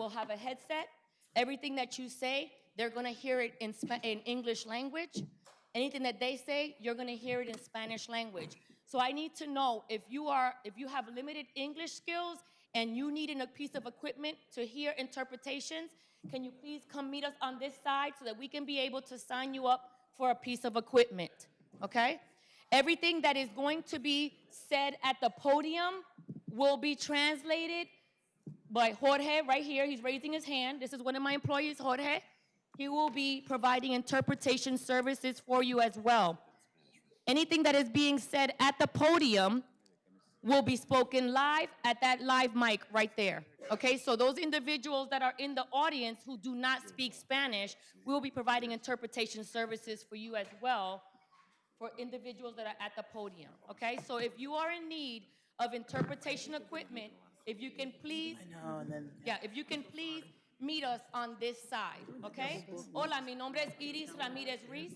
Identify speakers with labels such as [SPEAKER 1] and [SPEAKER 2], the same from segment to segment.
[SPEAKER 1] will have a headset. Everything that you say, they're gonna hear it in, in English language. Anything that they say, you're gonna hear it in Spanish language. So I need to know if you are, if you have limited English skills and you need a piece of equipment to hear interpretations, can you please come meet us on this side so that we can be able to sign you up for a piece of equipment, okay? Everything that is going to be said at the podium will be translated by Jorge right here. He's raising his hand. This is one of my employees, Jorge. He will be providing interpretation services for you as well. Anything that is being said at the podium will be spoken live at that live mic right there. Okay, so those individuals that are in the audience who do not speak Spanish, we'll be providing interpretation services for you as well for individuals that are at the podium. Okay, so if you are in need of interpretation equipment, if you can please
[SPEAKER 2] No, and then
[SPEAKER 1] yeah, if you can please meet us on this side, okay? Hola, mi nombre es Iris Ramírez Ruiz.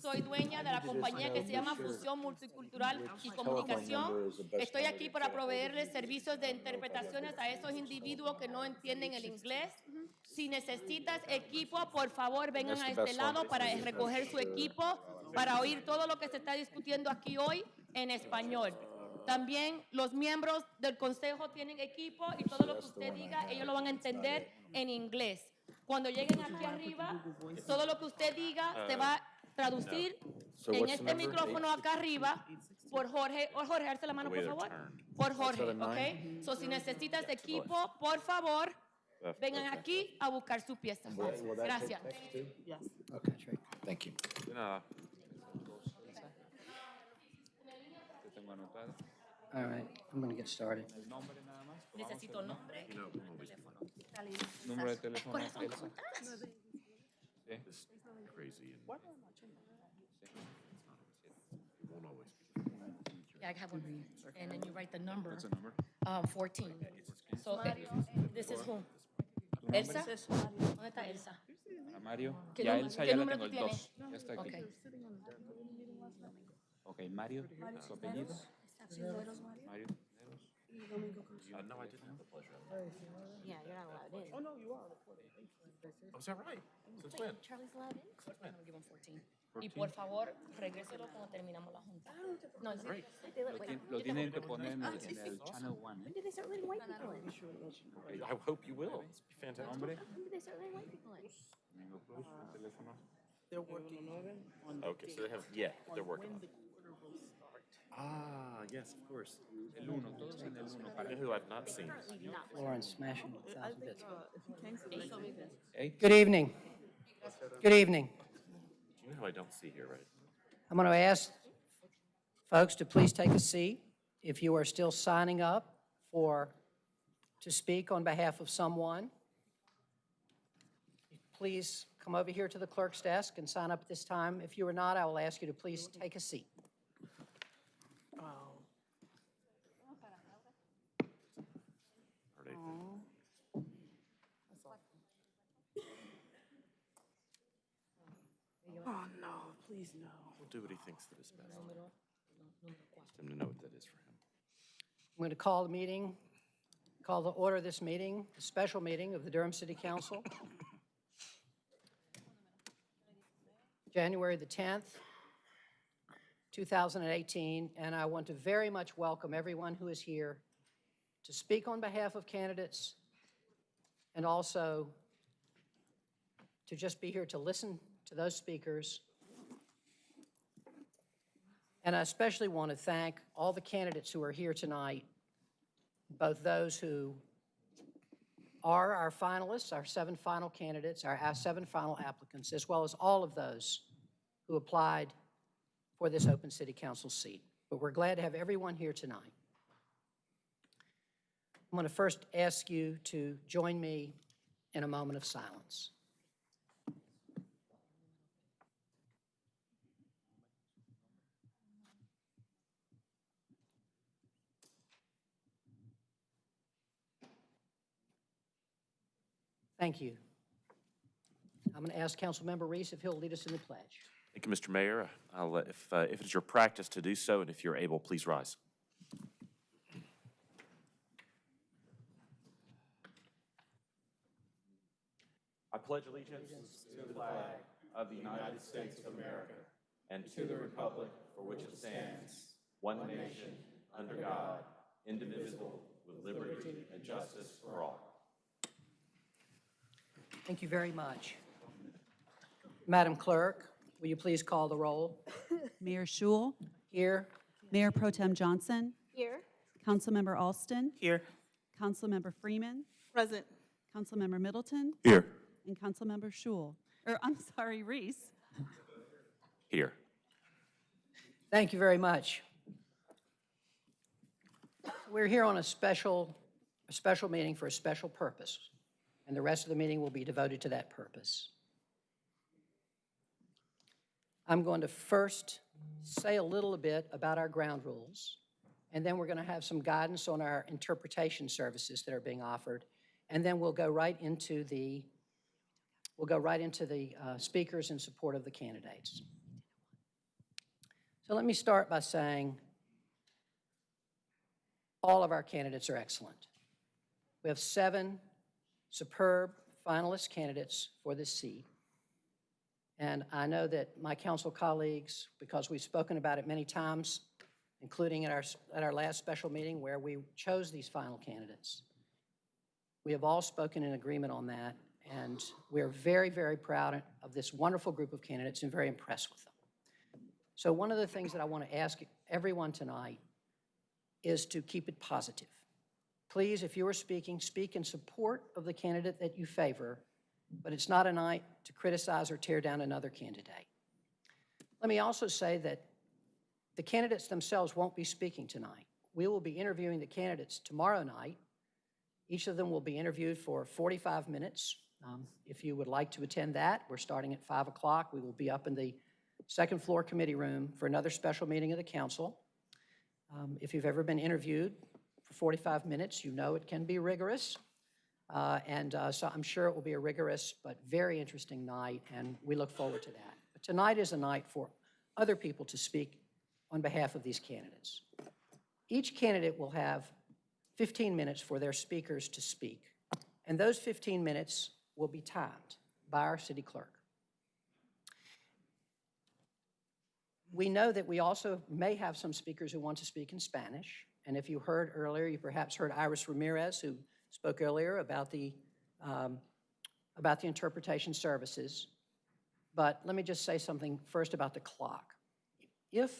[SPEAKER 1] Soy dueña de la compañía que se llama Fusión Multicultural y Comunicación. Estoy aquí para proveerles servicios de interpretaciones a esos individuos que no entienden el inglés. Si necesitas equipo, por favor, vengan a este lado para recoger su equipo, para oír todo lo que se está discutiendo aquí hoy en español. También los miembros del consejo tienen equipo y todo lo que usted diga, ellos lo van a entender en inglés. Cuando lleguen aquí arriba, todo lo que usted diga se va a traducir
[SPEAKER 3] So
[SPEAKER 1] en este micrófono acá arriba por Jorge. Oh, Jorge, alza la mano, por favor. Por Jorge, ¿ok? So, si necesitas equipo, por favor, vengan aquí a buscar su pieza. Gracias.
[SPEAKER 4] Thank you.
[SPEAKER 3] De nada. Te tengo anotado.
[SPEAKER 4] All right, I'm gonna get started.
[SPEAKER 3] El nombre nada más.
[SPEAKER 1] Necesito nombre.
[SPEAKER 3] Número de teléfono.
[SPEAKER 1] Corazón. ¿cómo estás?
[SPEAKER 3] Sí.
[SPEAKER 5] crazy and it won't always be.
[SPEAKER 1] Yeah, I have one. And then you write the number.
[SPEAKER 3] What's the number?
[SPEAKER 1] Um, 14. So, eh, this is who? Elsa? ¿Dónde está Elsa?
[SPEAKER 3] A Mario.
[SPEAKER 1] ¿Qué
[SPEAKER 3] Ya
[SPEAKER 1] número-
[SPEAKER 3] Elsa
[SPEAKER 1] qué
[SPEAKER 3] ya la
[SPEAKER 1] número
[SPEAKER 3] tengo
[SPEAKER 1] tú
[SPEAKER 3] el
[SPEAKER 1] tienes?
[SPEAKER 3] 2. Ya está aquí.
[SPEAKER 1] Ok.
[SPEAKER 3] Ok, Mario, su apellido. Mario.
[SPEAKER 5] Uh, no, I didn't have the pleasure.
[SPEAKER 6] Yeah, you're not allowed in.
[SPEAKER 5] Oh, no, you are. Oh, is that right? Since when?
[SPEAKER 6] Charlie's allowed in?
[SPEAKER 1] I'm gonna give him 14. Y por favor, regréselo cuando terminamos la junta. No, sí.
[SPEAKER 6] They let,
[SPEAKER 3] Lo,
[SPEAKER 6] wait,
[SPEAKER 3] tien- lo tienen que poner en el, en el Channel 1.
[SPEAKER 6] when did they start letting white people in?
[SPEAKER 5] I hope you will. It's fantastic.
[SPEAKER 3] Nombre.
[SPEAKER 6] When did they start letting white people in?
[SPEAKER 3] Domingo Cruz, el teléfono.
[SPEAKER 2] they're working on
[SPEAKER 5] Okay, so they have, yeah, they're working on it. Ah, yes, of course.
[SPEAKER 3] El 1, todos en el 1
[SPEAKER 5] You
[SPEAKER 3] para.
[SPEAKER 5] who I've not seen?
[SPEAKER 4] Lauren smashing a thousand bits. Good evening. Good evening.
[SPEAKER 5] Do you know who I don't see here, right?
[SPEAKER 4] I'm going to ask folks to please take a seat. If you are still signing up for, to speak on behalf of someone, please come over here to the clerk's desk and sign up at this time. If you are not, I will ask you to please take a seat.
[SPEAKER 2] Oh, no, please, no.
[SPEAKER 5] We'll do what he thinks that is best. Just him to know what that is for him.
[SPEAKER 4] I'm going to call the meeting, call the order of this meeting, a special meeting of the Durham City Council. January the 10th, 2018, and I want to very much welcome everyone who is here to speak on behalf of candidates and also to just be here to listen to those speakers and I especially want to thank all the candidates who are here tonight, both those who are our finalists, our seven final candidates, our seven final applicants, as well as all of those who applied for this open city council seat. But we're glad to have everyone here tonight. I'm going to first ask you to join me in a moment of silence. Thank you. I'm going to ask Councilmember Reece if he'll lead us in the pledge.
[SPEAKER 5] Thank you, Mr. Mayor. I'll, if, uh, if it is your practice to do so, and if you're able, please rise. I pledge allegiance to the flag of the United States of America and to the republic for which it stands, one nation, under God, indivisible, with liberty and justice for all.
[SPEAKER 4] Thank you very much. Madam Clerk, will you please call the roll?
[SPEAKER 7] Mayor Schewel,
[SPEAKER 4] Here,
[SPEAKER 7] Mayor Pro Tem Johnson,
[SPEAKER 6] Here.
[SPEAKER 7] Councilmember Alston,
[SPEAKER 2] Here.
[SPEAKER 7] Councilmember Freeman,
[SPEAKER 2] Present.
[SPEAKER 7] Councilmember Middleton,
[SPEAKER 5] Here.
[SPEAKER 7] and Councilmember Schewel, or I'm sorry, Reece.
[SPEAKER 5] Here.
[SPEAKER 4] thank you very much. We're here on a special, a special meeting for a special purpose, and the rest of the meeting will be devoted to that purpose. I'm going to first say a little bit about our ground rules, and then we're going to have some guidance on our interpretation services that are being offered, and then we'll go right into the, we'll go right into the uh, speakers in support of the candidates. So let me start by saying all of our candidates are excellent. We have seven superb finalist candidates for this seat. And I know that my council colleagues, because we've spoken about it many times, including at our, at our last special meeting where we chose these final candidates, we have all spoken in agreement on that, and we're very, very proud of this wonderful group of candidates and very impressed with them. So one of the things that I want to ask everyone tonight is to keep it positive. Please, if you are speaking, speak in support of the candidate that you favor, but it's not a night to criticize or tear down another candidate. Let me also say that the candidates themselves won't be speaking tonight. We will be interviewing the candidates tomorrow night. Each of them will be interviewed for 45 minutes. Um, If you would like to attend that, we're starting at 5 o'clock. We will be up in the second floor committee room for another special meeting of the council. Um, If you've ever been interviewed for 45 minutes, you know it can be rigorous. Uh, And uh, so I'm sure it will be a rigorous but very interesting night, and we look forward to that. But tonight is a night for other people to speak on behalf of these candidates. Each candidate will have 15 minutes for their speakers to speak, and those 15 minutes will be timed by our city clerk. We know that we also may have some speakers who want to speak in Spanish, and if you heard earlier, you perhaps heard Iris Ramirez, who spoke earlier about the, um, about the interpretation services. But let me just say something first about the clock. If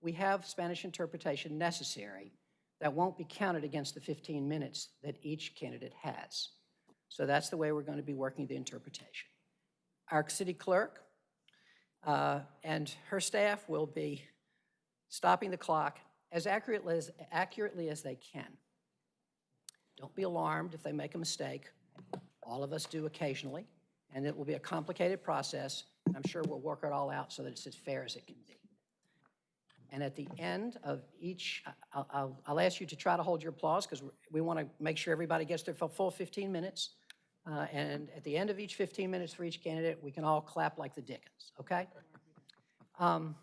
[SPEAKER 4] we have Spanish interpretation necessary, that won't be counted against the 15 minutes that each candidate has. So that's the way we're going to be working the interpretation. Our city clerk uh, and her staff will be stopping the clock as accurately as, accurately as they can. Don't be alarmed if they make a mistake. All of us do occasionally, and it will be a complicated process. I'm sure we'll work it all out so that it's as fair as it can be. And at the end of each, I'll, I'll, I'll ask you to try to hold your applause because we want to make sure everybody gets their full 15 minutes. Uh, And at the end of each 15 minutes for each candidate, we can all clap like the Dickens, okay? Um,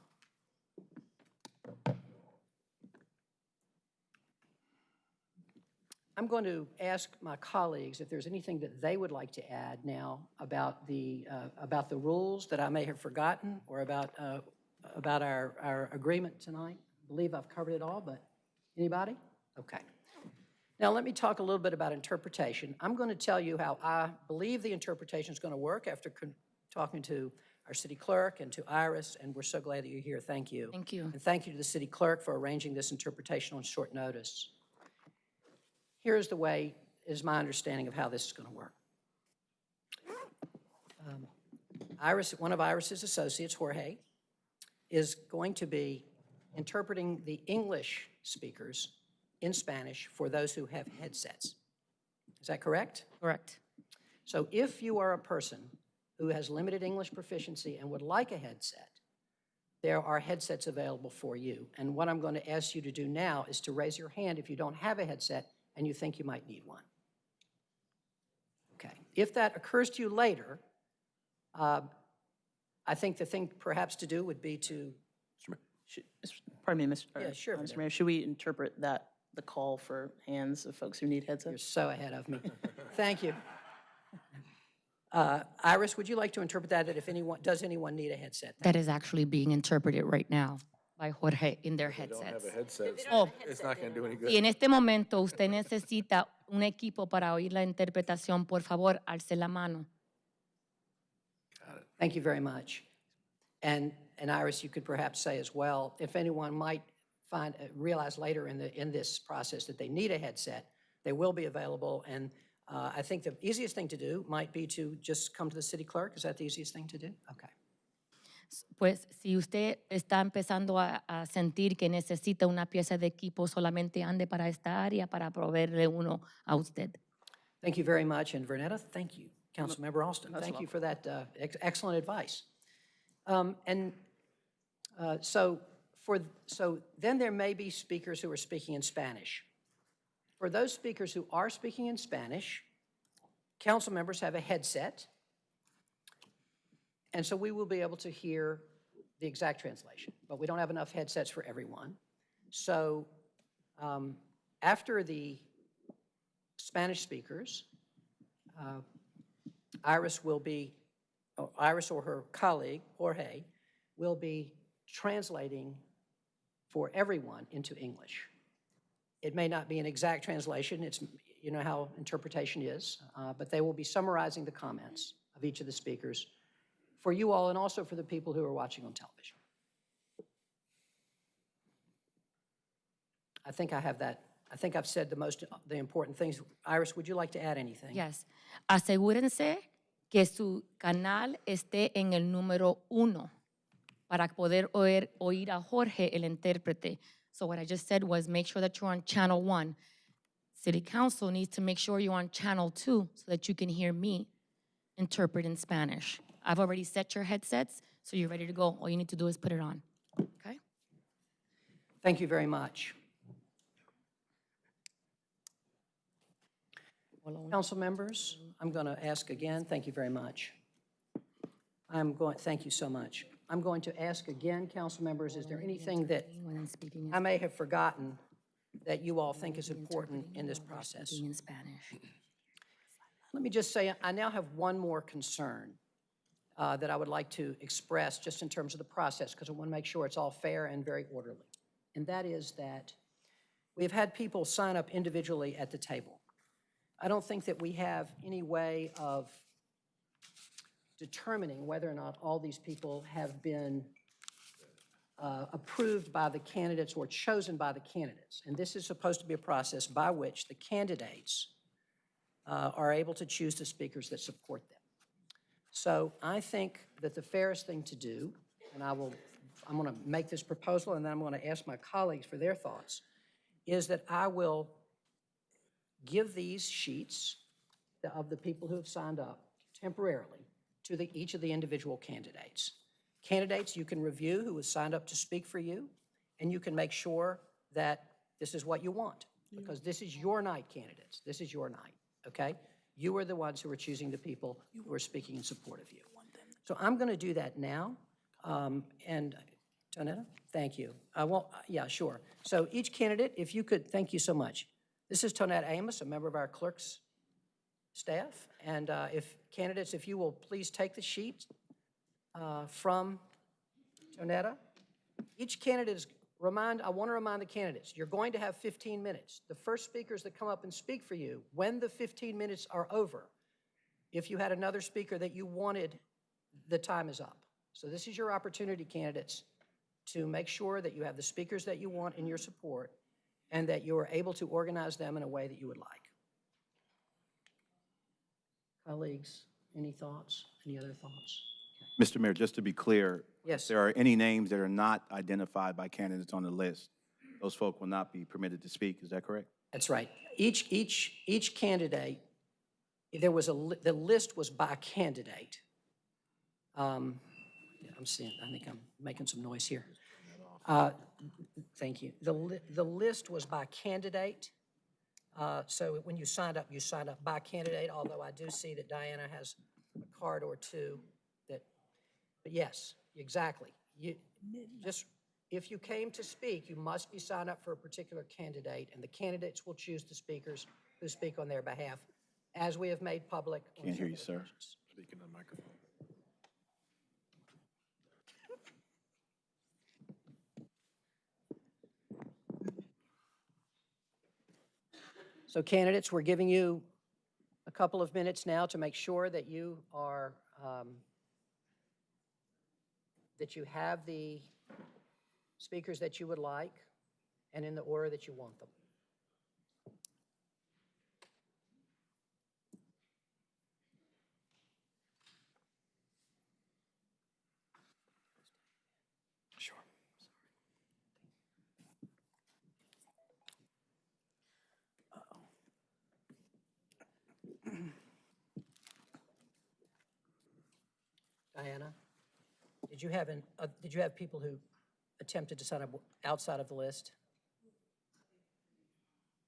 [SPEAKER 4] I'm going to ask my colleagues if there's anything that they would like to add now about the, uh, about the rules that I may have forgotten or about, uh, about our, our agreement tonight. I believe I've covered it all, but anybody? Okay. Now, let me talk a little bit about interpretation. I'm going to tell you how I believe the interpretation is going to work after con- talking to our city clerk and to Iris, and we're so glad that you're here. Thank you.
[SPEAKER 1] Thank you.
[SPEAKER 4] And thank you to the city clerk for arranging this interpretation on short notice. Here's the way, is my understanding of how this is going to work. Um, Iris, one of Iris's associates, Jorge, is going to be interpreting the English speakers in Spanish for those who have headsets. Is that correct?
[SPEAKER 1] Correct.
[SPEAKER 4] So if you are a person who has limited English proficiency and would like a headset, there are headsets available for you. And what I'm going to ask you to do now is to raise your hand if you don't have a headset and you think you might need one. Okay. If that occurs to you later, uh, I think the thing perhaps to do would be to,
[SPEAKER 2] Should- Pardon me, Mr.
[SPEAKER 4] Yeah, sure,
[SPEAKER 2] uh, Mr. Mayor, should we interpret that, the call for hands of folks who need headsets?
[SPEAKER 4] you're so ahead of me. Thank you. Uh, Iris, would you like to interpret that, that if anyone, does anyone need a headset?
[SPEAKER 1] That is actually being interpreted right now by Jorge in their headsets. Oh,
[SPEAKER 8] It's not going to do any
[SPEAKER 1] si
[SPEAKER 8] good.
[SPEAKER 1] en este momento usted necesita un equipo para oír la interpretación, por favor, alce la mano.
[SPEAKER 4] Thank you very much. And, and Iris, you could perhaps say as well, if anyone might find, uh, realize later in the, in this process that they need a headset, they will be available. And uh, I think the easiest thing to do might be to just come to the city clerk. Is that the easiest thing to do? Okay.
[SPEAKER 1] Pues si usted está empezando a, a sentir que necesita una pieza de equipo, solamente ande para esta área para proveerle uno a usted.
[SPEAKER 4] Thank you very much. And Vernetta, thank you. Councilmember Alston, thank you for that uh, ex- excellent advice. Um, And uh, so for, so then there may be speakers who are speaking in Spanish. For those speakers who are speaking in Spanish, council members have a headset. And so we will be able to hear the exact translation, but we don't have enough headsets for everyone. So um, after the Spanish speakers, uh, Iris will be, or Iris or her colleague, Jorge, will be translating for everyone into English. It may not be an exact translation, it's, you know how interpretation is, uh, but they will be summarizing the comments of each of the speakers for you all and also for the people who are watching on television. I think I have that, I think I've said the most, the important things. Iris, would you like to add anything?
[SPEAKER 1] Yes. Asegúrense que su canal esté en el número uno para poder oír, oír a Jorge, el intérprete. So what I just said was make sure that you're on channel one. City Council needs to make sure you're on channel two so that you can hear me interpret in Spanish. I've already set your headsets, so you're ready to go. All you need to do is put it on, okay?
[SPEAKER 4] Thank you very much. Council members, I'm going to ask again, thank you very much. I'm going, thank you so much. I'm going to ask again, council members, is there anything that
[SPEAKER 1] I'm speaking in-
[SPEAKER 4] I may have forgotten that you all think is important in this process?
[SPEAKER 1] speaking in Spanish.
[SPEAKER 4] Let me just say, I now have one more concern uh, that I would like to express just in terms of the process, because I want to make sure it's all fair and very orderly. And that is that we've had people sign up individually at the table. I don't think that we have any way of determining whether or not all these people have been uh, approved by the candidates or chosen by the candidates. And this is supposed to be a process by which the candidates uh, are able to choose the speakers that support them. So I think that the fairest thing to do, and I will, I'm going to make this proposal, and then I'm going to ask my colleagues for their thoughts, is that I will give these sheets of the people who have signed up temporarily to the, each of the individual candidates. Candidates you can review who has signed up to speak for you, and you can make sure that this is what you want, mm-hmm. because this is your night, candidates. This is your night, okay? You are the ones who are choosing the people who are speaking in support of you. So I'm going to do that now. Um, And, Tonetta, thank you. I won't, yeah, sure. So each candidate, if you could, thank you so much. This is Tonetta Amos, a member of our clerk's staff. And uh, if, candidates, if you will please take the sheet uh, from Tonetta. Each candidate is, remind, I want to remind the candidates, you're going to have 15 minutes. The first speakers that come up and speak for you, when the 15 minutes are over, if you had another speaker that you wanted, the time is up. So this is your opportunity, candidates, to make sure that you have the speakers that you want in your support and that you are able to organize them in a way that you would like. Colleagues, any thoughts? Any other thoughts?
[SPEAKER 3] Mr. Mayor, just to be clear.
[SPEAKER 4] Yes,
[SPEAKER 3] If there are any names that are not identified by candidates on the list, those folk will not be permitted to speak, is that correct?
[SPEAKER 4] That's right. Each, each, each candidate, there was a, li- the list was by candidate. Um, I'm seeing, I think I'm making some noise here. Uh, Thank you. The, li- the list was by candidate. Uh, So when you signed up, you signed up by candidate, although I do see that Diana has a card or two that, but yes, exactly. You, just, if you came to speak, you must be signed up for a particular candidate, and the candidates will choose the speakers who speak on their behalf, as we have made public.
[SPEAKER 3] Can't hear you, sir.
[SPEAKER 4] occasions.
[SPEAKER 8] Speaking on microphone.
[SPEAKER 4] So candidates, we're giving you a couple of minutes now to make sure that you are, um, that you have the speakers that you would like and in the order that you want them.
[SPEAKER 8] Sure.
[SPEAKER 4] Diana, did you have, an- uh, did you have people who attempted to sign up outside of the list?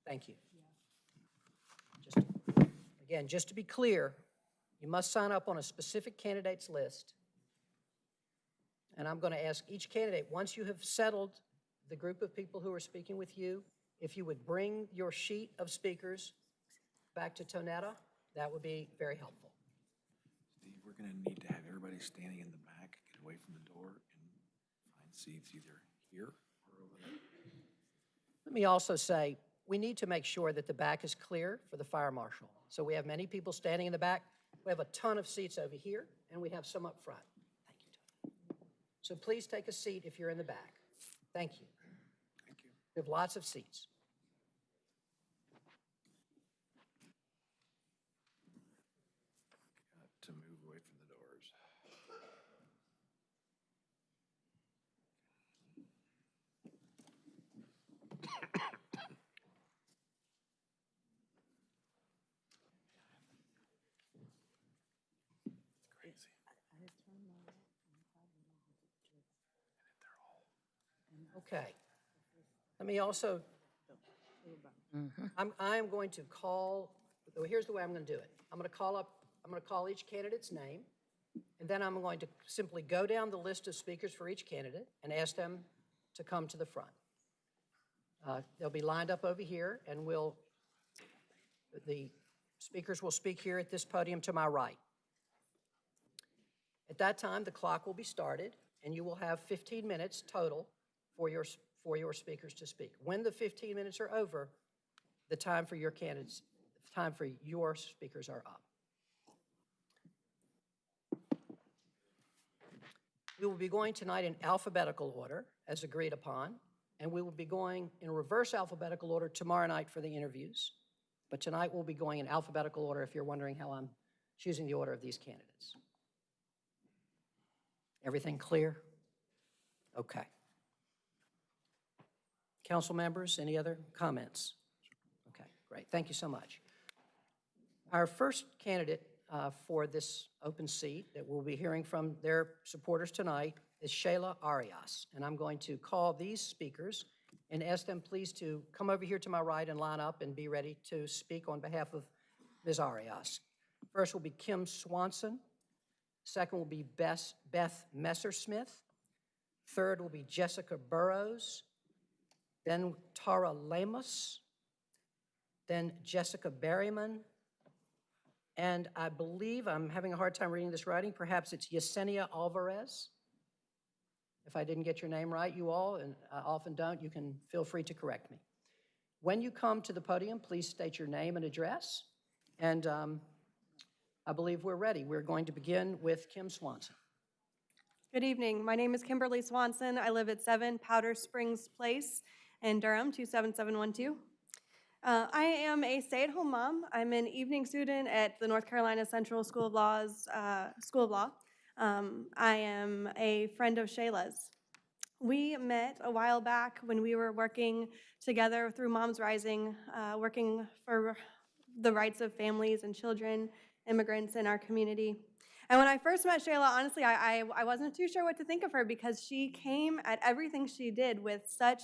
[SPEAKER 4] Thank you. Just, again, just to be clear, you must sign up on a specific candidate's list. And I'm going to ask each candidate, once you have settled the group of people who are speaking with you, if you would bring your sheet of speakers back to Tonetta, that would be very helpful.
[SPEAKER 8] Steve, we're gonna need to have everybody standing in the back, away from the door and find seats either here or over there.
[SPEAKER 4] Let me also say, we need to make sure that the back is clear for the fire marshal. So we have many people standing in the back. We have a ton of seats over here, and we have some up front. Thank you, Tony. So please take a seat if you're in the back. Thank you.
[SPEAKER 8] Thank you.
[SPEAKER 4] We have lots of seats.
[SPEAKER 8] Got to move away from the doors. Crazy.
[SPEAKER 4] Okay. Let me also, I'm, I'm going to call, well, here's the way I'm going to do it. I'm going to call up, I'm going to call each candidate's name, and then I'm going to simply go down the list of speakers for each candidate and ask them to come to the front. Uh, They'll be lined up over here, and we'll, the speakers will speak here at this podium to my right. At that time, the clock will be started, and you will have 15 minutes total for your, for your speakers to speak. When the 15 minutes are over, the time for your candidates, time for your speakers are up. We will be going tonight in alphabetical order, as agreed upon, and we will be going in reverse alphabetical order tomorrow night for the interviews. But tonight we'll be going in alphabetical order if you're wondering how I'm choosing the order of these candidates. Everything clear? Okay. Council members, any other comments? Okay, great, thank you so much. Our first candidate uh, for this open seat that we'll be hearing from their supporters tonight is Shayla Arias. And I'm going to call these speakers and ask them please to come over here to my right and line up and be ready to speak on behalf of Ms. Arias. First will be Kim Swanson. Second will be Bess- Beth Messersmith. Third will be Jessica Burrows. Then Tara Lamos. Then Jessica Berryman. And I believe, I'm having a hard time reading this writing, perhaps it's Yesenia Alvarez. If I didn't get your name right, you all, and I often don't, you can feel free to correct me. When you come to the podium, please state your name and address. And um, I believe we're ready. We're going to begin with Kim Swanson.
[SPEAKER 9] Good evening. My name is Kimberly Swanson. I live at 7 Powder Springs Place in Durham, 27712. Uh, I am a stay-at-home mom. I'm an evening student at the North Carolina Central School of Law's uh, School of Law. Um, I am a friend of Shayla's. We met a while back when we were working together through Moms Rising, uh, working for the rights of families and children, immigrants in our community. And when I first met Shayla, honestly, I, I, I wasn't too sure what to think of her because she came at everything she did with such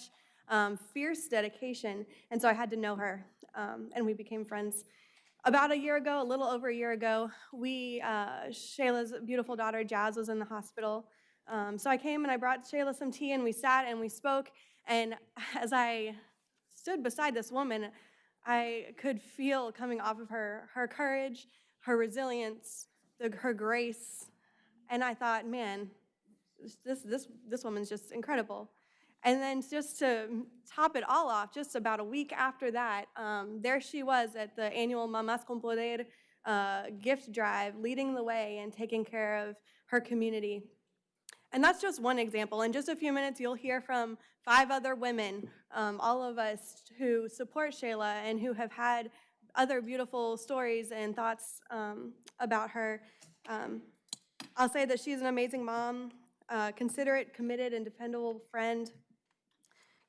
[SPEAKER 9] um, fierce dedication. And so I had to know her, um, and we became friends. About a year ago, a little over a year ago, we, uh, Shayla's beautiful daughter, Jazz, was in the hospital. Um, so I came and I brought Shayla some tea, and we sat and we spoke. And as I stood beside this woman, I could feel coming off of her her courage, her resilience, the, her grace. And I thought, man, this, this, this woman's just incredible. And then just to top it all off, just about a week after that, um, there she was at the annual Mamas con Poder uh, gift drive, leading the way and taking care of her community. And that's just one example. In just a few minutes, you'll hear from five other women, um, all of us who support Shayla and who have had other beautiful stories and thoughts um, about her. Um, I'll say that she's an amazing mom, uh, considerate, committed, and dependable friend.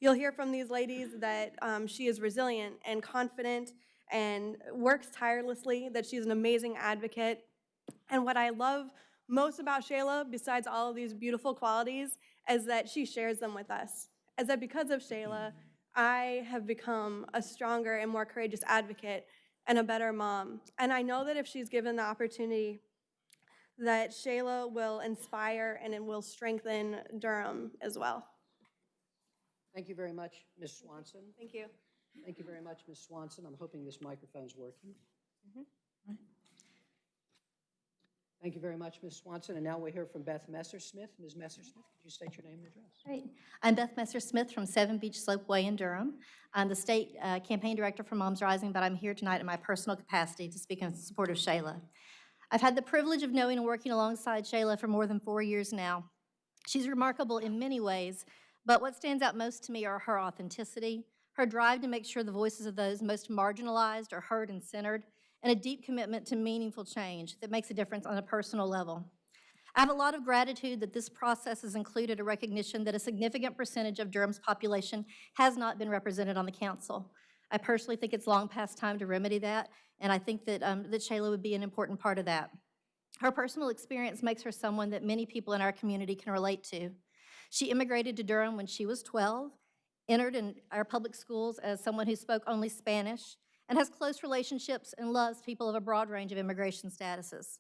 [SPEAKER 9] You'll hear from these ladies that um, she is resilient and confident and works tirelessly, that she's an amazing advocate. And what I love most about Shayla, besides all of these beautiful qualities, is that she shares them with us. Is that because of Shayla, I have become a stronger and more courageous advocate and a better mom. And I know that if she's given the opportunity, that Shayla will inspire and it will strengthen Durham as well.
[SPEAKER 4] Thank you very much, Ms. Swanson.
[SPEAKER 9] Thank you.
[SPEAKER 4] Thank you very much, Ms. Swanson. I'm hoping this microphone's working. Thank you very much, Ms. Swanson. And now we'll hear from Beth Messersmith. Ms. Messersmith, could you state your name and address?
[SPEAKER 6] Great. I'm Beth Messer-Smith from Seven Beach Slopeway in Durham. I'm the state uh, campaign director for Moms Rising, but I'm here tonight in my personal capacity to speak in support of Shayla. I've had the privilege of knowing and working alongside Shayla for more than four years now. She's remarkable in many ways, but what stands out most to me are her authenticity, her drive to make sure the voices of those most marginalized are heard and centered, and a deep commitment to meaningful change that makes a difference on a personal level. I have a lot of gratitude that this process has included a recognition that a significant percentage of Durham's population has not been represented on the council. I personally think it's long past time to remedy that, and I think that, um, that Shayla would be an important part of that. Her personal experience makes her someone that many people in our community can relate to. She immigrated to Durham when she was 12, entered in our public schools as someone who spoke only Spanish, and has close relationships and loves people of a broad range of immigration statuses.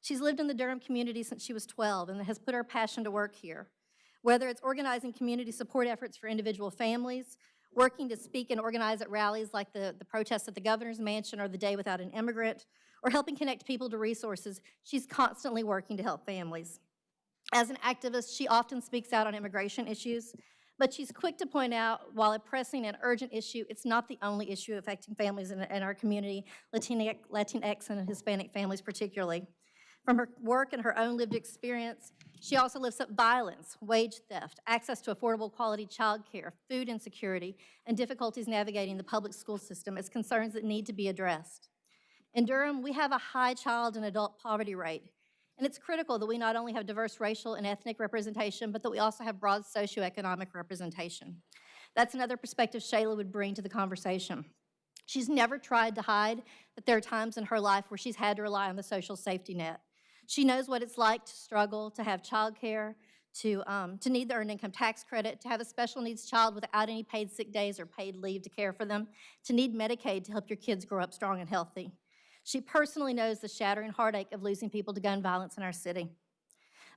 [SPEAKER 6] She's lived in the Durham community since she was 12 and has put her passion to work here. Whether it's organizing community support efforts for individual families, working to speak and organize at rallies like the, the protests at the governor's mansion or the Day Without an Immigrant, or helping connect people to resources, she's constantly working to help families. As an activist, she often speaks out on immigration issues, but she's quick to point out, while a pressing and urgent issue, it's not the only issue affecting families in, in our community, Latinx, Latinx and Hispanic families particularly. From her work and her own lived experience, she also lifts up violence, wage theft, access to affordable quality childcare, food insecurity, and difficulties navigating the public school system as concerns that need to be addressed. In Durham, we have a high child and adult poverty rate, and it's critical that we not only have diverse racial and ethnic representation, but that we also have broad socioeconomic representation. That's another perspective Shayla would bring to the conversation. She's never tried to hide that there are times in her life where she's had to rely on the social safety net. She knows what it's like to struggle, to have childcare, to, um, to need the earned income tax credit, to have a special needs child without any paid sick days or paid leave to care for them, to need Medicaid to help your kids grow up strong and healthy. She personally knows the shattering heartache of losing people to gun violence in our city.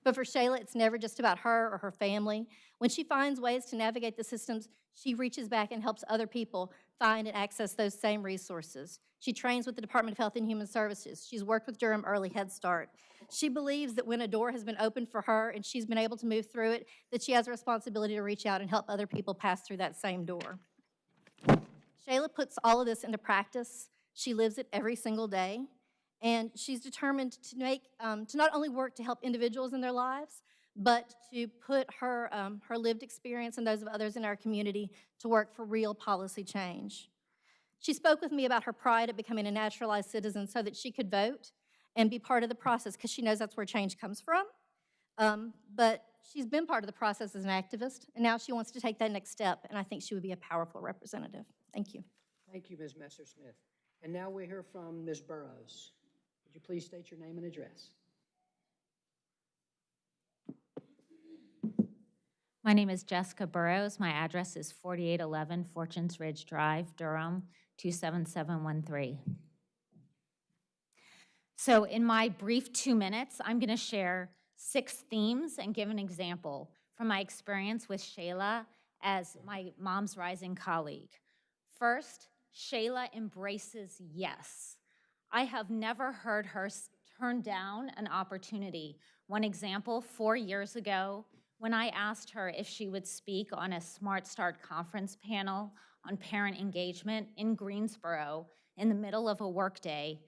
[SPEAKER 6] But for Shayla, it's never just about her or her family. When she finds ways to navigate the systems, she reaches back and helps other people find and access those same resources. She trains with the Department of Health and Human Services. She's worked with Durham Early Head Start. She believes that when a door has been opened for her and she's been able to move through it, that she has a responsibility to reach out and help other people pass through that same door. Shayla puts all of this into practice. She lives it every single day. And she's determined to make, um, to not only work to help individuals in their lives, but to put her, um, her lived experience and those of others in our community to work for real policy change. She spoke with me about her pride at becoming a naturalized citizen so that she could vote and be part of the process because she knows that's where change comes from. Um, but she's been part of the process as an activist, and now she wants to take that next step, and I think she would be a powerful representative. Thank you.
[SPEAKER 4] Thank you, Ms. Messersmith. And now we hear from Ms. Burrows. Would you please state your name and address?
[SPEAKER 10] My name is Jessica Burrows. My address is 4811 Fortunes Ridge Drive, Durham, 27713. So in my brief two minutes, I'm going to share six themes and give an example from my experience with Shayla as my Moms Rising colleague. First, Shayla embraces yes. I have never heard her, turn down an opportunity. One example, four years ago, when I asked her if she would speak on a Smart Start conference panel on parent engagement in Greensboro in the middle of a workday,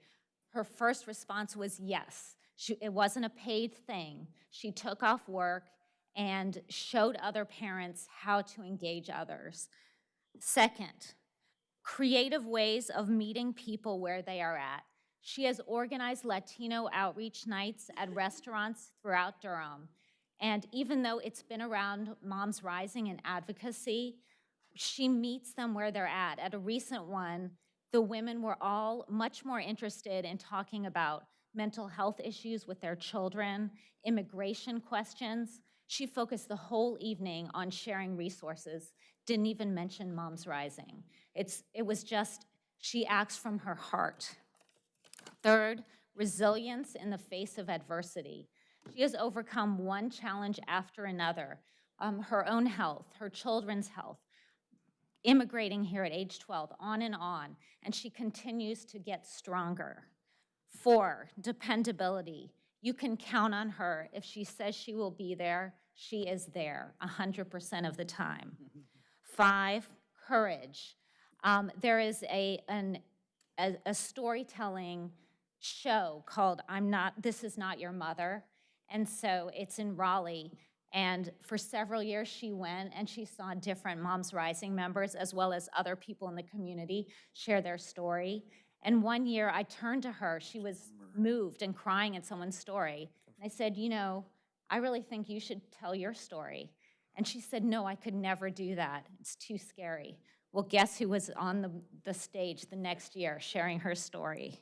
[SPEAKER 10] her first response was yes. She, it wasn't a paid thing. She took off work and showed other parents how to engage others. Second, creative ways of meeting people where they are at. She has organized Latino outreach nights at restaurants throughout Durham. And even though it's been around Moms Rising and advocacy, she meets them where they're at. At a recent one, the women were all much more interested in talking about mental health issues with their children, immigration questions. She focused the whole evening on sharing resources, didn't even mention Moms Rising. It's, it was just, she acts from her heart. Third, resilience in the face of adversity. She has overcome one challenge after another um, her own health, her children's health, immigrating here at age 12, on and on, and she continues to get stronger. Four, dependability. You can count on her. If she says she will be there, she is there 100% of the time. Five, courage. Um, there is a, an, a, a storytelling show called I'm Not, This Is Not Your Mother. And so it's in Raleigh. And for several years, she went and she saw different Moms Rising members as well as other people in the community share their story. And one year I turned to her, she was moved and crying at someone's story. And I said, You know, I really think you should tell your story. And she said, No, I could never do that. It's too scary. Well, guess who was on the, the stage the next year sharing her story?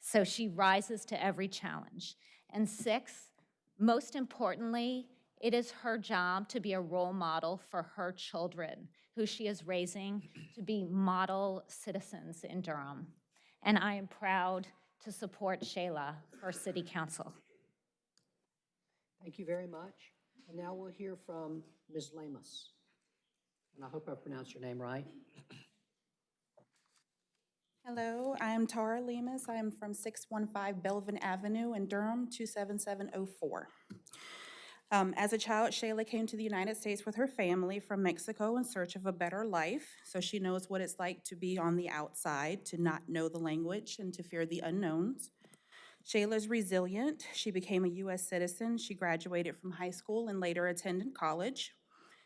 [SPEAKER 10] So she rises to every challenge. And six, most importantly, it is her job to be a role model for her children, who she is raising to be model citizens in Durham. And I am proud to support Shayla for City Council.
[SPEAKER 4] Thank you very much. And now we'll hear from Ms. Lamus. And I hope I pronounced your name right.
[SPEAKER 11] Hello, I am Tara Lemus. I am from 615 Belvin Avenue in Durham, 27704. Um, As a child, Shayla came to the United States with her family from Mexico in search of a better life. So she knows what it's like to be on the outside, to not know the language, and to fear the unknowns. Shayla's resilient. She became a U.S. citizen. She graduated from high school and later attended college.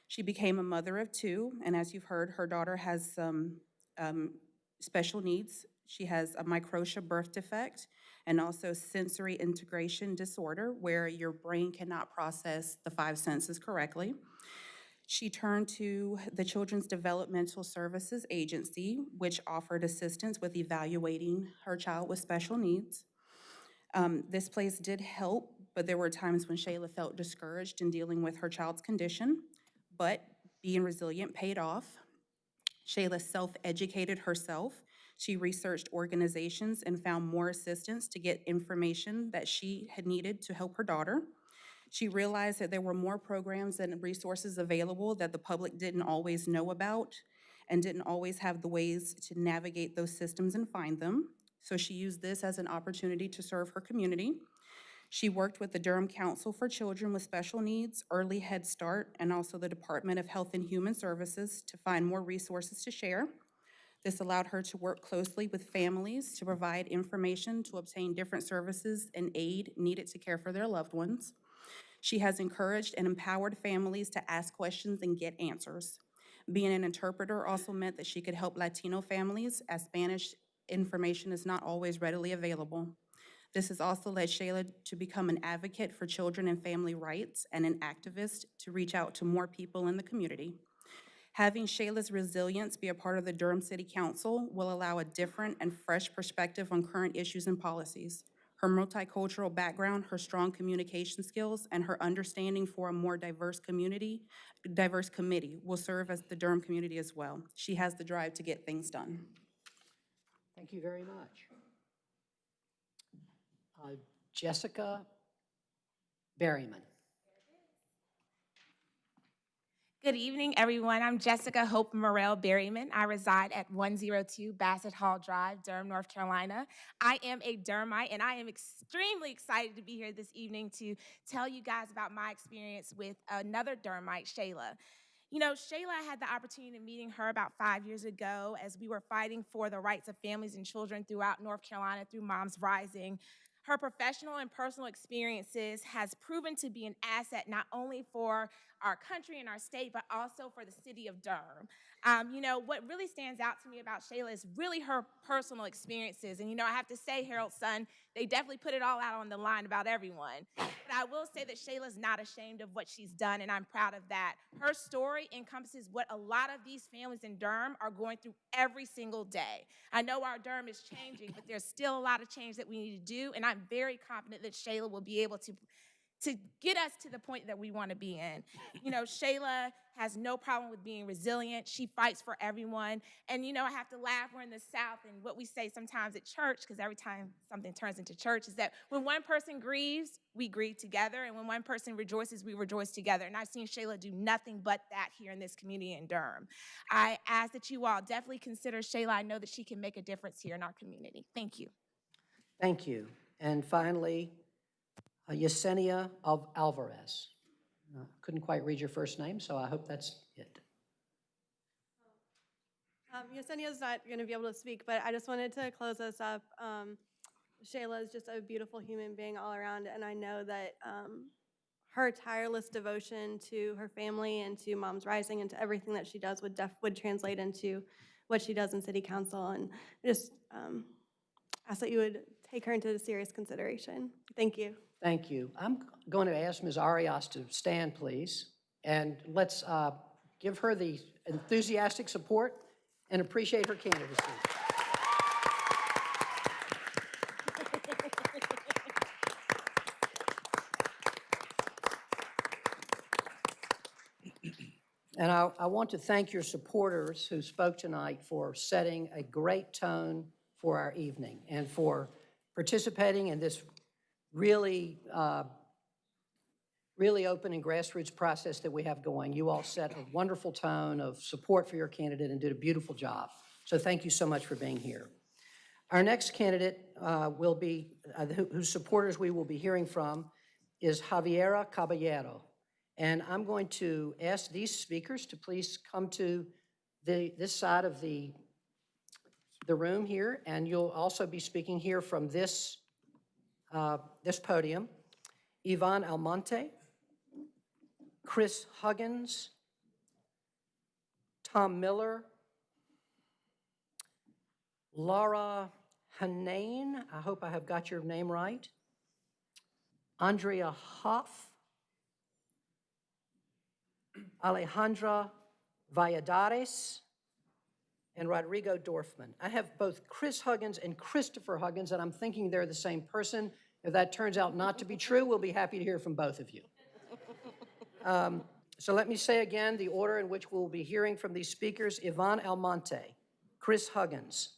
[SPEAKER 11] She became a mother of two, and as you've heard, her daughter has some um, special needs. She has a microtia birth defect and also sensory integration disorder, where your brain cannot process the five senses correctly. She turned to the Children's Developmental Services Agency, which offered assistance with evaluating her child with special needs. Um, This place did help, but there were times when Shayla felt discouraged in dealing with her child's condition, but being resilient paid off. Shayla self-educated herself. She researched organizations and found more assistance to get information that she had needed to help her daughter. She realized that there were more programs and resources available that the public didn't always know about and didn't always have the ways to navigate those systems and find them. So she used this as an opportunity to serve her community. She worked with the Durham Council for Children with Special Needs, Early Head Start, and also the Department of Health and Human Services to find more resources to share. This allowed her to work closely with families to provide information to obtain different services and aid needed to care for their loved ones. She has encouraged and empowered families to ask questions and get answers. Being an interpreter also meant that she could help Latino families as Spanish information is not always readily available. This has also led Shayla to become an advocate for children and family rights and an activist to reach out to more people in the community. Having Shayla's resilience be a part of the Durham City Council will allow a different and fresh perspective on current issues and policies. Her multicultural background, her strong communication skills, and her understanding for a more diverse community, diverse committee will serve as the Durham community as well. She has the drive to get things done.
[SPEAKER 4] Thank you very much. Uh, Jessica Berryman.
[SPEAKER 12] Good evening, everyone. I'm Jessica Hope Morel Berryman. I reside at 102 Bassett Hall Drive, Durham, North Carolina. I am a Durhamite, and I am extremely excited to be here this evening to tell you guys about my experience with another Durhamite, Shayla. You know, Shayla, I had the opportunity of meeting her about five years ago as we were fighting for the rights of families and children throughout North Carolina through Moms Rising. Her professional and personal experiences has proven to be an asset not only for our country and our state, but also for the city of Durham. Um, you know, what really stands out to me about Shayla is really her personal experiences. And, you know, I have to say, Herald Sun, they definitely put it all out on the line about everyone. But I will say that Shayla's not ashamed of what she's done, and I'm proud of that. Her story encompasses what a lot of these families in Durham are going through every single day. I know our Durham is changing, but there's still a lot of change that we need to do, and I'm very confident that Shayla will be able to to get us to the point that we want to be in. You know, Shayla has no problem with being resilient. She fights for everyone. And, you know, I have to laugh. We're in the South, and what we say sometimes at church, because every time something turns into church, is that when one person grieves, we grieve together. And when one person rejoices, we rejoice together. And I've seen Shayla do nothing but that here in this community in Durham. I ask that you all definitely consider Shayla. I know that she can make a difference here in our community. Thank you.
[SPEAKER 4] Thank you. And finally, Yesenia of Alvarez. Uh, Couldn't quite read your first name, so I hope that's it.
[SPEAKER 9] Um, Yesenia's not going to be able to speak, but I just wanted to close us up. Um, Shayla is just a beautiful human being all around, and I know that um, her tireless devotion to her family and to Moms Rising and to everything that she does would def would translate into what she does in City Council. And I just um, ask that you would take her into serious consideration. Thank you.
[SPEAKER 4] Thank you. I'm going to ask Ms. Arias to stand, please, and let's uh, give her the enthusiastic support and appreciate her candidacy. And I, I want to thank your supporters who spoke tonight for setting a great tone for our evening and for participating in this really, uh, really open and grassroots process that we have going. You all set a wonderful tone of support for your candidate and did a beautiful job. So thank you so much for being here. Our next candidate uh, will be, uh, who- whose supporters we will be hearing from, is Javiera Caballero. And I'm going to ask these speakers to please come to the, this side of the, the room here, and you'll also be speaking here from this, uh, this podium. Yvonne Almonte, Chris Huggins, Tom Miller, Laura Hanane, I hope I have got your name right, Andrea Hoff, Alejandra Valladares, and Rodrigo Dorfman. I have both Chris Huggins and Christopher Huggins, and I'm thinking they're the same person. If that turns out not to be true, we'll be happy to hear from both of you. Um, So let me say again the order in which we'll be hearing from these speakers. Yvonne Almonte, Chris Huggins,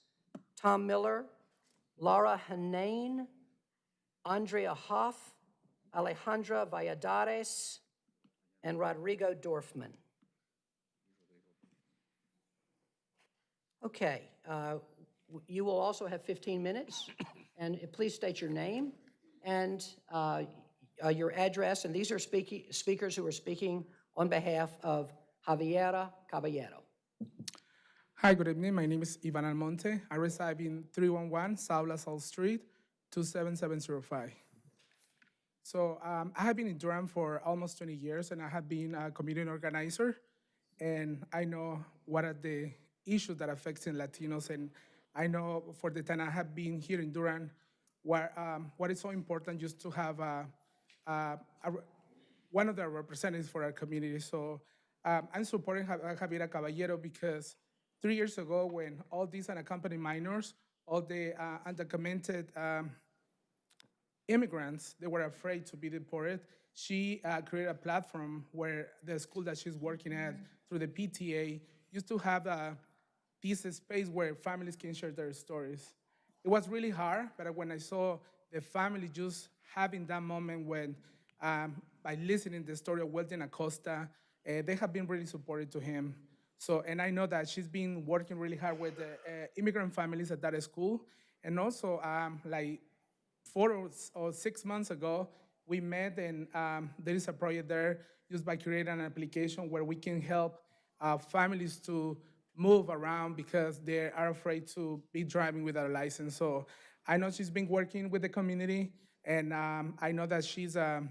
[SPEAKER 4] Tom Miller, Laura Hanane, Andrea Hoff, Alejandra Valladares, and Rodrigo Dorfman. Okay, uh, you will also have 15 minutes, and please state your name and uh, uh, your address, and these are speakers who are speaking on behalf of Javiera Caballero.
[SPEAKER 13] Hi, good evening. My name is Ivan Almonte. I reside in 311 South LaSalle Street, 27705. So um, I have been in Durham for almost 20 years, and I have been a community organizer, and I know what are the issues that affecting Latinos, and I know for the time I have been here in Durham, what, um, what is so important just to have a, a, a one of the representatives for our community. So um, I'm supporting uh, Javiera Caballero because three years ago, when all these unaccompanied minors, all the uh, undocumented um, immigrants, they were afraid to be deported. She uh, created a platform where the school that she's working at through the PTA used to have uh, this space where families can share their stories. It was really hard, but when I saw the family just having that moment when, um, by listening the story of Wildin Acosta, uh, they have been really supportive to him. So, and I know that she's been working really hard with the uh, immigrant families at that school. And also, um, like four or, six months ago, we met and um, there is a project there just by creating an application where we can help uh, families to move around because they are afraid to be driving without a license. So I know she's been working with the community and um, I know that she's, um,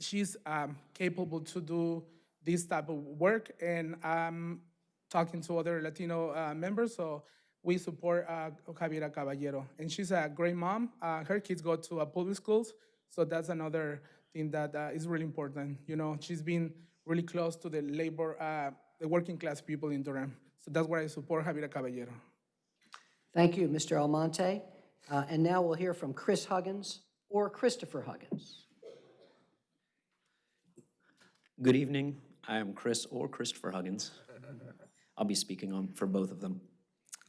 [SPEAKER 13] she's um, capable to do this type of work and I'm talking to other Latino uh, members, so we support uh, Javiera Caballero. And she's a great mom. Uh, her kids go to uh, public schools, so that's another thing that uh, is really important. You know, she's been really close to the labor, uh, the working class people in Durham. So that's why I support Javier Caballero.
[SPEAKER 4] Thank you, Mr. Almonte. Uh, And now we'll hear from Chris Huggins or Christopher Huggins.
[SPEAKER 14] Good evening. I am Chris or Christopher Huggins. I'll be speaking on for both of them.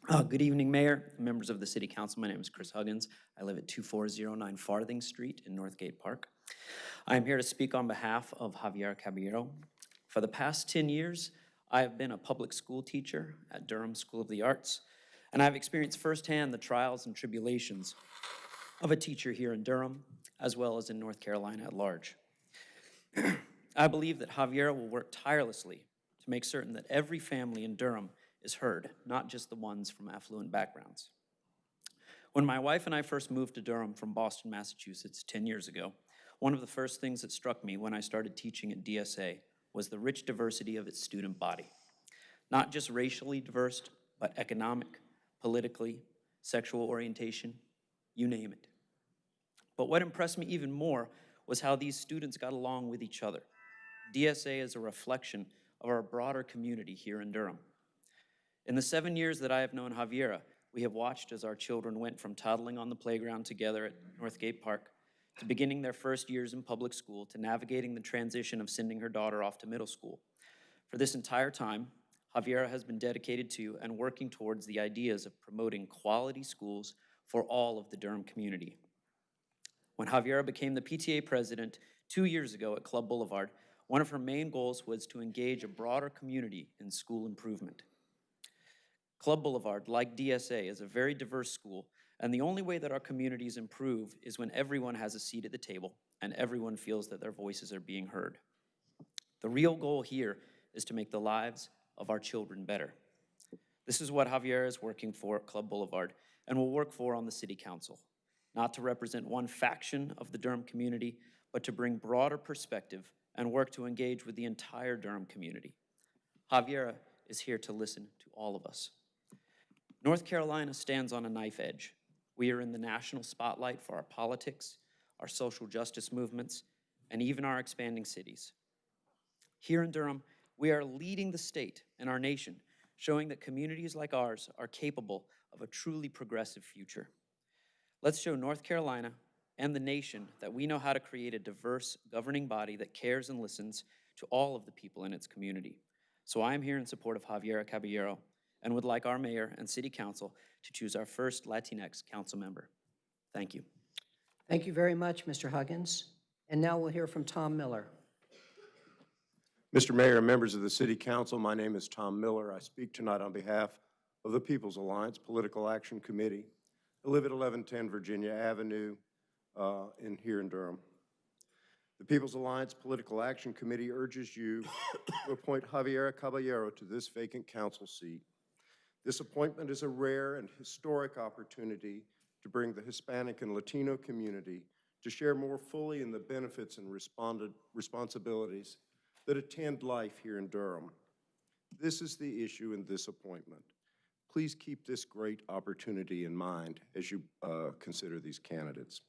[SPEAKER 14] Uh, good evening, Mayor, members of the City Council. My name is Chris Huggins. I live at 2409 Farthing Street in Northgate Park. I am here to speak on behalf of Javier Caballero. For the past 10 years, I have been a public school teacher at Durham School of the Arts, and I've experienced firsthand the trials and tribulations of a teacher here in Durham, as well as in North Carolina at large. I believe that Javier will work tirelessly to make certain that every family in Durham is heard, not just the ones from affluent backgrounds. When my wife and I first moved to Durham from Boston, Massachusetts 10 years ago, one of the first things that struck me when I started teaching at DSA was the rich diversity of its student body. Not just racially diverse, but economic, politically, sexual orientation, you name it. But what impressed me even more was how these students got along with each other. DSA is a reflection of our broader community here in Durham. In the seven years that I have known Javiera, we have watched as our children went from toddling on the playground together at Northgate Park to beginning their first years in public school to navigating the transition of sending her daughter off to middle school. For this entire time, Javiera has been dedicated to and working towards the ideas of promoting quality schools for all of the Durham community. When Javiera became the PTA president two years ago at Club Boulevard, one of her main goals was to engage a broader community in school improvement. Club Boulevard, like DSA, is a very diverse school, and the only way that our communities improve is when everyone has a seat at the table and everyone feels that their voices are being heard. The real goal here is to make the lives of our children better. This is what Javier is working for at Club Boulevard and will work for on the City Council, not to represent one faction of the Durham community, but to bring broader perspective and work to engage with the entire Durham community. Javiera is here to listen to all of us. North Carolina stands on a knife edge. We are in the national spotlight for our politics, our social justice movements, and even our expanding cities. Here in Durham, we are leading the state and our nation, showing that communities like ours are capable of a truly progressive future. Let's show North Carolina and the nation that we know how to create a diverse governing body that cares and listens to all of the people in its community. So I am here in support of Javiera Caballero and would like our mayor and city council to choose our first Latinx council member. Thank you.
[SPEAKER 4] Thank you very much, Mr. Huggins. And now we'll hear from Tom Miller.
[SPEAKER 15] Mr. Mayor and members of the City Council, my name is Tom Miller. I speak tonight on behalf of the People's Alliance Political Action Committee. I live at 1110 Virginia Avenue uh, in here in Durham. The People's Alliance Political Action Committee urges you to appoint Javiera Caballero to this vacant council seat. This appointment is a rare and historic opportunity to bring the Hispanic and Latino community to share more fully in the benefits and responsibilities that attend life here in Durham. This is the issue in this appointment. Please keep this great opportunity in mind as you uh, consider these candidates.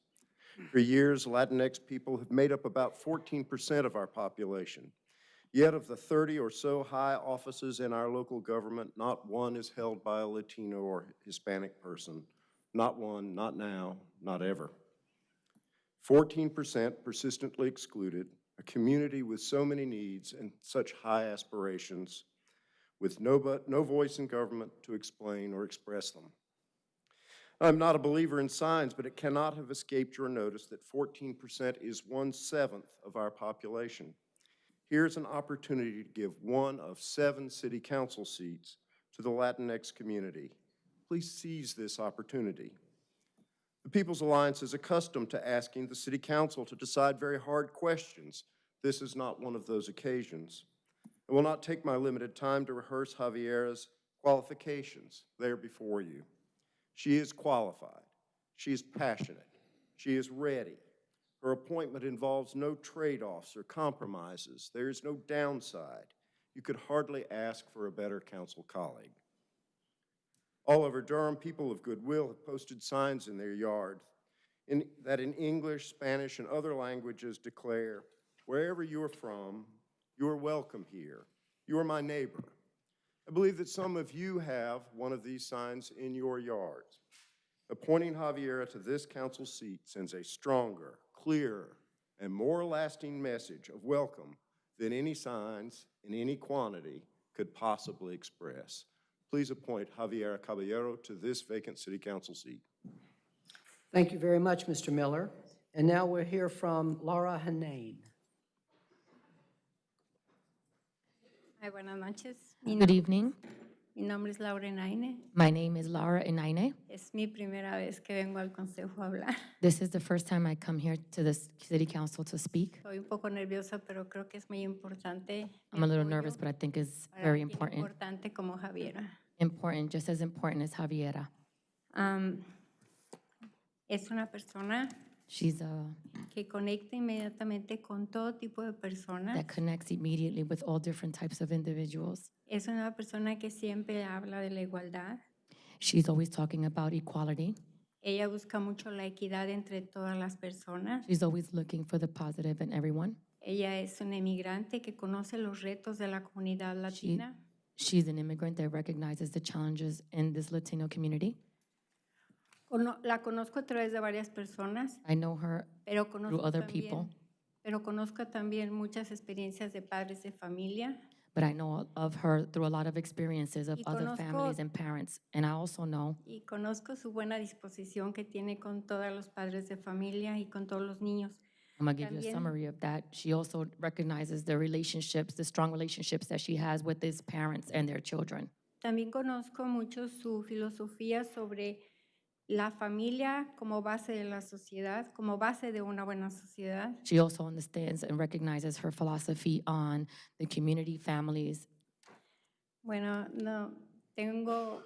[SPEAKER 15] For years, Latinx people have made up about 14% of our population. Yet of the 30 or so high offices in our local government, not one is held by a Latino or Hispanic person. Not one, not now, not ever. 14% persistently excluded, a community with so many needs and such high aspirations, with no, but, no voice in government to explain or express them. I'm not a believer in signs, but it cannot have escaped your notice that 14% is one-seventh of our population. Here's an opportunity to give one of seven city council seats to the Latinx community. Please seize this opportunity. The People's Alliance is accustomed to asking the city council to decide very hard questions. This is not one of those occasions. I will not take my limited time to rehearse Javiera's qualifications. They're before you. She is qualified. She is passionate. She is ready. Her appointment involves no trade-offs or compromises. There is no downside. You could hardly ask for a better council colleague. All over Durham, people of goodwill have posted signs in their yard in, that in English, Spanish, and other languages declare, wherever you are from, you are welcome here. You are my neighbor. I believe that some of you have one of these signs in your yards. Appointing Javiera to this council seat sends a stronger, clearer, and more lasting message of welcome than any signs in any quantity could possibly express. Please appoint Javiera Caballero to this vacant city council seat.
[SPEAKER 4] Thank you very much, Mr. Miller. And now we'll hear from Laura Hanane.
[SPEAKER 16] Hi, buenas noches.
[SPEAKER 17] Good evening.
[SPEAKER 16] Mi nombre es Laura Naine.
[SPEAKER 17] My name is Laura Inaine.
[SPEAKER 16] Es mi primera vez que vengo al consejo a hablar.
[SPEAKER 17] This is the first time I come here to this city council to speak.
[SPEAKER 16] Estoy un poco nerviosa, pero creo que es muy importante.
[SPEAKER 17] I'm a little nervous, but I think it's very
[SPEAKER 16] Tan
[SPEAKER 17] important.
[SPEAKER 16] importante como Javiera.
[SPEAKER 17] Important, just as important as Javiera.
[SPEAKER 16] Am, es una persona
[SPEAKER 17] She's a,
[SPEAKER 16] que conecta inmediatamente con todo tipo de personas.
[SPEAKER 17] that connects immediately with all different types of individuals.
[SPEAKER 16] Es una persona que siempre habla de la igualdad.
[SPEAKER 17] She's always talking about equality.
[SPEAKER 16] Ella busca mucho la equidad entre todas las personas.
[SPEAKER 17] She's always looking for the positive in everyone.
[SPEAKER 16] Ella es una emigrante que conoce los retos de la comunidad latina.
[SPEAKER 17] she's an immigrant that recognizes the challenges in this Latino community.
[SPEAKER 16] Cono- la conozco a través de varias personas,
[SPEAKER 17] I know her
[SPEAKER 16] pero
[SPEAKER 17] through
[SPEAKER 16] conozco,
[SPEAKER 17] other
[SPEAKER 16] también,
[SPEAKER 17] people,
[SPEAKER 16] pero conozco también muchas experiencias de padres de familia
[SPEAKER 17] but I know of her through a lot of experiences of
[SPEAKER 16] Y
[SPEAKER 17] other
[SPEAKER 16] conozco-
[SPEAKER 17] families and parents. And I also know
[SPEAKER 16] y conozco su buena disposición que tiene con todos los padres de familia y con todos los niños.
[SPEAKER 17] I'm gonna give you a
[SPEAKER 16] También-
[SPEAKER 17] summary of that. She also recognizes the relationships, the strong relationships that she has with his parents and their children.
[SPEAKER 16] También conozco mucho su filosofía sobre la familia como base de la sociedad, como base de una buena sociedad.
[SPEAKER 17] She also understands and recognizes her philosophy on the community, families.
[SPEAKER 16] Bueno, no, tengo,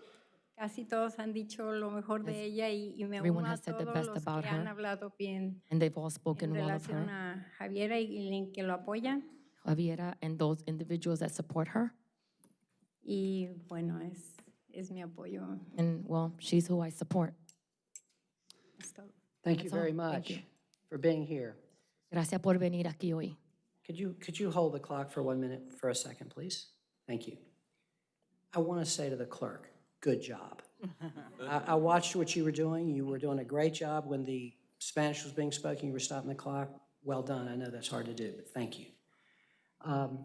[SPEAKER 16] casi todos han dicho lo mejor de ella y, y me
[SPEAKER 17] everyone
[SPEAKER 16] uno a
[SPEAKER 17] has said the
[SPEAKER 16] todos
[SPEAKER 17] best
[SPEAKER 16] los
[SPEAKER 17] about
[SPEAKER 16] que han
[SPEAKER 17] her,
[SPEAKER 16] hablado bien
[SPEAKER 17] And they've all
[SPEAKER 16] en
[SPEAKER 17] spoken well of
[SPEAKER 16] relación
[SPEAKER 17] her.
[SPEAKER 16] a Javiera y, y en que lo apoyan.
[SPEAKER 17] Javiera and those individuals that support her.
[SPEAKER 16] Y bueno, es, es mi apoyo.
[SPEAKER 17] And well, she's who I support.
[SPEAKER 4] Thank you
[SPEAKER 17] That's all.
[SPEAKER 4] very
[SPEAKER 17] Thank
[SPEAKER 4] much
[SPEAKER 17] you.
[SPEAKER 4] for being here.
[SPEAKER 17] Gracias por venir aquí hoy.
[SPEAKER 4] Could you, could you hold the clock for one minute, for a second, please? Thank you. I want to say to the clerk, good job. I, I watched what you were doing. You were doing a great job when the Spanish was being spoken. You were stopping the clock. Well done. I know that's hard to do, but thank you. Um,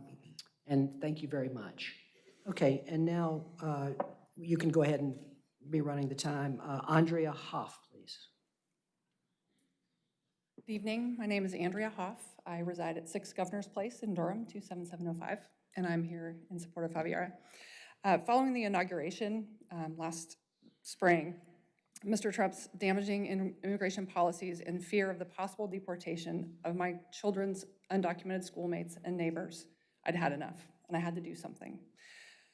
[SPEAKER 4] And thank you very much. Okay, and now uh, you can go ahead and be running the time. Uh, Andrea Hoff.
[SPEAKER 18] Good evening. My name is Andrea Hoff. I reside at 6 Governor's Place in Durham, 27705, and I'm here in support of Javiera. Uh, Following the inauguration um, last spring, Mr. Trump's damaging immigration policies and fear of the possible deportation of my children's undocumented schoolmates and neighbors, I'd had enough, and I had to do something.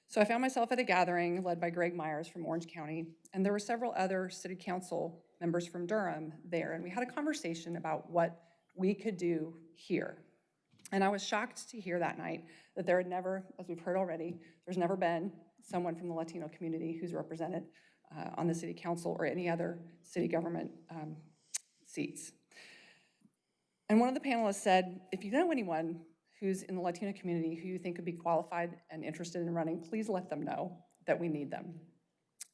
[SPEAKER 18] So I found myself at a gathering led by Greg Myers from Orange County, and there were several other city council members from Durham there, and we had a conversation about what we could do here. And I was shocked to hear that night that there had never, as we've heard already, there's never been someone from the Latino community who's represented uh, on the city council or any other city government um, seats. And one of the panelists said, if you know anyone who's in the Latino community who you think could be qualified and interested in running, please let them know that we need them.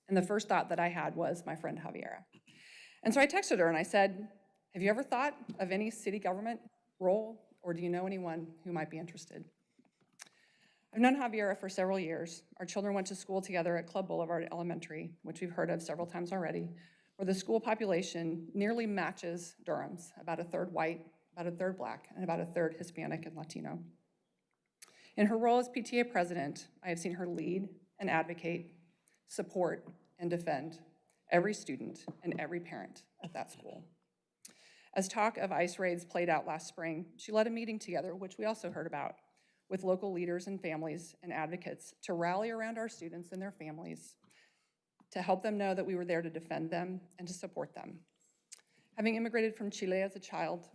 [SPEAKER 18] And the first thought that I had was my friend Javiera. And so I texted her and I said, have you ever thought of any city government role, or do you know anyone who might be interested? I've known Javiera for several years. Our children went to school together at Club Boulevard Elementary, which we've heard of several times already, where the school population nearly matches Durham's, about a third white, about a third black, and about a third Hispanic and Latino. In her role as PTA president, I have seen her lead and advocate, support, and defend every student and every parent at that school. As talk of ICE raids played out last spring, she led a meeting together, which we also heard about, with local leaders and families and advocates to rally around our students and their families, to help them know that we were there to defend them and to support them. Having immigrated from Chile as a child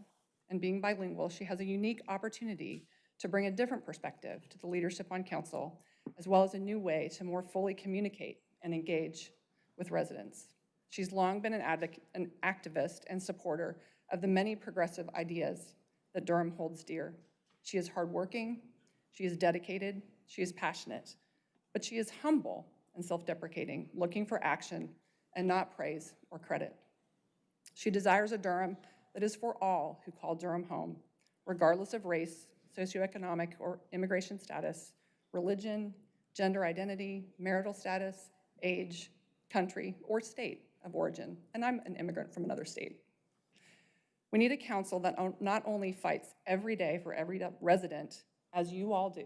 [SPEAKER 18] and being bilingual, she has a unique opportunity to bring a different perspective to the leadership on council, as well as a new way to more fully communicate and engage with residents. She's long been an advocate, an activist and supporter of the many progressive ideas that Durham holds dear. She is hardworking, she is dedicated, she is passionate, but she is humble and self-deprecating, looking for action and not praise or credit. She desires a Durham that is for all who call Durham home, regardless of race, socioeconomic or immigration status, religion, gender identity, marital status, age, country, or state of origin. And I'm an immigrant from another state. We need a council that not only fights every day for every resident, as you all do,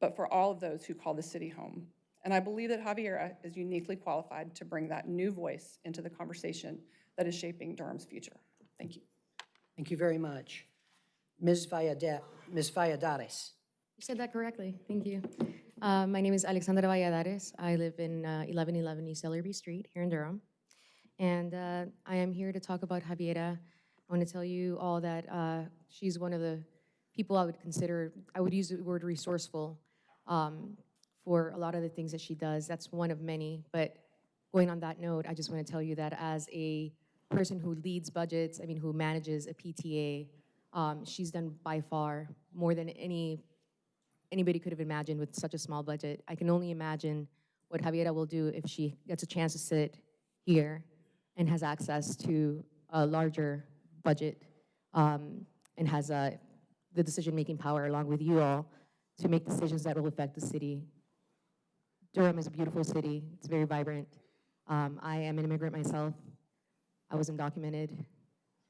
[SPEAKER 18] but for all of those who call the city home. And I believe that Javiera uh, is uniquely qualified to bring that new voice into the conversation that is shaping Durham's future. Thank you.
[SPEAKER 4] Thank you very much. Ms. Vallada- Ms. Valladares.
[SPEAKER 19] You said that correctly. Thank you. Uh, my name is Alexandra Valladares. I live in uh, 1111 East Ellerby Street here in Durham. And uh, I am here to talk about Javiera. I want to tell you all that uh, she's one of the people I would consider, I would use the word resourceful um, for a lot of the things that she does. That's one of many. But going on that note, I just want to tell you that as a person who leads budgets, I mean, who manages a PTA, um, she's done by far more than any anybody could have imagined with such a small budget. I can only imagine what Javiera will do if she gets a chance to sit here and has access to a larger budget um, and has uh, the decision-making power along with you all to make decisions that will affect the city. Durham is a beautiful city. It's very vibrant. Um, I am an immigrant myself. I was undocumented,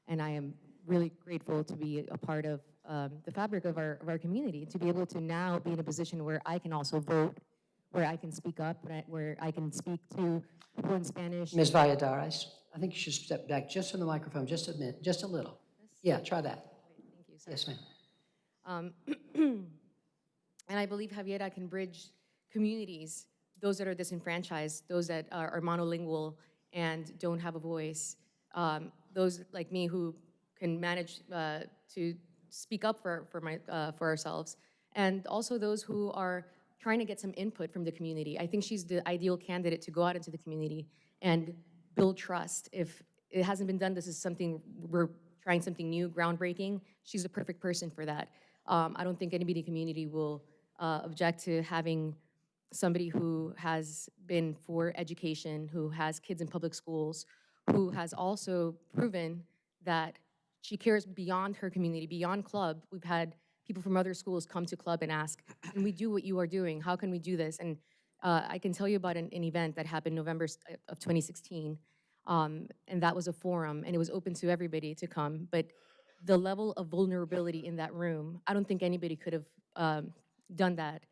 [SPEAKER 19] and I am really grateful to be a part of um, the fabric of our, of our community, to be able to now be in a position where I can also vote, where I can speak up, where I- where I can speak to people in Spanish.
[SPEAKER 4] Ms. Valladares, I think you should step back just from the microphone, just a minute, just a little. Yeah, try that. Thank you, sir. Yes, ma'am.
[SPEAKER 19] Um, and I believe Javiera can bridge communities, those that are disenfranchised, those that are, are monolingual and don't have a voice, um, those like me who can manage uh, to speak up for, for, my, uh, for ourselves, and also those who are trying to get some input from the community. I think she's the ideal candidate to go out into the community and build trust. If it hasn't been done, this is something, we're trying something new, groundbreaking. She's the perfect person for that. Um, I don't think anybody in the community will uh, object to having somebody who has been for education, who has kids in public schools, who has also proven that she cares beyond her community, beyond club. We've had people from other schools come to club and ask, can we do what you are doing? How can we do this? And uh, I can tell you about an, an event that happened November of 2016. Um, and that was a forum, and it was open to everybody to come. But the level of vulnerability in that room, I don't think anybody could have um, done that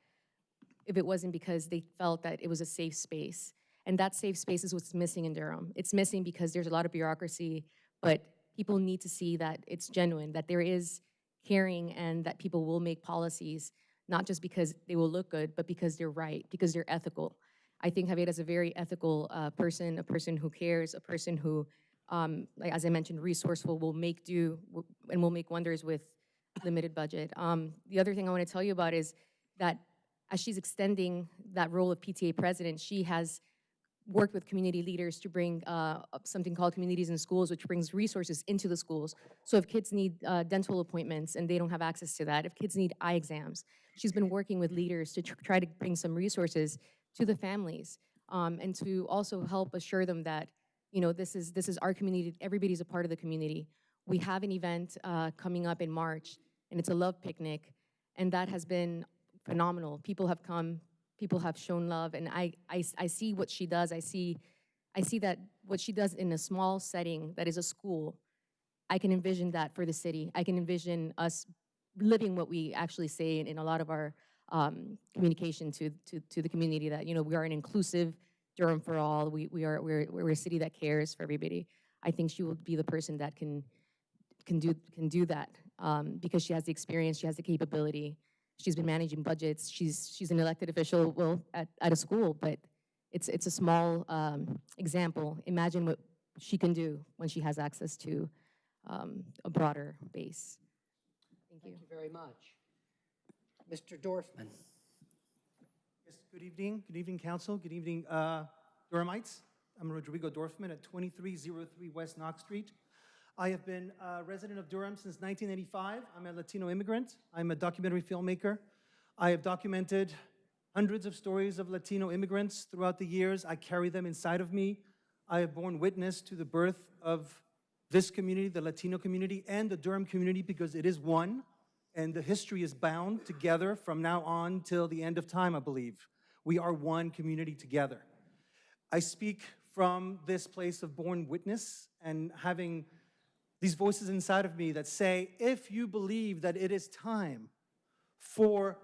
[SPEAKER 19] if it wasn't because they felt that it was a safe space. And that safe space is what's missing in Durham. It's missing because there's a lot of bureaucracy, but people need to see that it's genuine, that there is caring, and that people will make policies, not just because they will look good, but because they're right, because they're ethical. I think Javier is a very ethical uh, person, a person who cares, a person who, um, like, as I mentioned, resourceful, will make do and will make wonders with limited budget. Um, the other thing I want to tell you about is that as she's extending that role of PTA president, she has worked with community leaders to bring uh, something called Communities in Schools, which brings resources into the schools. So if kids need uh, dental appointments and they don't have access to that, if kids need eye exams, she's been working with leaders to tr- try to bring some resources to the families um, and to also help assure them that, you know, this is, this is our community, everybody's a part of the community. We have an event uh, coming up in March, and it's a love picnic, and that has been phenomenal. People have come, people have shown love, and I, I, I see what she does. I see, I see that what she does in a small setting that is a school. I can envision that for the city. I can envision us living what we actually say in, in a lot of our um, communication to, to, to the community that, you know, we are an inclusive Durham for all. We, we are, we're, we're a city that cares for everybody. I think she will be the person that can, can do, can do that um, because she has the experience, she has the capability. She's been managing budgets. She's, she's an elected official, well, at, at a school, but it's, it's a small um, example. Imagine what she can do when she has access to um, a broader base. Thank you.
[SPEAKER 4] Thank you very much. Mr. Dorfman.
[SPEAKER 20] Yes, good evening. Good evening, council. Good evening, uh, Durhamites. I'm Rodrigo Dorfman at 2303 West Knox Street. I have been a resident of Durham since 1985. I'm a Latino immigrant. I'm a documentary filmmaker. I have documented hundreds of stories of Latino immigrants throughout the years. I carry them inside of me. I have borne witness to the birth of this community, the Latino community, and the Durham community because it is one, and the history is bound together from now on till the end of time, I believe. We are one community together. I speak from this place of born witness and having these voices inside of me that say, if you believe that it is time for,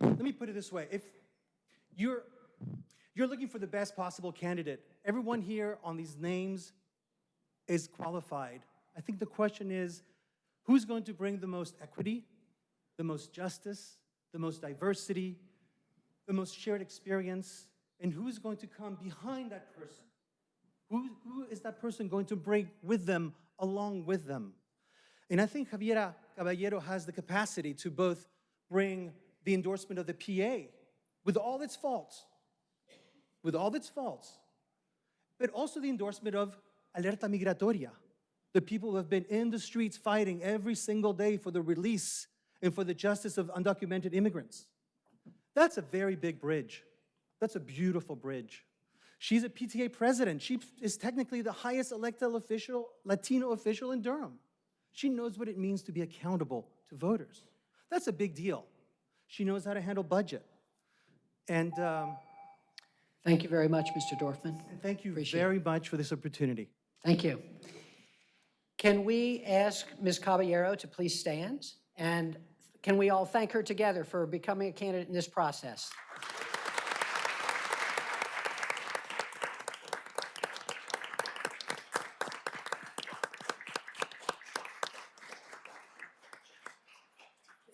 [SPEAKER 20] let me put it this way, if you're, you're looking for the best possible candidate, everyone here on these names is qualified. I think the question is, who's going to bring the most equity, the most justice, the most diversity, the most shared experience, and who's going to come behind that person? Who, who is that person going to bring with them, along with them? And I think Javiera Caballero has the capacity to both bring the endorsement of the PA with all its faults, with all its faults, but also the endorsement of Alerta Migratoria, the people who have been in the streets fighting every single day for the release and for the justice of undocumented immigrants. That's a very big bridge. That's a beautiful bridge. She's a PTA president. She is technically the highest elected official, Latino official in Durham. She knows what it means to be accountable to voters. That's a big deal. She knows how to handle budget. And um,
[SPEAKER 4] Thank you very much, Mr. Dorfman.
[SPEAKER 20] thank you
[SPEAKER 4] Appreciate it.
[SPEAKER 20] very much for this opportunity.
[SPEAKER 4] Thank you. Can we ask Ms. Caballero to please stand? And can we all thank her together for becoming a candidate in this process?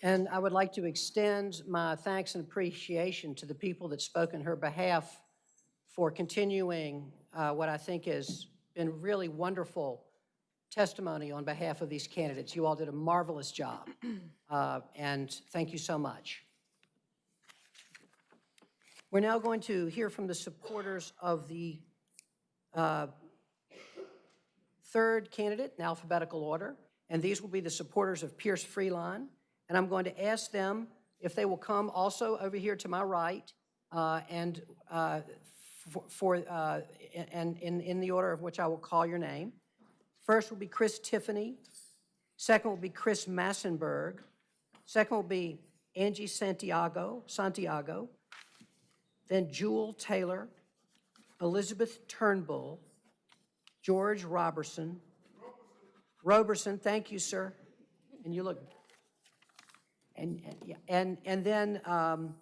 [SPEAKER 4] And I would like to extend my thanks and appreciation to the people that spoke in her behalf for continuing uh, what I think has been really wonderful testimony on behalf of these candidates. You all did a marvelous job, uh, and thank you so much. We're now going to hear from the supporters of the uh, third candidate in alphabetical order, and these will be the supporters of Pierce Freelon. And I'm going to ask them if they will come also over here to my right uh, and uh, for, for uh, and in, in the order of which I will call your name. First will be Chris Tiffany. Second will be Chris Massenberg. Second will be Angie Santiago, Santiago. Then Jewel Taylor, Elizabeth Turnbull, George Robertson. Roberson, thank you, sir. And you look, and, and, and, then um,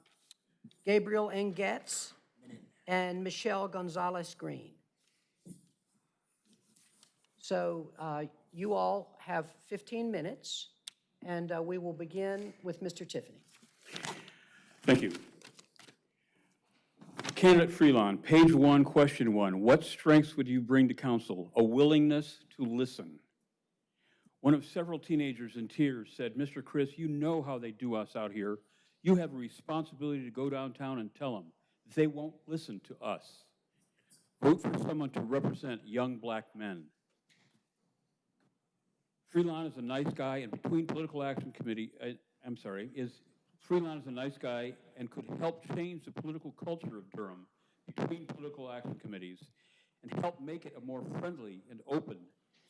[SPEAKER 4] Gabriel Engetz and Michelle Gonzalez Green. So uh, you all have 15 minutes, and uh, we will begin with Mr. Tiffany.
[SPEAKER 21] Thank you. Candidate Freelon, page one, question one. What strengths would you bring to council? A willingness to listen. One of several teenagers in tears said, Mr. Chris, you know how they do us out here. You have a responsibility to go downtown and tell them. They won't listen to us. Vote for someone to represent young black men. Freelon is a nice guy, and between Political Action Committee, uh, I'm sorry, is Freelon is a nice guy and could help change the political culture of Durham between political action committees and help make it a more friendly and open,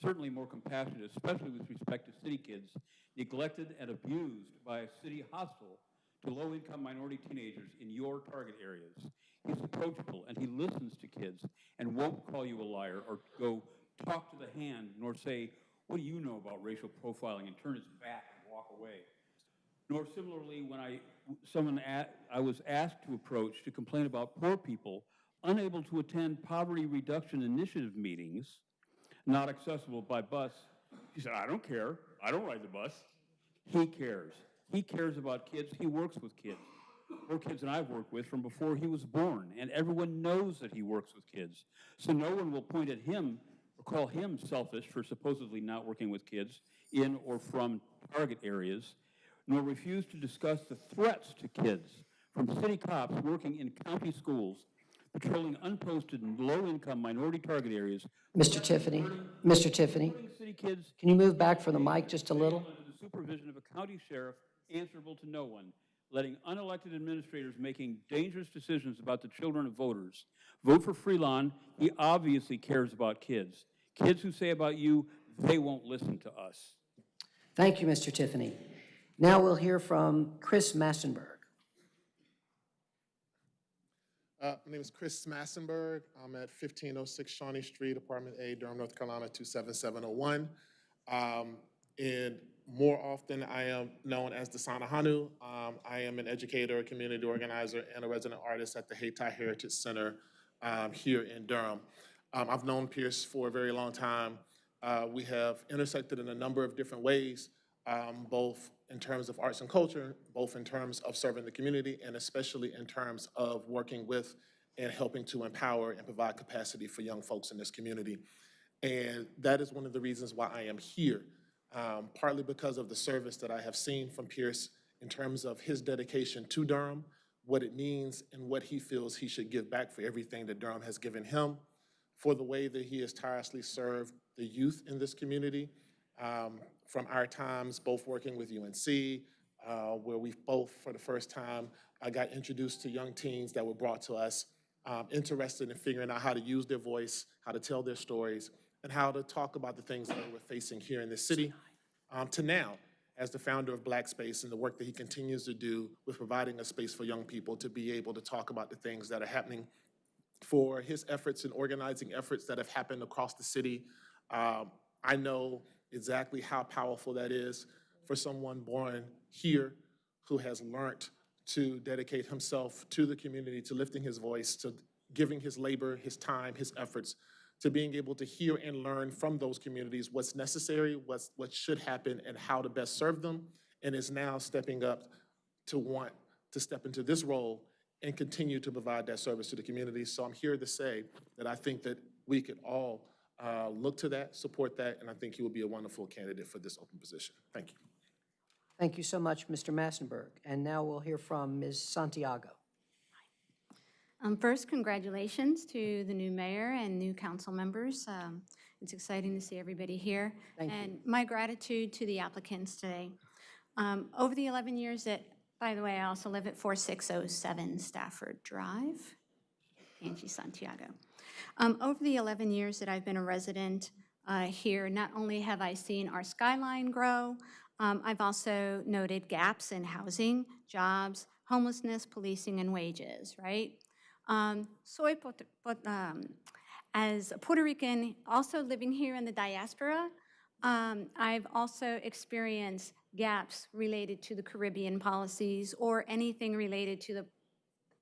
[SPEAKER 21] certainly more compassionate, especially with respect to city kids neglected and abused by a city hostile to low-income minority teenagers in your target areas. He's approachable and he listens to kids and won't call you a liar or go talk to the hand nor say, what do you know about racial profiling and turn his back and walk away. nor similarly when I, someone, a- I was asked to approach to complain about poor people unable to attend poverty reduction initiative meetings, not accessible by bus. He said, I don't care. I don't ride the bus. He cares. He cares about kids. He works with kids. More kids than I've worked with from before he was born, and everyone knows that he works with kids. So no one will point at him or call him selfish for supposedly not working with kids in or from target areas, nor refuse to discuss the threats to kids from city cops working in county schools, patrolling unposted and low-income minority target areas.
[SPEAKER 4] Mr. Tiffany, Mr. Tiffany,
[SPEAKER 21] City kids
[SPEAKER 4] can you move back from the mic just a little?
[SPEAKER 21] under the supervision of a county sheriff answerable to no one, letting unelected administrators making dangerous decisions about the children of voters. Vote for Freelon. He obviously cares about kids. Kids who say about you, they won't listen to us.
[SPEAKER 4] Thank you, Mr. Tiffany. Now we'll hear from Chris Massenberg.
[SPEAKER 22] Uh, My name is Chris Massenberg. I'm at 1506 Shawnee Street, Apartment A, Durham, North Carolina, 27701. Um, And more often, I am known as the Sanahanu. Um, I am an educator, a community organizer, and a resident artist at the Hayti Heritage Center um, here in Durham. Um, I've known Pierce for a very long time. Uh, We have intersected in a number of different ways, um, both in terms of arts and culture, both in terms of serving the community, and especially in terms of working with and helping to empower and provide capacity for young folks in this community. And that is one of the reasons why I am here, um, partly because of the service that I have seen from Pierce in terms of his dedication to Durham, what it means, and what he feels he should give back for everything that Durham has given him, for the way that he has tirelessly served the youth in this community, um, from our times both working with UNC, uh, where we both, for the first time, I got introduced to young teens that were brought to us, um, interested in figuring out how to use their voice, how to tell their stories, and how to talk about the things that we're facing here in this city, um, to now, as the founder of Black Space and the work that he continues to do with providing a space for young people to be able to talk about the things that are happening for his efforts and organizing efforts that have happened across the city. Um, I know exactly how powerful that is for someone born here who has learned to dedicate himself to the community, to lifting his voice, to giving his labor, his time, his efforts, to being able to hear and learn from those communities what's necessary, what's, what should happen, and how to best serve them, and is now stepping up to want to step into this role and continue to provide that service to the community. So I'm here to say that I think that we could all uh, look to that, support that, and I think he will be a wonderful candidate for this open position. Thank you.
[SPEAKER 4] Thank you so much, Mr. Massenberg. And now we'll hear from Ms. Santiago.
[SPEAKER 23] Um, First, congratulations to the new mayor and new council members. Um, It's exciting to see everybody here.
[SPEAKER 4] Thank you.
[SPEAKER 23] And my gratitude to the applicants today. Um, Over the 11 years that, by the way, I also live at 4607 Stafford Drive, Angie Santiago. Um, Over the 11 years that I've been a resident uh, here, not only have I seen our skyline grow, um, I've also noted gaps in housing, jobs, homelessness, policing, and wages, right? Um, soy um, as a Puerto Rican, also living here in the diaspora, um, I've also experienced gaps related to the Caribbean policies or anything related to the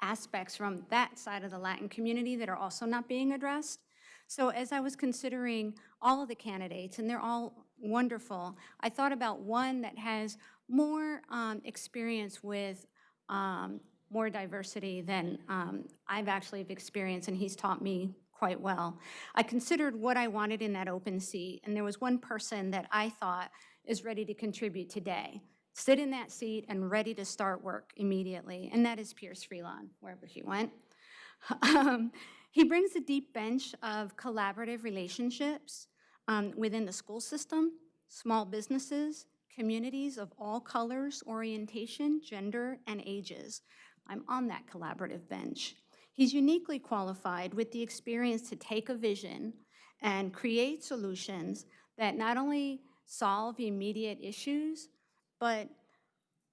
[SPEAKER 23] aspects from that side of the Latin community that are also not being addressed. So as I was considering all of the candidates, and they're all wonderful, I thought about one that has more um, experience with um, more diversity than um, I've actually experienced, and he's taught me quite well. I considered what I wanted in that open seat, and there was one person that I thought is ready to contribute today, sit in that seat and ready to start work immediately, and that is Pierce Freelon, wherever he went. Um, He brings a deep bench of collaborative relationships um, within the school system, small businesses, communities of all colors, orientation, gender, and ages. I'm on that collaborative bench. He's uniquely qualified with the experience to take a vision and create solutions that not only solve immediate issues, but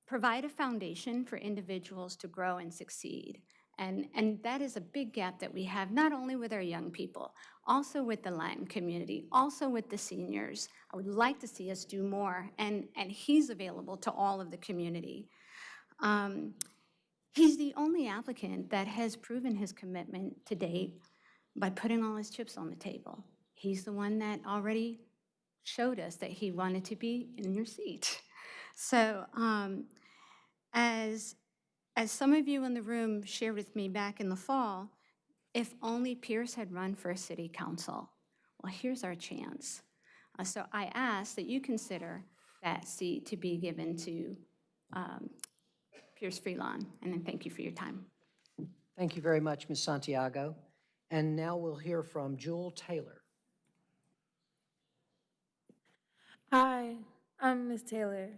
[SPEAKER 23] provide a foundation for individuals to grow and succeed. And, and that is a big gap that we have, not only with our young people, also with the Latin community, also with the seniors. I would like to see us do more, and, and he's available to all of the community. Um, He's the only applicant that has proven his commitment to date by putting all his chips on the table. He's the one that already showed us that he wanted to be in your seat. So um, as, as some of you in the room shared with me back in the fall, if only Pierce had run for city council. Well, here's our chance. Uh, So I ask that you consider that seat to be given to um, Pierce Freelon, and then thank you for your time.
[SPEAKER 4] Thank you very much, Ms. Santiago. And now we'll hear from Jewel Taylor.
[SPEAKER 24] Hi, I'm Miss Taylor.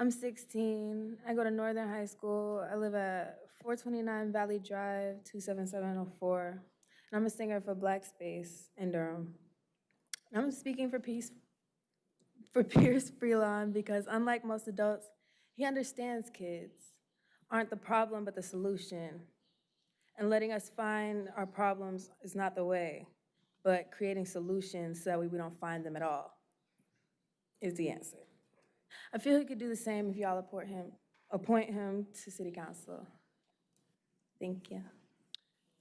[SPEAKER 24] I'm 16. I go to Northern High School. I live at 429 Valley Drive, 27704. And I'm a singer for Black Space in Durham. And I'm speaking for Peace for Pierce Freelon because unlike most adults, he understands kids aren't the problem but the solution. And letting us find our problems is not the way, but creating solutions so that we don't find them at all is the answer. I feel he could do the same if y'all appoint him, appoint him to city council. Thank you.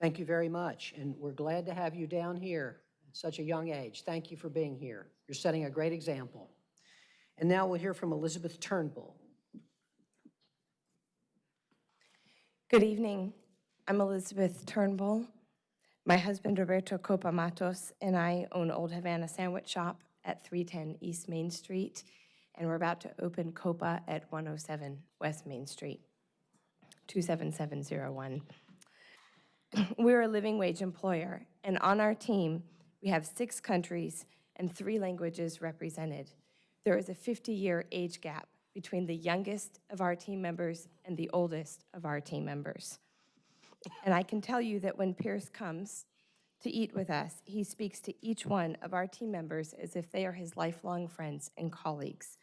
[SPEAKER 4] Thank you very much, and we're glad to have you down here at such a young age. Thank you for being here. You're setting a great example. And now we'll hear from Elizabeth Turnbull.
[SPEAKER 25] Good evening. I'm Elizabeth Turnbull. My husband Roberto Copa Matos and I own Old Havana Sandwich Shop at 310 East Main Street, and we're about to open Copa at 107 West Main Street, 27701. We're a living wage employer, and on our team, we have six countries and three languages represented. There is a 50-year age gap between the youngest of our team members and the oldest of our team members. And I can tell you that when Pierce comes to eat with us, he speaks to each one of our team members as if they are his lifelong friends and colleagues,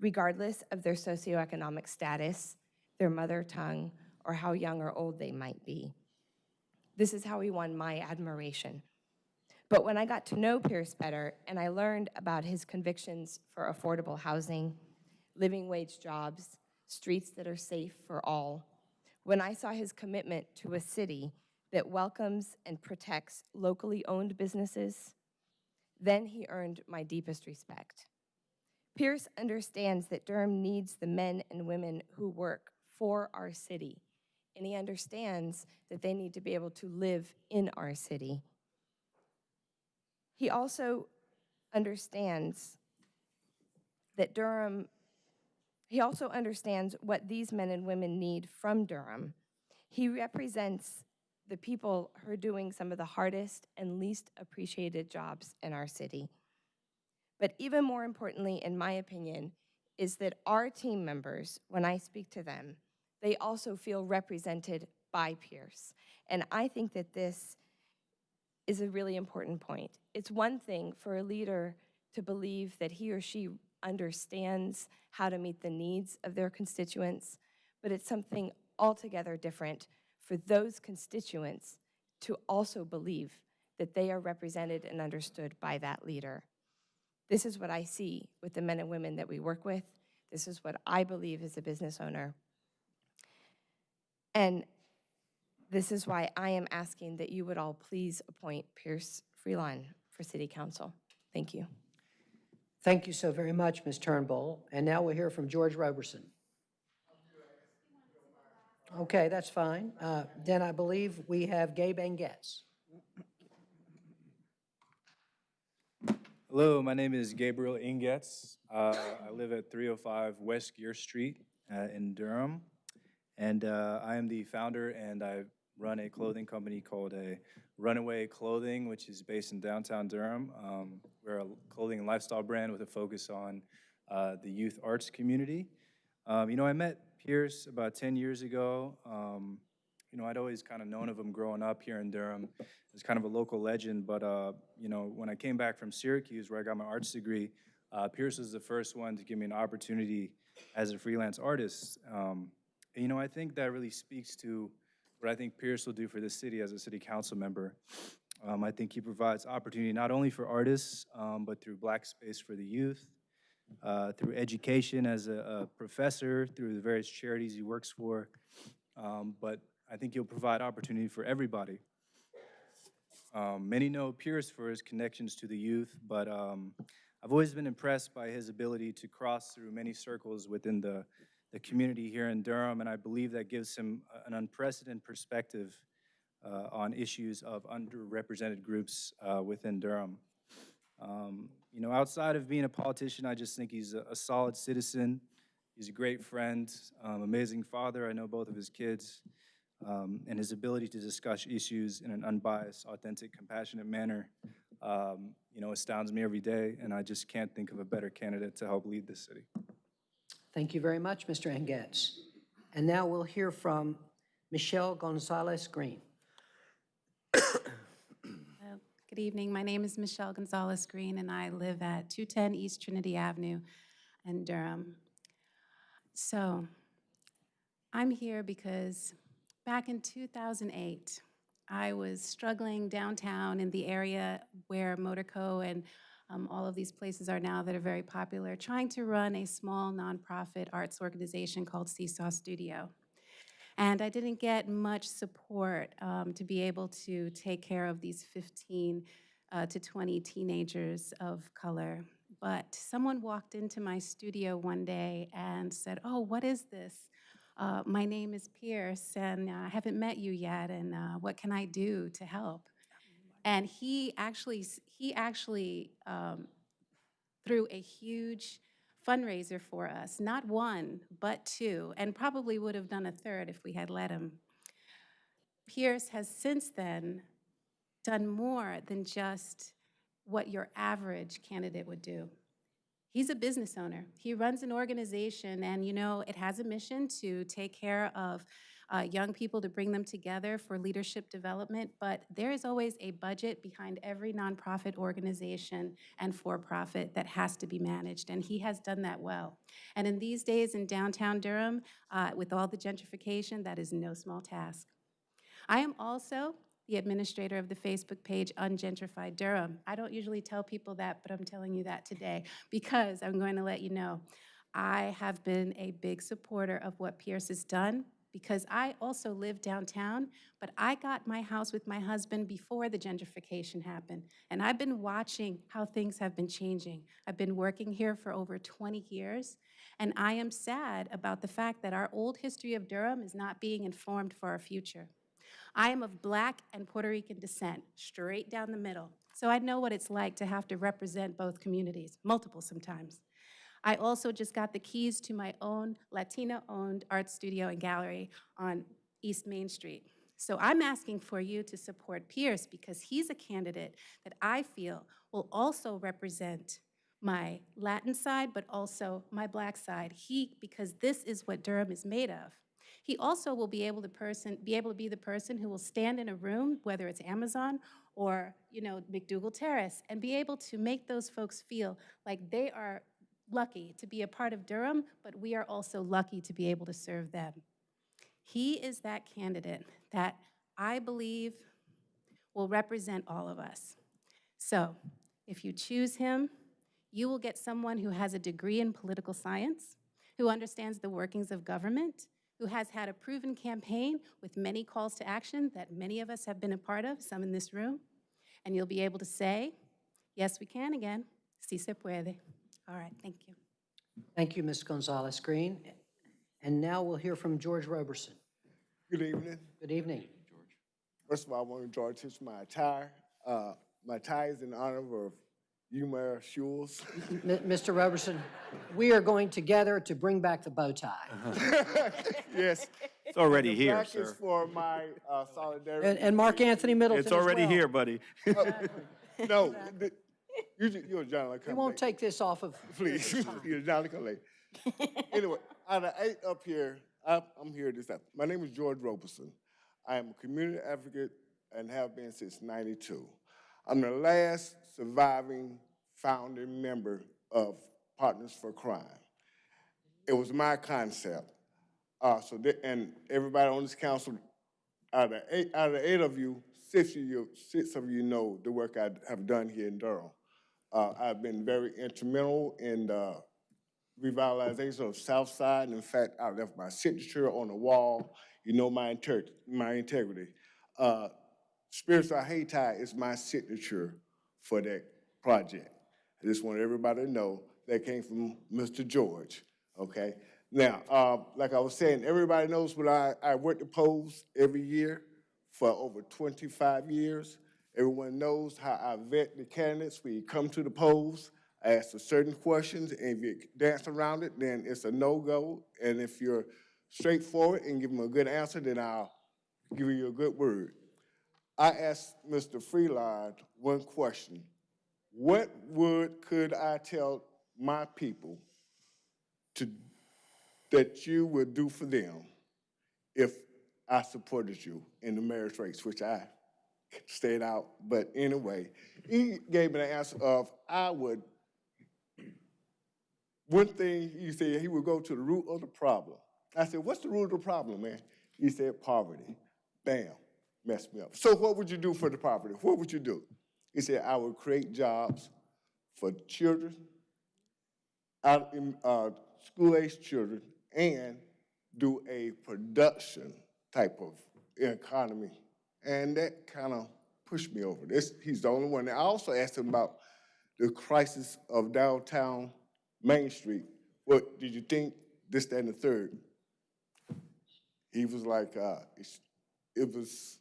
[SPEAKER 25] regardless of their socioeconomic status, their mother tongue, or how young or old they might be. This is how he won my admiration. But when I got to know Pierce better and I learned about his convictions for affordable housing, living wage jobs, streets that are safe for all, when I saw his commitment to a city that welcomes and protects locally owned businesses, then he earned my deepest respect. Pierce understands that Durham needs the men and women who work for our city, and he understands that they need to be able to live in our city. He also understands that Durham, he also understands what these men and women need from Durham. He represents the people who are doing some of the hardest and least appreciated jobs in our city. But even more importantly, in my opinion, is that our team members, when I speak to them, they also feel represented by Pierce. And I think that this is a really important point. It's one thing for a leader to believe that he or she understands how to meet the needs of their constituents, but it's something altogether different for those constituents to also believe that they are represented and understood by that leader. This is what I see with the men and women that we work with. This is what I believe as a business owner. And this is why I am asking that you would all please appoint Pierce Freelon for City Council. Thank you.
[SPEAKER 4] Thank you so very much, Ms. Turnbull. And now we'll hear from George Roberson. Okay, that's fine. Uh, Then I believe we have Gabe Eng-Goetz.
[SPEAKER 26] Hello, my name is Gabriel Eng-Goetz. Uh, I live at 305 West Geer Street uh, in Durham. And uh, I am the founder and I run a clothing company called a Runaway Clothing, which is based in downtown Durham. Um, we're a clothing and lifestyle brand with a focus on uh, the youth arts community. Um, you know, I met Pierce about 10 years ago. Um, you know, I'd always kind of known of him growing up here in Durham as kind of a local legend, but, uh, you know, when I came back from Syracuse, where I got my arts degree, uh, Pierce was the first one to give me an opportunity as a freelance artist. Um, and, you know, I think that really speaks to what I think Pierce will do for this city as a city council member. Um, I think he provides opportunity not only for artists, um, but through Black Space for the Youth, uh, through education as a, a professor, through the various charities he works for. Um, but I think he'll provide opportunity for everybody. Um, many know Pierce for his connections to the youth, but um, I've always been impressed by his ability to cross through many circles within the, the community here in Durham, and I believe that gives him an unprecedented perspective uh, on issues of underrepresented groups uh, within Durham. Um, you know, outside of being a politician, I just think he's a, a solid citizen. He's a great friend, um, amazing father. I know both of his kids. Um, and his ability to discuss issues in an unbiased, authentic, compassionate manner, um, you know, astounds me every day. And I just can't think of a better candidate to help lead this city.
[SPEAKER 4] Thank you very much, Mr. Eng-Goetz. And now we'll hear from Michelle Gonzalez Green.
[SPEAKER 27] Good evening. My name is Michelle Gonzalez Green, and I live at 210 East Trinity Avenue in Durham. So I'm here because back in 2008, I was struggling downtown in the area where Motorco and um, all of these places are now that are very popular, trying to run a small nonprofit arts organization called Seesaw Studio. And I didn't get much support um, to be able to take care of these 15 uh, to 20 teenagers of color. But someone walked into my studio one day and said, Oh, what is this? Uh, my name is Pierce, and uh, I haven't met you yet, and uh, what can I do to help? And he actually, he actually um, threw a huge fundraiser for us, not one, but two, and probably would have done a third if we had let him. Pierce has since then done more than just what your average candidate would do. He's a business owner. He runs an organization, and you know, it has a mission to take care of uh, young people to bring them together for leadership development, but there is always a budget behind every nonprofit organization and for-profit that has to be managed, and he has done that well. And in these days in downtown Durham, uh, with all the gentrification, that is no small task. I am also the administrator of the Facebook page Ungentrified Durham. I don't usually tell people that, but I'm telling you that today because I'm going to let you know. I have been a big supporter of what Pierce has done because I also live downtown, but I got my house with my husband before the gentrification happened. And I've been watching how things have been changing. I've been working here for over 20 years, and I am sad about the fact that our old history of Durham is not being informed for our future. I am of Black and Puerto Rican descent, straight down the middle. So I know what it's like to have to represent both communities, multiple sometimes. I also just got the keys to my own Latina-owned art studio and gallery on East Main Street. So I'm asking for you to support Pierce because he's a candidate that I feel will also represent my Latin side, but also my black side. He, because this is what Durham is made of. He also will be able to person, be able to be the person who will stand in a room, whether it's Amazon or, you know, McDougal Terrace, and be able to make those folks feel like they are lucky to be a part of Durham, but we are also lucky to be able to serve them. He is that candidate that I believe will represent all of us. So if you choose him, you will get someone who has a degree in political science, who understands the workings of government, who has had a proven campaign with many calls to action that many of us have been a part of, some in this room. And you'll be able to say, yes, we can again, si se puede. All right, thank you.
[SPEAKER 4] Thank you, Ms. Gonzalez Green. And now we'll hear from George Roberson.
[SPEAKER 28] Good evening.
[SPEAKER 4] Good evening. George.
[SPEAKER 28] First of all, I want to draw attention to my attire. Uh, my tie is in honor of you, Mayor
[SPEAKER 4] Schewel. Mr. Roberson, we are going together to bring back the bow tie.
[SPEAKER 28] yes.
[SPEAKER 3] It's already
[SPEAKER 28] And
[SPEAKER 3] here,
[SPEAKER 28] the black
[SPEAKER 3] sir.
[SPEAKER 28] for my uh, solidarity.
[SPEAKER 4] And, and Mark Anthony Middleton
[SPEAKER 3] It's already
[SPEAKER 4] well.
[SPEAKER 3] here, buddy.
[SPEAKER 28] no, the, you, you're John
[SPEAKER 4] We won't take this off of.
[SPEAKER 28] Please, you're John come late. anyway, out of eight up here, I'm, I'm here this afternoon. My name is George Roberson. I am a community advocate and have been since 92. I'm the last surviving founding member of Partners for Crime. It was my concept. Uh, so, th- and everybody on this council out of eight, out of eight of you, six of you, six of you know the work I have done here in Durham. Uh, I've been very instrumental in the revitalization of Southside. And In fact, I left my signature on the wall. You know my inter, my integrity. Uh, Spiritual Hayti is my signature for that project. I just want everybody to know that came from Mr. George, okay? Now, uh, like I was saying, everybody knows when I, I work the polls every year for over 25 years. Everyone knows how I vet the candidates We come to the polls. I ask a certain questions, and if you dance around it, then it's a no-go. And if you're straightforward and give them a good answer, then I'll give you a good word. I asked Mr. Freelon one question. What would, could I tell my people to, that you would do for them if I supported you in the mayor's race, which I stayed out, but anyway, he gave me the answer of, I would, one thing he said, he would go to the root of the problem. I said, what's the root of the problem, man? He said, poverty. Bam, messed me up. So what would you do for the poverty? What would you do? He said, I would create jobs for children, out in, uh, school-aged children, and do a production type of economy. And that kind of pushed me over. This, he's the only one. I also asked him about the crisis of downtown Main Street. What did you think? This, that, and the third. He was like, uh, it was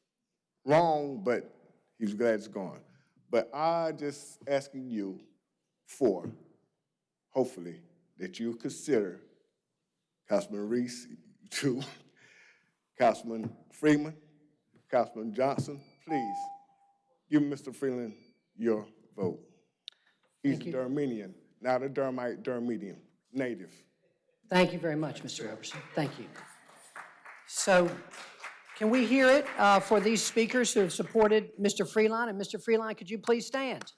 [SPEAKER 28] wrong, but he was glad it's gone. But I just asking you for, hopefully, that you consider Councilman Reece, too, Councilman Freeman, Councilman Johnson, please, give Mr. Freelon your vote. He's a Durhamian, not a Durhamite, Durhamidian, native.
[SPEAKER 4] Thank you very much, Mr. Everson. Thank you. So can we hear it uh, for these speakers who have supported Mr. Freelon? And Mr. Freelon, could you please stand?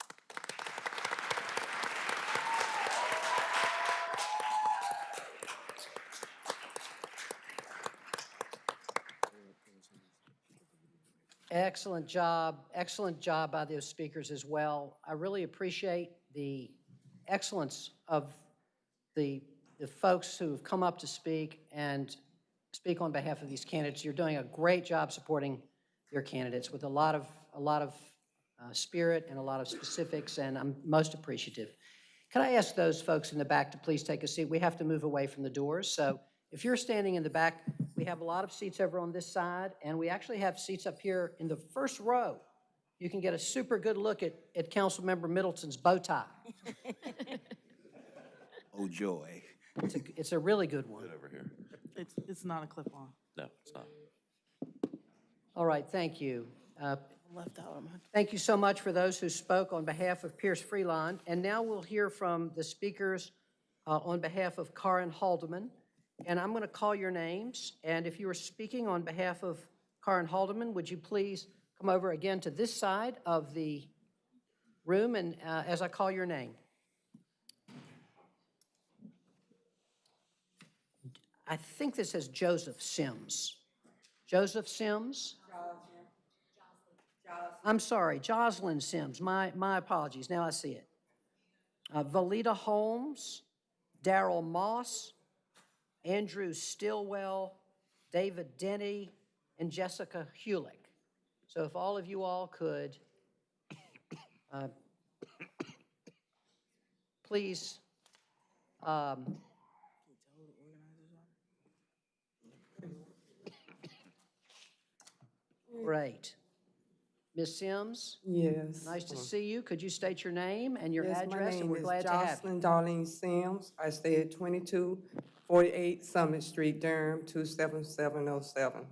[SPEAKER 4] Excellent job, excellent job by those speakers as well. I really appreciate the excellence of the, the folks who have come up to speak and speak on behalf of these candidates. You're doing a great job supporting your candidates with a lot of, a lot of uh, spirit and a lot of specifics, and I'm most appreciative. Can I ask those folks in the back to please take a seat? We have to move away from the doors, so if you're standing in the back, we have a lot of seats over on this side, and we actually have seats up here in the first row. You can get a super good look at, at Councilmember Middleton's bow tie.
[SPEAKER 3] Oh, joy.
[SPEAKER 4] It's a, it's a really good one.
[SPEAKER 29] over here.
[SPEAKER 30] It's, it's not a clip-on.
[SPEAKER 29] No, it's not.
[SPEAKER 4] All right, thank you. Uh,
[SPEAKER 30] Left out. I'm-
[SPEAKER 4] Thank you so much for those who spoke on behalf of Pierce Freelon. And now we'll hear from the speakers uh, on behalf of Karin Haldeman. And I'm going to call your names. And if you are speaking on behalf of Karin Haldeman, would you please come over again to this side of the room and uh, as I call your name? I think this is Joseph Sims. Joseph Sims? I'm sorry, Jocelyn Sims. My, my apologies. Now I see it. Uh, Valita Holmes, Daryl Moss, Andrew Stillwell, David Denny, and Jessica Hulick. So if all of you all could, uh, please, um, great. Ms. Sims?
[SPEAKER 31] Yes.
[SPEAKER 4] Nice to see you. Could you state your name and your
[SPEAKER 31] Yes, my
[SPEAKER 4] address? And
[SPEAKER 31] name
[SPEAKER 4] we're
[SPEAKER 31] is
[SPEAKER 4] glad to have you.
[SPEAKER 31] Jocelyn Darlene Sims. I stay at 2248 Summit Street, Durham, 27707.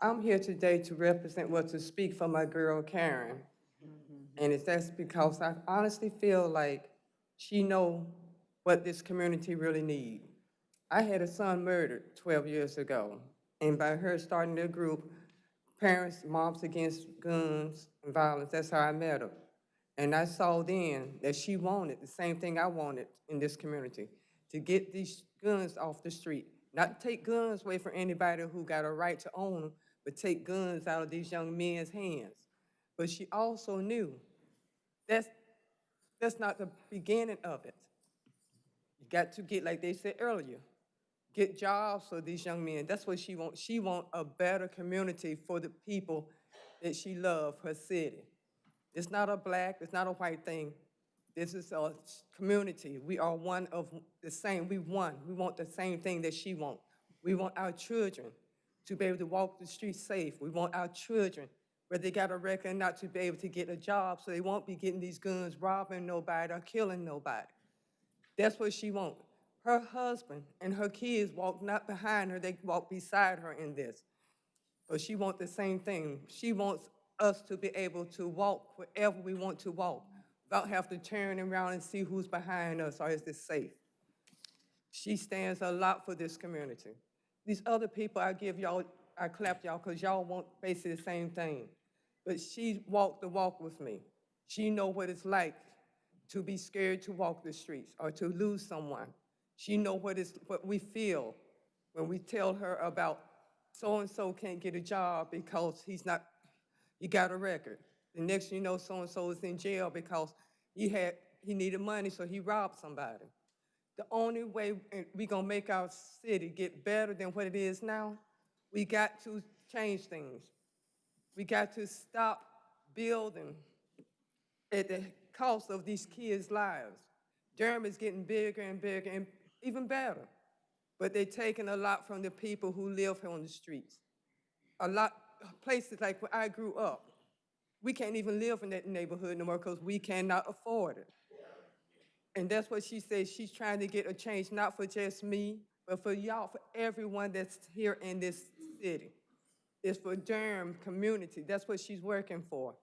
[SPEAKER 31] I'm here today to represent, well, to speak for my girl Karen. And it's that's because I honestly feel like she know what this community really need. I had a son murdered 12 years ago, and by her starting a group, Parents, Moms Against Guns and Violence, that's how I met her. And I saw then that she wanted the same thing I wanted in this community, to get these guns off the street. Not take guns away from anybody who got a right to own them, but take guns out of these young men's hands. But she also knew that's, that's not the beginning of it. You got to get, like they said earlier, get jobs for these young men. That's what she wants. She want a better community for the people that she love, her city. It's not a black, it's not a white thing. This is a community. We are one of the same. We one. We want the same thing that she wants. We want our children to be able to walk the streets safe. We want our children, where they got a record, not to be able to get a job, so they won't be getting these guns, robbing nobody or killing nobody. That's what she wants. Her husband and her kids walk not behind her, they walk beside her in this. But she wants the same thing. She wants us to be able to walk wherever we want to walk, without having to turn around and see who's behind us or is this safe. She stands a lot for this community. These other people, I give y'all, I clap y'all because y'all want basically the same thing. But she walked the walk with me. She know what it's like to be scared to walk the streets or to lose someone. She know what is what we feel when we tell her about so-and-so can't get a job because he's not, he got a record. The next you know, so-and-so is in jail because he had, he needed money, so he robbed somebody. The only way we gonna make our city get better than what it is now, we got to change things. We got to stop building at the cost of these kids' lives. Durham is getting bigger and bigger and even better. But they're taking a lot from the people who live here on the streets. A lot, places like where I grew up, we can't even live in that neighborhood no more because we cannot afford it. And that's what she says, she's trying to get a change, not for just me, but for y'all, for everyone that's here in this city. It's for Durham community, that's what she's working for.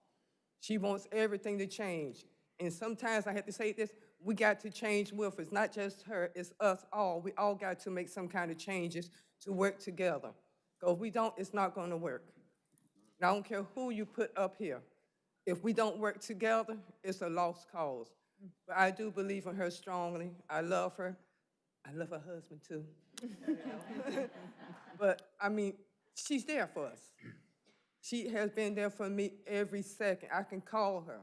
[SPEAKER 31] She wants everything to change. And sometimes I have to say this, we got to change with, it's not just her, it's us all. We all got to make some kind of changes to work together. Because if we don't, it's not gonna work. And I don't care who you put up here. If we don't work together, it's a lost cause. But I do believe in her strongly. I love her. I love her husband too. But, I mean, she's there for us. She has been there for me every second. I can call her.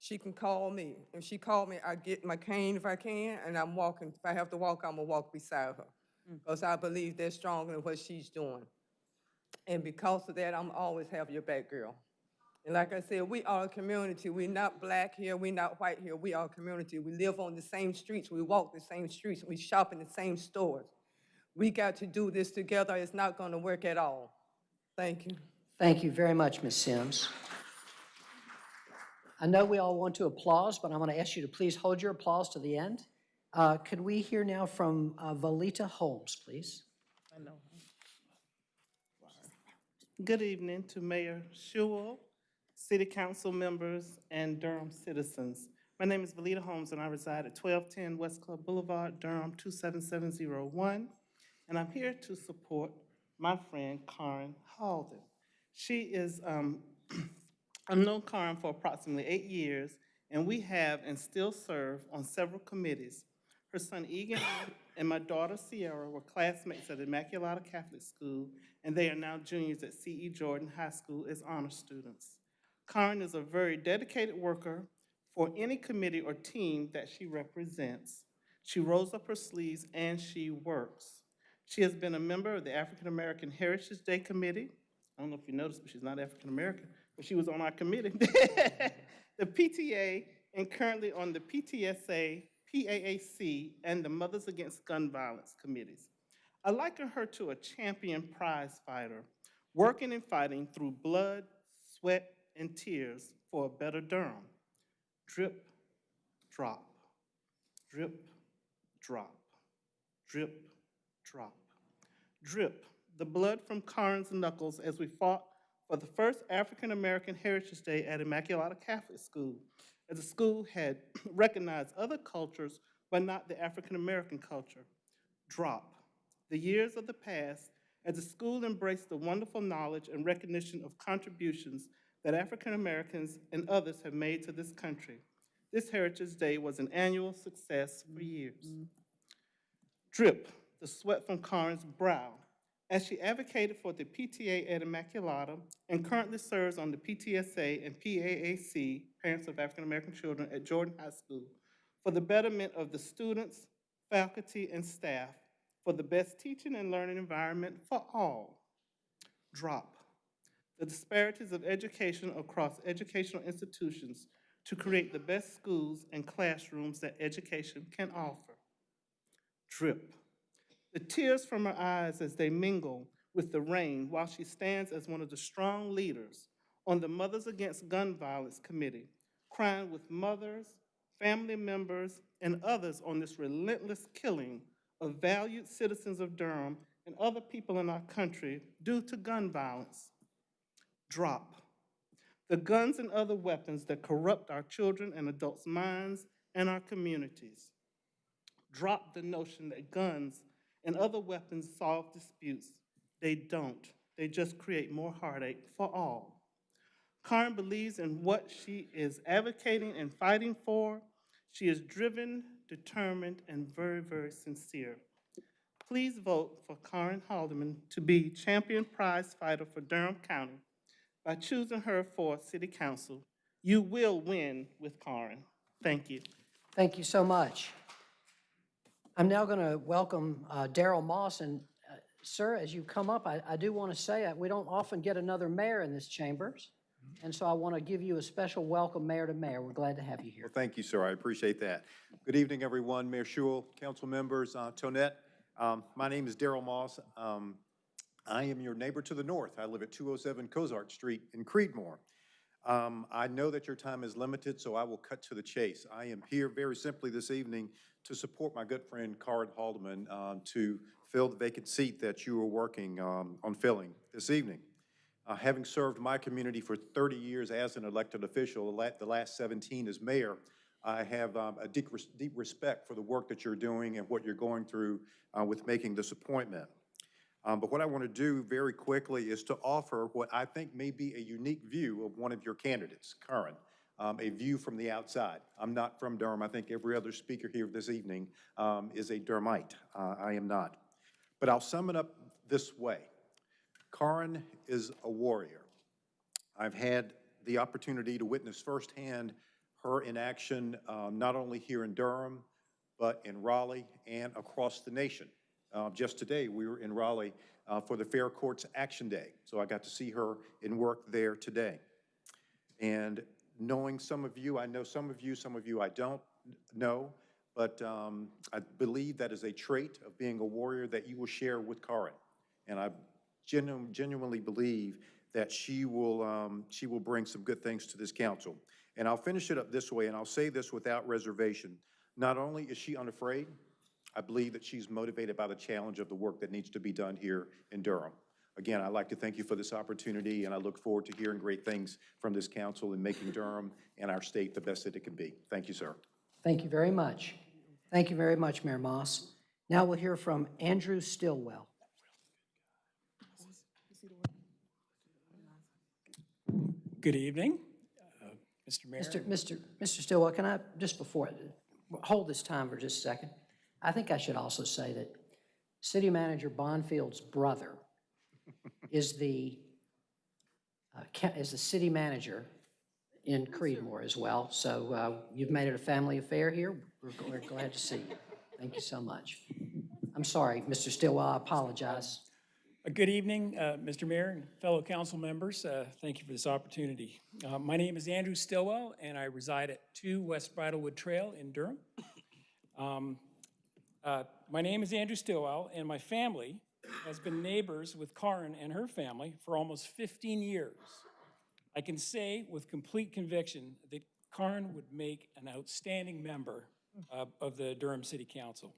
[SPEAKER 31] She can call me. If she call me, I get my cane if I can, and I'm walking. If I have to walk, I'm gonna walk beside her. Mm. Because I believe they're stronger than what she's doing. And because of that, I'm always have your back, girl. And like I said, we are a community. We're not black here, we're not white here, we are a community. We live on the same streets, we walk the same streets, we shop in the same stores. We got to do this together. It's not gonna work at all. Thank you.
[SPEAKER 4] Thank you very much, Ms. Sims. I know we all want to applause, but I'm going to ask you to please hold your applause to the end. Uh, Could we hear now from uh, Valita Holmes, please?
[SPEAKER 29] Good evening to Mayor Schewel, City Council members, and Durham citizens. My name is Valita Holmes, and I reside at 1210 West Club Boulevard, Durham 27701. And I'm here to support my friend Karen Halden. She is, um, I've known Karen for approximately eight years, and we have and still serve on several committees. Her son Egan and my daughter Sierra were classmates at Immaculata Catholic School, and they are now juniors at C.E. Jordan High School as honor students. Karen is a very dedicated worker for any committee or team that she represents. She rolls up her sleeves and she works. She has been a member of the African American Heritage Day Committee. I don't know if you noticed, but she's not African American, she was on our committee. the PTA, and currently on the PTSA, PAAC, and the Mothers Against Gun Violence committees. I liken her to a champion prize fighter, working and fighting through blood, sweat, and tears for a better Durham. Drip, drop, drip, drop, drip, drop. Drip, the blood from Karen's knuckles as we fought for the first African American Heritage Day at Immaculata Catholic School, as the school had recognized other cultures but not the African American culture. Drop, the years of the past as the school embraced the wonderful knowledge and recognition of contributions that African Americans and others have made to this country. This Heritage Day was an annual success for years. Mm-hmm. Drip, the sweat from Karen's brow as she advocated for the PTA at Immaculata and currently serves on the PTSA and PAAC, Parents of African American Children at Jordan High School, for the betterment of the students, faculty, and staff, for the best teaching and learning environment for all. Drop the disparities of education across educational institutions to create the best schools and classrooms that education can offer. Drip. The tears from her eyes as they mingle with the rain while she stands as one of the strong leaders on the Mothers Against Gun Violence Committee, crying with mothers, family members, and others on this relentless killing of valued citizens of Durham and other people in our country due to gun violence. Drop. The guns and other weapons that corrupt our children and adults' minds and our communities. Drop the notion that guns and other weapons solve disputes. They don't. They just create more heartache for all. Karen believes in what she is advocating and fighting for. She is driven, determined, and very, very sincere. Please vote for Karen Haldeman to be champion prize fighter for Durham County by choosing her for City Council. You will win with Karen. Thank you.
[SPEAKER 4] Thank you so much. I'm now going to welcome uh, Daryl Moss, and uh, sir, as you come up, I, I do want to say, uh, we don't often get another mayor in this chambers, and so I want to give you a special welcome, mayor to mayor. We're glad to have you here.
[SPEAKER 32] Well, thank you, sir. I appreciate that. Good evening, everyone. Mayor Schewel, council members, uh, Tonette. Um, My name is Daryl Moss. Um, I am your neighbor to the north. I live at 207 Cozart Street in Creedmoor. Um, I know that your time is limited, so I will cut to the chase. I am here very simply this evening to support my good friend Karen Haldeman um, to fill the vacant seat that you are working um, on filling this evening. Uh, Having served my community for 30 years as an elected official, the last 17 as mayor, I have um, a deep deep respect for the work that you're doing and what you're going through uh, with making this appointment. Um, But what I want to do very quickly is to offer what I think may be a unique view of one of your candidates, Karen, um, a view from the outside. I'm not from Durham. I think every other speaker here this evening um, is a Durhamite. Uh, I am not. But I'll sum it up this way. Karen is a warrior. I've had the opportunity to witness firsthand her in action, um, not only here in Durham, but in Raleigh and across the nation. Uh, Just today, we were in Raleigh uh, for the Fair Courts Action Day, so I got to see her in work there today. And knowing some of you, I know some of you, some of you I don't know, but um, I believe that is a trait of being a warrior that you will share with Karen. And I genu- genuinely believe that she will, um, she will bring some good things to this council. And I'll finish it up this way, and I'll say this without reservation. Not only is she unafraid, I believe that she's motivated by the challenge of the work that needs to be done here in Durham. Again, I'd like to thank you for this opportunity, and I look forward to hearing great things from this council in making Durham and our state the best that it can be. Thank you, sir.
[SPEAKER 4] Thank you very much. Thank you very much, Mayor Moss. Now we'll hear from Andrew Stillwell.
[SPEAKER 33] Good evening, uh, Mr. Mayor.
[SPEAKER 4] Mr. Mr. Mr. Stillwell, can I, just before, hold this time for just a second. I think I should also say that City Manager Bonfield's brother is the, uh, is the city manager in Creedmoor as well. So uh, you've made it a family affair here. We're We're glad to see you. Thank you so much. I'm sorry, Mr. Stillwell, I apologize.
[SPEAKER 33] Uh, Good evening, uh, Mr. Mayor and fellow council members. Uh, Thank you for this opportunity. Uh, My name is Andrew Stillwell, and I reside at 2 West Bridlewood Trail in Durham. Um, uh, My name is Andrew Stillwell, and my family has been neighbors with Karen and her family for almost 15 years. I can say with complete conviction that Karen would make an outstanding member uh, of the Durham City Council.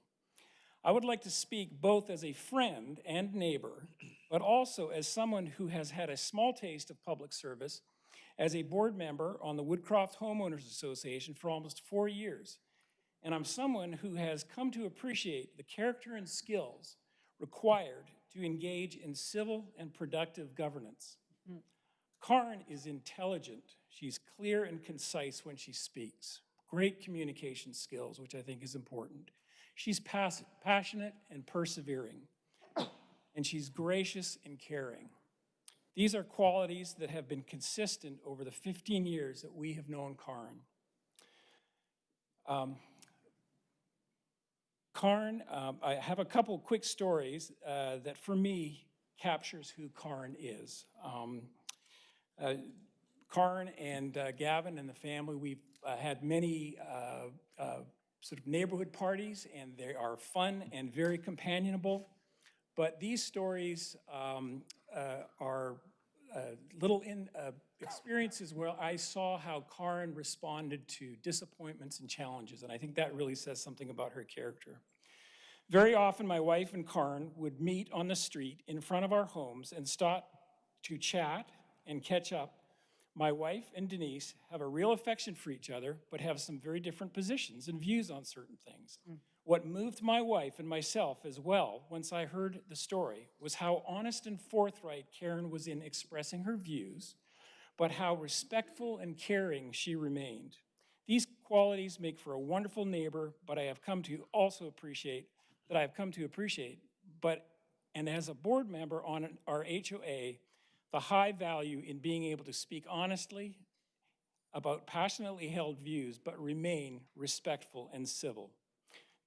[SPEAKER 33] I would like to speak both as a friend and neighbor, but also as someone who has had a small taste of public service as a board member on the Woodcroft Homeowners Association for almost four years. And I'm someone who has come to appreciate the character and skills required to engage in civil and productive governance. Karen is intelligent. She's clear and concise when she speaks. Great communication skills, which I think is important. She's pass- passionate and persevering. and she's gracious and caring. These are qualities that have been consistent over the 15 years that we have known Karin. Um, Karin, um, I have a couple quick stories uh, that for me captures who Karn is. Um, uh, Karin and uh, Gavin and the family, we've uh, had many uh, uh, sort of neighborhood parties, and they are fun and very companionable. But these stories um, are uh, little in, experiences where I saw how Karin responded to disappointments and challenges, and I think that really says something about her character. Very often, my wife and Karin would meet on the street in front of our homes and stop to chat and catch up. My wife and Denise have a real affection for each other, but have some very different positions and views on certain things. Mm. What moved my wife and myself as well, once I heard the story, was how honest and forthright Karen was in expressing her views, but how respectful and caring she remained. These qualities make for a wonderful neighbor, but I have come to also appreciate, that I have come to appreciate, but, and as a board member on our HOA, the high value in being able to speak honestly about passionately held views, but remain respectful and civil.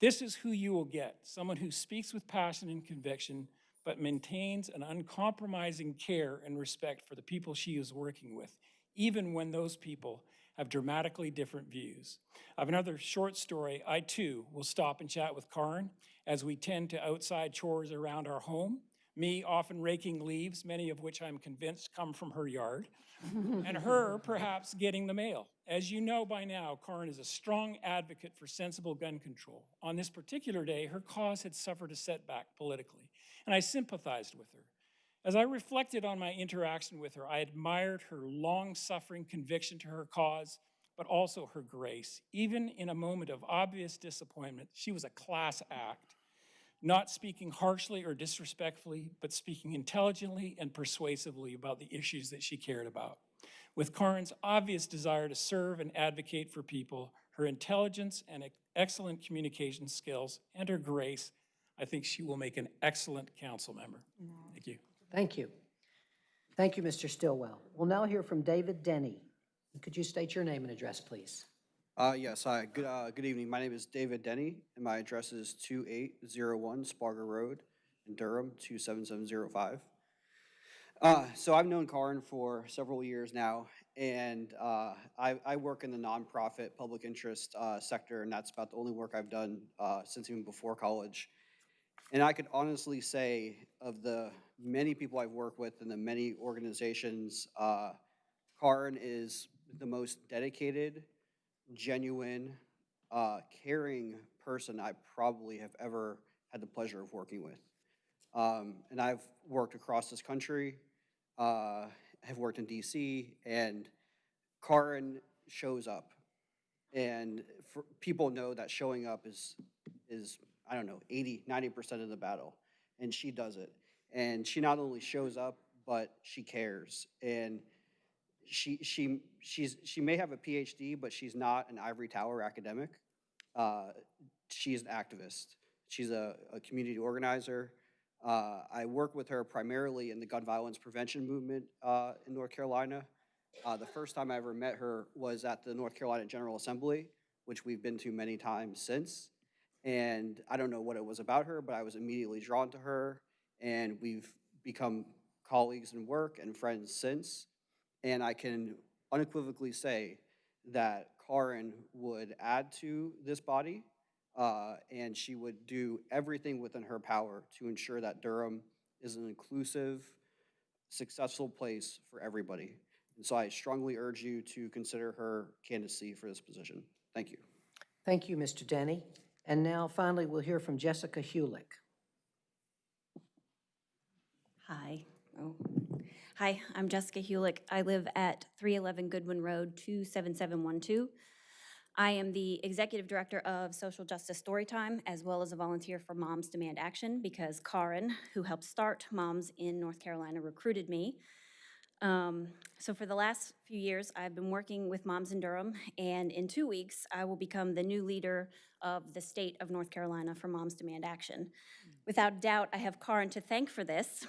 [SPEAKER 33] This is who you will get, someone who speaks with passion and conviction, but maintains an uncompromising care and respect for the people she is working with, even when those people have dramatically different views. I have another short story. I too will stop and chat with Karin as we tend to outside chores around our home. Me often raking leaves, many of which I'm convinced come from her yard, and her perhaps getting the mail. As you know by now, Karin is a strong advocate for sensible gun control. On this particular day, her cause had suffered a setback politically, and I sympathized with her. As I reflected on my interaction with her, I admired her long-suffering conviction to her cause, but also her grace. Even in a moment of obvious disappointment, she was a class act, not speaking harshly or disrespectfully, but speaking intelligently and persuasively about the issues that she cared about. With Karin's obvious desire to serve and advocate for people, her intelligence and excellent communication skills, and her grace, I think she will make an excellent council member. Thank you.
[SPEAKER 4] Thank you. Thank you, Mr. Stillwell. We'll now hear from David Denny. Could you state your name and address, please?
[SPEAKER 34] Uh, yes, hi, good, uh, good evening. My name is David Denny, and my address is 2801 Sparger Road in Durham, 27705. Uh, so I've known Karin for several years now, and uh, I, I work in the nonprofit public interest uh, sector, and that's about the only work I've done uh, since even before college. And I could honestly say of the many people I've worked with and the many organizations, uh, Karin is the most dedicated, genuine, uh, caring person I probably have ever had the pleasure of working with. Um, and I've worked across this country, uh, have worked in DC, and Karin shows up. And for, people know that showing up is, is, I don't know, 80, 90% of the battle. And she does it. And she not only shows up, but she cares. And she, she, she's, she may have a PhD, but she's not an ivory tower academic. Uh, she's an activist. She's a, a community organizer. Uh, I work with her primarily in the gun violence prevention movement uh, in North Carolina. Uh, the first time I ever met her was at the North Carolina General Assembly, which we've been to many times since. And I don't know what it was about her, but I was immediately drawn to her, and we've become colleagues in work and friends since. And I can unequivocally say that Karin would add to this body, uh, and she would do everything within her power to ensure that Durham is an inclusive, successful place for everybody. And so I strongly urge you to consider her candidacy for this position. Thank you.
[SPEAKER 4] Thank you, Mr. Denny. And now finally, we'll hear from Jessica Hulick.
[SPEAKER 35] Hi. Oh. Hi, I'm Jessica Hulick. I live at 311 Goodwin Road, 27712. I am the Executive Director of Social Justice Storytime, as well as a volunteer for Moms Demand Action, because Karin, who helped start Moms in North Carolina, recruited me. Um, So for the last few years, I've been working with Moms in Durham, and in two weeks, I will become the new leader of the state of North Carolina for Moms Demand Action. Without doubt, I have Karin to thank for this.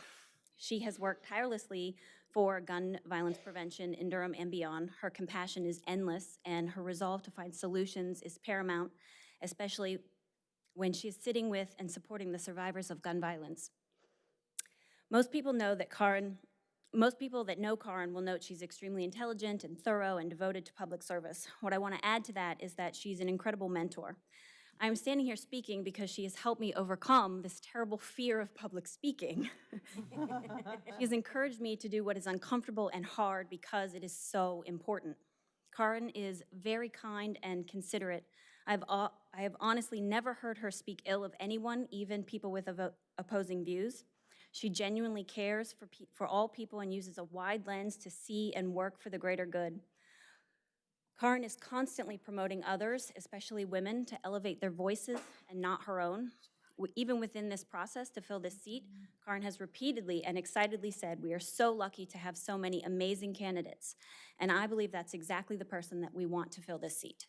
[SPEAKER 35] She has worked tirelessly for gun violence prevention in Durham and beyond. Her compassion is endless, and her resolve to find solutions is paramount, especially when she is sitting with and supporting the survivors of gun violence. Most people know that Karin, most people that know Karin will note she's extremely intelligent and thorough and devoted to public service. What I want to add to that is that she's an incredible mentor. I'm standing here speaking because she has helped me overcome this terrible fear of public speaking. she has encouraged me to do what is uncomfortable and hard because it is so important. Karin is very kind and considerate. I've, I have honestly never heard her speak ill of anyone, even people with opposing views. She genuinely cares for, for all people and uses a wide lens to see and work for the greater good. Karin is constantly promoting others, especially women, to elevate their voices and not her own. Even within this process to fill this seat, Karin has repeatedly and excitedly said, "We are so lucky to have so many amazing candidates." And I believe that's exactly the person that we want to fill this seat.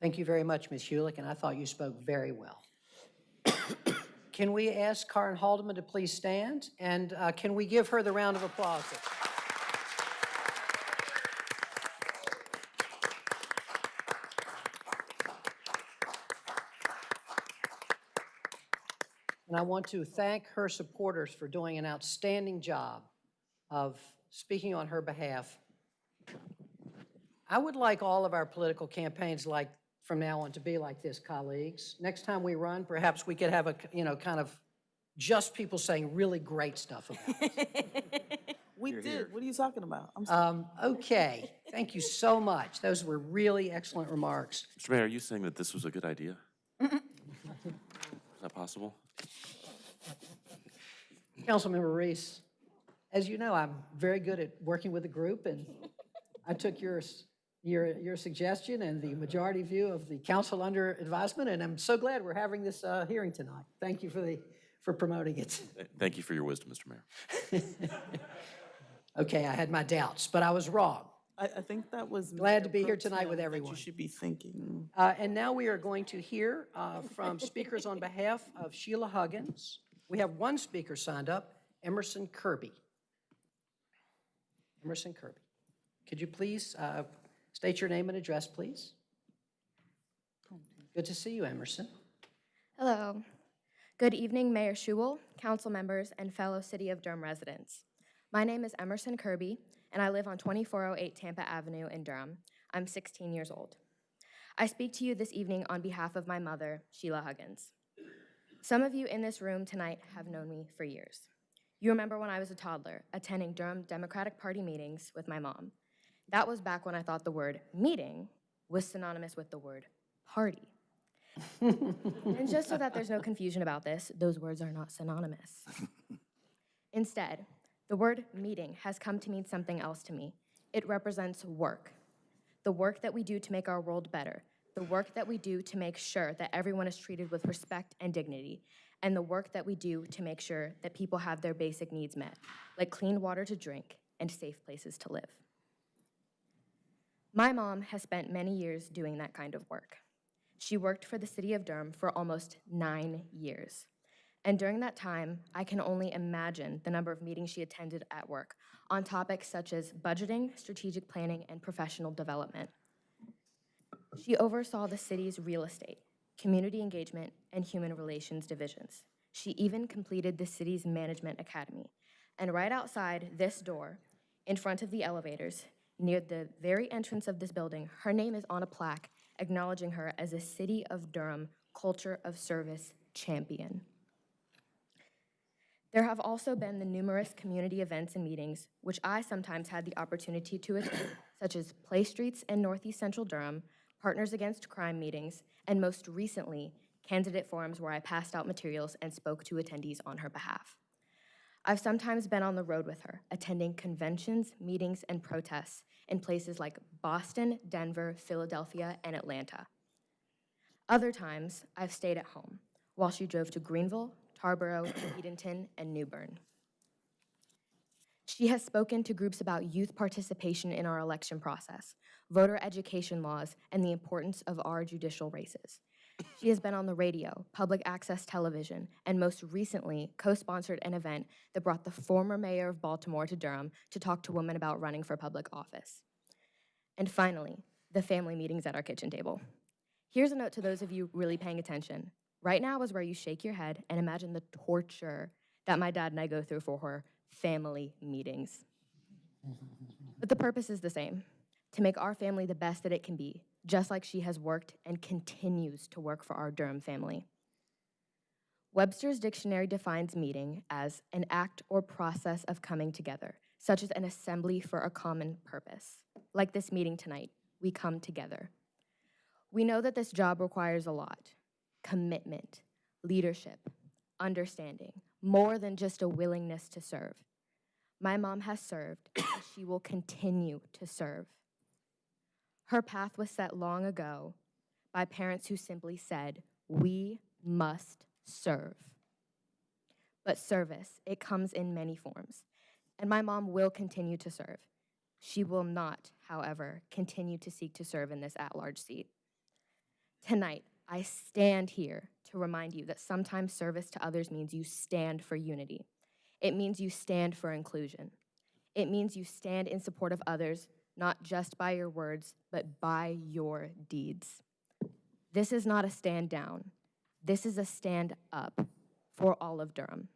[SPEAKER 4] Thank you very much, Ms. Hulick, and I thought you spoke very well. Can we ask Karen Haldeman to please stand, and uh, can we give her the round of applause? And I want to thank her supporters for doing an outstanding job of speaking on her behalf. I would like all of our political campaigns like, from now on, to be like this, colleagues. Next time we run, perhaps we could have a, you know, kind of just people saying really great stuff about us.
[SPEAKER 30] We did. What are you talking about? I'm sorry.
[SPEAKER 4] Um, Okay, thank you so much. Those were really excellent remarks.
[SPEAKER 36] Mr. Mayor, are you saying that this was a good idea? Is that possible?
[SPEAKER 4] Councilmember Reece, as you know, I'm very good at working with a group, and I took yours, your, your suggestion and the majority view of the council under advisement, and I'm so glad we're having this uh, hearing tonight. Thank you for the, for promoting it.
[SPEAKER 36] Thank you for your wisdom, Mr. Mayor.
[SPEAKER 4] Okay, I had my doubts, but I was wrong.
[SPEAKER 30] I, I think that was.
[SPEAKER 4] Glad to
[SPEAKER 30] Mayor
[SPEAKER 4] be here tonight with everyone.
[SPEAKER 30] You should be thinking.
[SPEAKER 4] Uh, And now we are going to hear uh, from speakers on behalf of Sheila Huggins. We have one speaker signed up, Emerson Kirby. Emerson Kirby. Could you please uh, state your name and address, please? Good to see you, Emerson.
[SPEAKER 25] Hello. Good evening, Mayor Schewel, council members, and fellow City of Durham residents. My name is Emerson Kirby, and I live on 2408 Tampa Avenue in Durham. I'm 16 years old. I speak to you this evening on behalf of my mother, Sheila Huggins. Some of you in this room tonight have known me for years. You remember when I was a toddler, attending Durham Democratic Party meetings with my mom. That was back when I thought the word meeting was synonymous with the word party. and just so that there's no confusion about this, those words are not synonymous. Instead, the word meeting has come to mean something else to me. It represents work. The work that we do to make our world better, the work that we do to make sure that everyone is treated with respect and dignity, and the work that we do to make sure that people have their basic needs met, like clean water to drink and safe places to live. My mom has spent many years doing that kind of work. She worked for the city of Durham for almost nine years. And during that time, I can only imagine the number of meetings she attended at work on topics such as budgeting, strategic planning, and professional development. She oversaw the city's real estate, community engagement, and human relations divisions. She even completed the city's management academy. And right outside this door, in front of the elevators, near the very entrance of this building, her name is on a plaque acknowledging her as a City of Durham Culture of Service champion. There have also been the numerous community events and meetings, which I sometimes had the opportunity to attend, such as Play Streets in Northeast Central Durham, Partners Against Crime meetings, and most recently, candidate forums where I passed out materials and spoke to attendees on her behalf. I've sometimes been on the road with her, attending conventions, meetings, and protests in places like Boston, Denver, Philadelphia, and Atlanta. Other times, I've stayed at home while she drove to Greenville, Tarboro, Edenton, and New Bern. She has spoken to groups about youth participation in our election process, voter education laws, and the importance of our judicial races. She has been on the radio, public access television, and most recently co-sponsored an event that brought the former mayor of Baltimore to Durham to talk to women about running for public office. And finally, the family meetings at our kitchen table. Here's a note to those of you really paying attention. Right now is where you shake your head and imagine the torture that my dad and I go through for her family meetings. But the purpose is the same to make our family the best that it can be, just like she has worked and continues to work for our Durham family. Webster's dictionary defines meeting as an act or process of coming together, such as an assembly for a common purpose. Like this meeting tonight, we come together. We know that this job requires a lot commitment, leadership, understanding, more than just a willingness to serve. My mom has served, and she will continue to serve. Her path was set long ago by parents who simply said, We must serve. But service, it comes in many forms, and my mom will continue to serve. She will not, however, continue to seek to serve in this at large seat. Tonight, I stand here to remind you that sometimes service to others means you stand for unity. It means you stand for inclusion. It means you stand in support of others, not just by your words, but by your deeds. This is not a stand down. This is a stand up for all of Durham.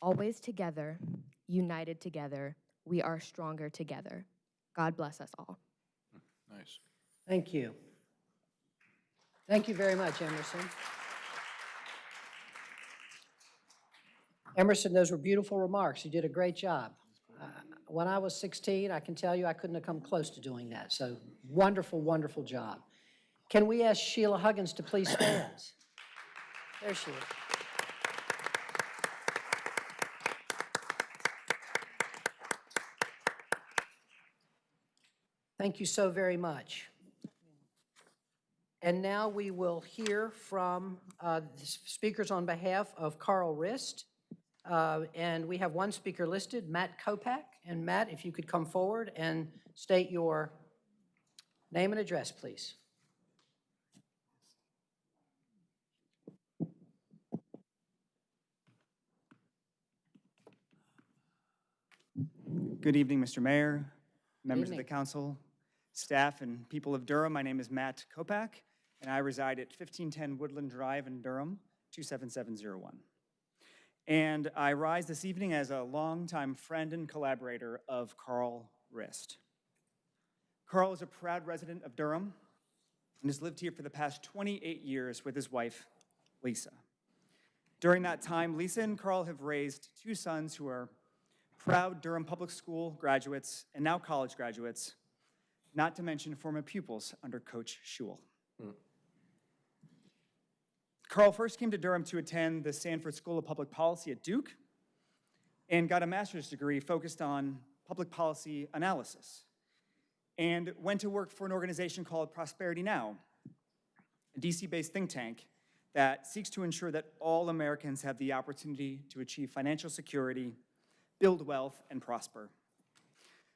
[SPEAKER 25] Always together, united together, we are stronger together. God bless us all.
[SPEAKER 3] Nice.
[SPEAKER 4] Thank you. Thank you very much, Emerson. Emerson, those were beautiful remarks. You did a great job. When I was 16, I can tell you I couldn't have come close to doing that. So wonderful, wonderful job. Can we ask Sheila Huggins to please stand? There she is. Thank you so very much. And now we will hear from uh, the speakers on behalf of Carl Rist. Uh, And we have one speaker listed, Matt Kopak. And Matt, if you could come forward and state your name and address, please.
[SPEAKER 37] Good evening, Mr. Mayor, members of the council, staff, and people of Durham. My name is Matt Kopak, and I reside at 1510 Woodland Drive in Durham, 27701. And I rise this evening as a longtime friend and collaborator of Carl Rist. Carl is a proud resident of Durham and has lived here for the past 28 years with his wife, Lisa. During that time, Lisa and Carl have raised two sons who are proud Durham Public School graduates and now college graduates, not to mention former pupils under Coach Schewel. Hmm. Carl first came to Durham to attend the Sanford School of Public Policy at Duke and got a master's degree focused on public policy analysis and went to work for an organization called Prosperity Now, a DC-based think tank that seeks to ensure that all Americans have the opportunity to achieve financial security, build wealth, and prosper.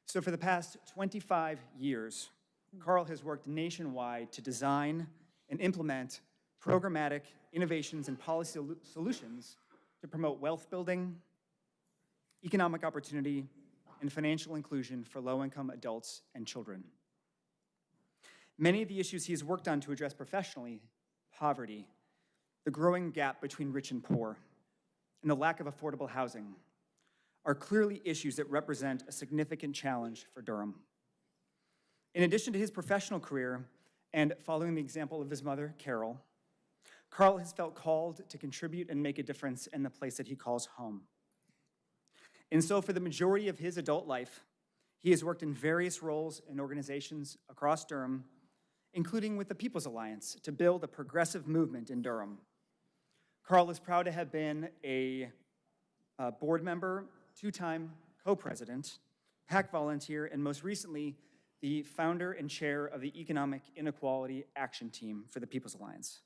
[SPEAKER 37] So for the past 25 years, Carl has worked nationwide to design and implement programmatic innovations and policy solutions to promote wealth building, economic opportunity, and financial inclusion for low-income adults and children. Many of the issues he has worked on to address professionally, poverty, the growing gap between rich and poor, and the lack of affordable housing, are clearly issues that represent a significant challenge for Durham. In addition to his professional career, and following the example of his mother, Carol, Carl has felt called to contribute and make a difference in the place that he calls home. And so for the majority of his adult life, he has worked in various roles and organizations across Durham, including with the People's Alliance, to build a progressive movement in Durham. Carl is proud to have been a, uh board member, two-time co-president, PAC volunteer, and most recently, the founder and chair of the Economic Inequality Action Team for the People's Alliance.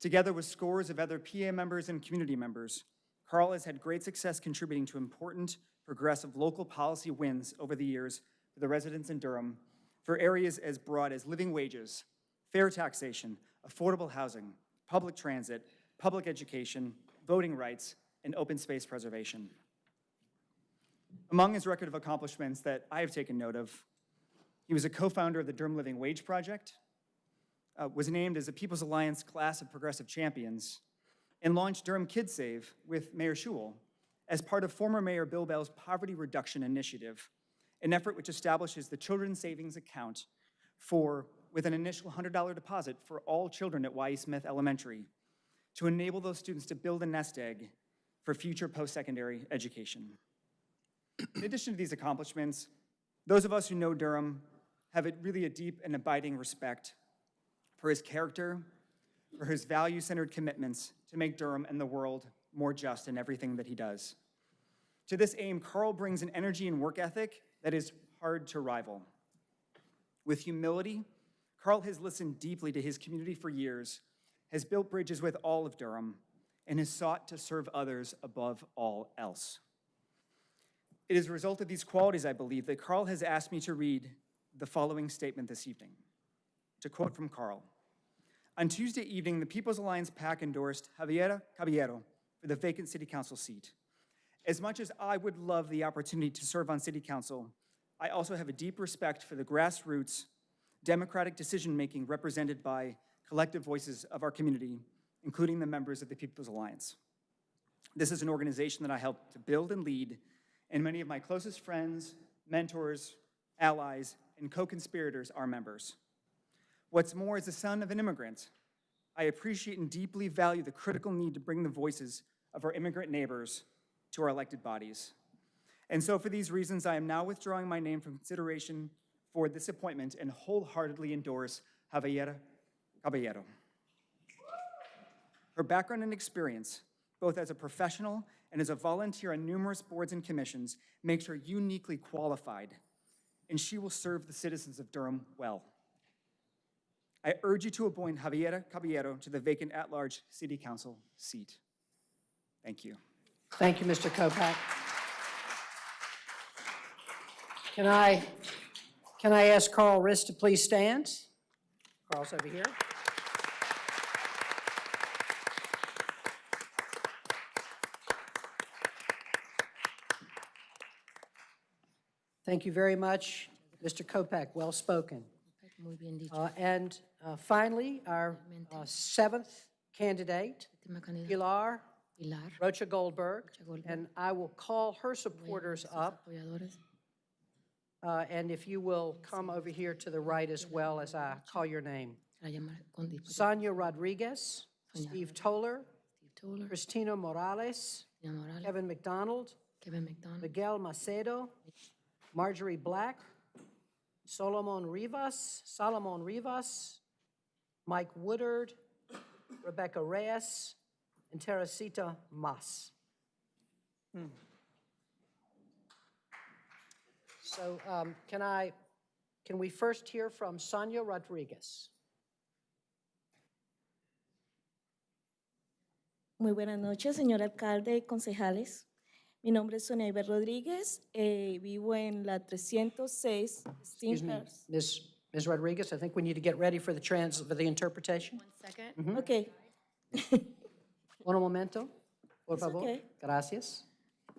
[SPEAKER 37] Together with scores of other PA members and community members, Carl has had great success contributing to important progressive local policy wins over the years for the residents in Durham for areas as broad as living wages, fair taxation, affordable housing, public transit, public education, voting rights, and open space preservation. Among his record of accomplishments that I have taken note of, he was a co-founder of the Durham Living Wage Project, uh, was named as a People's Alliance Class of Progressive Champions, and launched Durham Kids Save with Mayor Schewel as part of former Mayor Bill Bell's Poverty Reduction Initiative, an effort which establishes the Children's Savings Account for, with an initial $100 deposit for all children at Y.E. Smith Elementary to enable those students to build a nest egg for future post-secondary education. In addition to these accomplishments, those of us who know Durham have a, really a deep and abiding respect for his character, for his value-centered commitments to make Durham and the world more just in everything that he does. To this aim, Carl brings an energy and work ethic that is hard to rival. With humility, Carl has listened deeply to his community for years, has built bridges with all of Durham, and has sought to serve others above all else. It is a result of these qualities, I believe, that Carl has asked me to read the following statement this evening. To quote from Carl, on Tuesday evening, the People's Alliance PAC endorsed Javiera Caballero for the vacant city council seat. As much as I would love the opportunity to serve on city council, I also have a deep respect for the grassroots, democratic decision-making represented by collective voices of our community, including the members of the People's Alliance. This is an organization that I helped to build and lead, and many of my closest friends, mentors, allies, and co-conspirators are members. What's more, as the son of an immigrant, I appreciate and deeply value the critical need to bring the voices of our immigrant neighbors to our elected bodies. And so for these reasons, I am now withdrawing my name from consideration for this appointment and wholeheartedly endorse Javiera Caballero. Her background and experience, both as a professional and as a volunteer on numerous boards and commissions, makes her uniquely qualified, and she will serve the citizens of Durham well. I urge you to appoint Javiera Caballero to the vacant at-large city council seat. Thank you.
[SPEAKER 4] Thank you, Mr. Kopak. Can I, can I ask Carl Rist to please stand? Carl's over here. Thank you very much, Mr. Kopak, well spoken.
[SPEAKER 17] Muy bien dicho.
[SPEAKER 4] Uh, And uh, finally, our uh, seventh candidate, Pilar
[SPEAKER 17] Pilar,
[SPEAKER 4] Rocha Goldberg, and I will call her supporters up. Uh, And if you will come over here to the right as well as I call your name.
[SPEAKER 17] a llamar con disposición.
[SPEAKER 4] Sonia Rodriguez, Steve Toller, Christina Morales,
[SPEAKER 17] Morales,
[SPEAKER 4] Kevin McDonald,
[SPEAKER 17] Kevin McDonald,
[SPEAKER 4] Miguel Macedo, Marjorie Black, Solomon Rivas, Solomon Rivas, Mike Woodard, Rebecca Reyes, and Teresita Mas. So um, can I, can we first hear from Sonia Rodriguez?
[SPEAKER 38] Muy buenas noches, señor alcalde y concejales. Mi nombre es Sonia Iber Rodríguez, eh, vivo en la 306
[SPEAKER 4] Excuse me,
[SPEAKER 38] Steamhouse.
[SPEAKER 4] Ms. Ms. Rodriguez, I think we need to get ready for the trans, for the interpretation.
[SPEAKER 38] Second. Okay.
[SPEAKER 4] Un momento, por
[SPEAKER 38] It's
[SPEAKER 4] favor.
[SPEAKER 38] okay.
[SPEAKER 4] Gracias.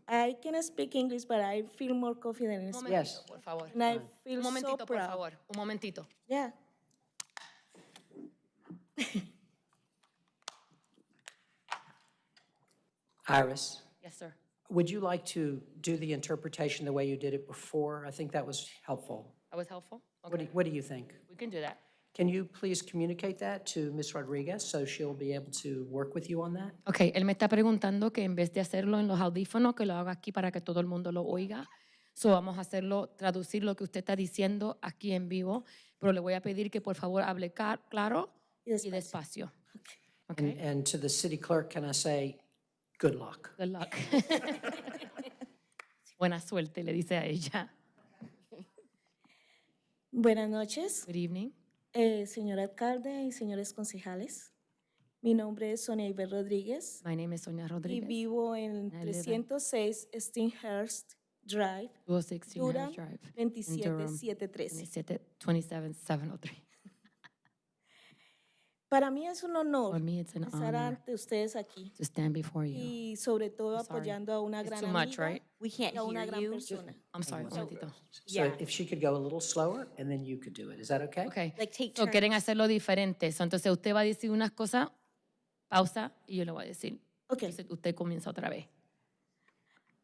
[SPEAKER 38] I can speak English, but I feel more confident in Spanish.
[SPEAKER 4] Yes.
[SPEAKER 17] por favor.
[SPEAKER 38] And I feel
[SPEAKER 17] Un
[SPEAKER 38] so
[SPEAKER 17] momentito, por
[SPEAKER 38] proud.
[SPEAKER 17] favor. Un momentito.
[SPEAKER 38] Yeah.
[SPEAKER 4] Iris. Would you like to do the interpretation the way you did it before? I think that was helpful.
[SPEAKER 17] That was helpful?
[SPEAKER 4] What do,
[SPEAKER 17] Okay,
[SPEAKER 4] you- what do you think?
[SPEAKER 17] we can do that.
[SPEAKER 4] Can you please communicate that to Ms. Rodriguez so she'll be able to work with you on that?
[SPEAKER 17] Ok, él me está preguntando que en vez de hacerlo en los audífonos, que lo haga aquí para que todo el mundo lo oiga. So vamos a hacerlo, traducir lo que usted está diciendo aquí en vivo, pero le voy a pedir que por favor hable claro y despacio.
[SPEAKER 4] And, and to the city clerk, can I say, good luck?
[SPEAKER 17] Good luck. Buena suerte, le dice a ella.
[SPEAKER 38] Buenas noches.
[SPEAKER 17] Good evening.
[SPEAKER 38] Eh, señor alcalde y señores concejales. Mi nombre es Sonia Iber Rodríguez
[SPEAKER 17] My name is Sonia
[SPEAKER 38] y
[SPEAKER 17] Rodriguez.
[SPEAKER 38] vivo en
[SPEAKER 17] I live at-
[SPEAKER 38] 306 Steenhurst Drive,
[SPEAKER 17] 216
[SPEAKER 38] Durham,
[SPEAKER 17] Harris Drive. in Durham,
[SPEAKER 38] 27713.
[SPEAKER 17] 27703.
[SPEAKER 38] Para mí es un honor
[SPEAKER 17] For me, it's an
[SPEAKER 38] estar
[SPEAKER 17] honor
[SPEAKER 38] ante ustedes aquí
[SPEAKER 17] to stand before you.
[SPEAKER 38] y sobre todo
[SPEAKER 17] I'm sorry.
[SPEAKER 38] apoyando a una gran
[SPEAKER 17] too much,
[SPEAKER 38] amiga
[SPEAKER 17] right?
[SPEAKER 23] We can't
[SPEAKER 38] y a una
[SPEAKER 23] hear
[SPEAKER 38] gran
[SPEAKER 23] you.
[SPEAKER 38] persona.
[SPEAKER 17] I'm sorry, un momentito.
[SPEAKER 4] So if she could go a little slower, and then you could do it. Is that okay?
[SPEAKER 17] Okay.
[SPEAKER 23] Like take
[SPEAKER 17] So quieren hacerlo diferente. So, entonces usted va a decir unas cosas, pausa, y yo le voy a decir.
[SPEAKER 38] Ok.
[SPEAKER 17] Entonces usted comienza otra vez.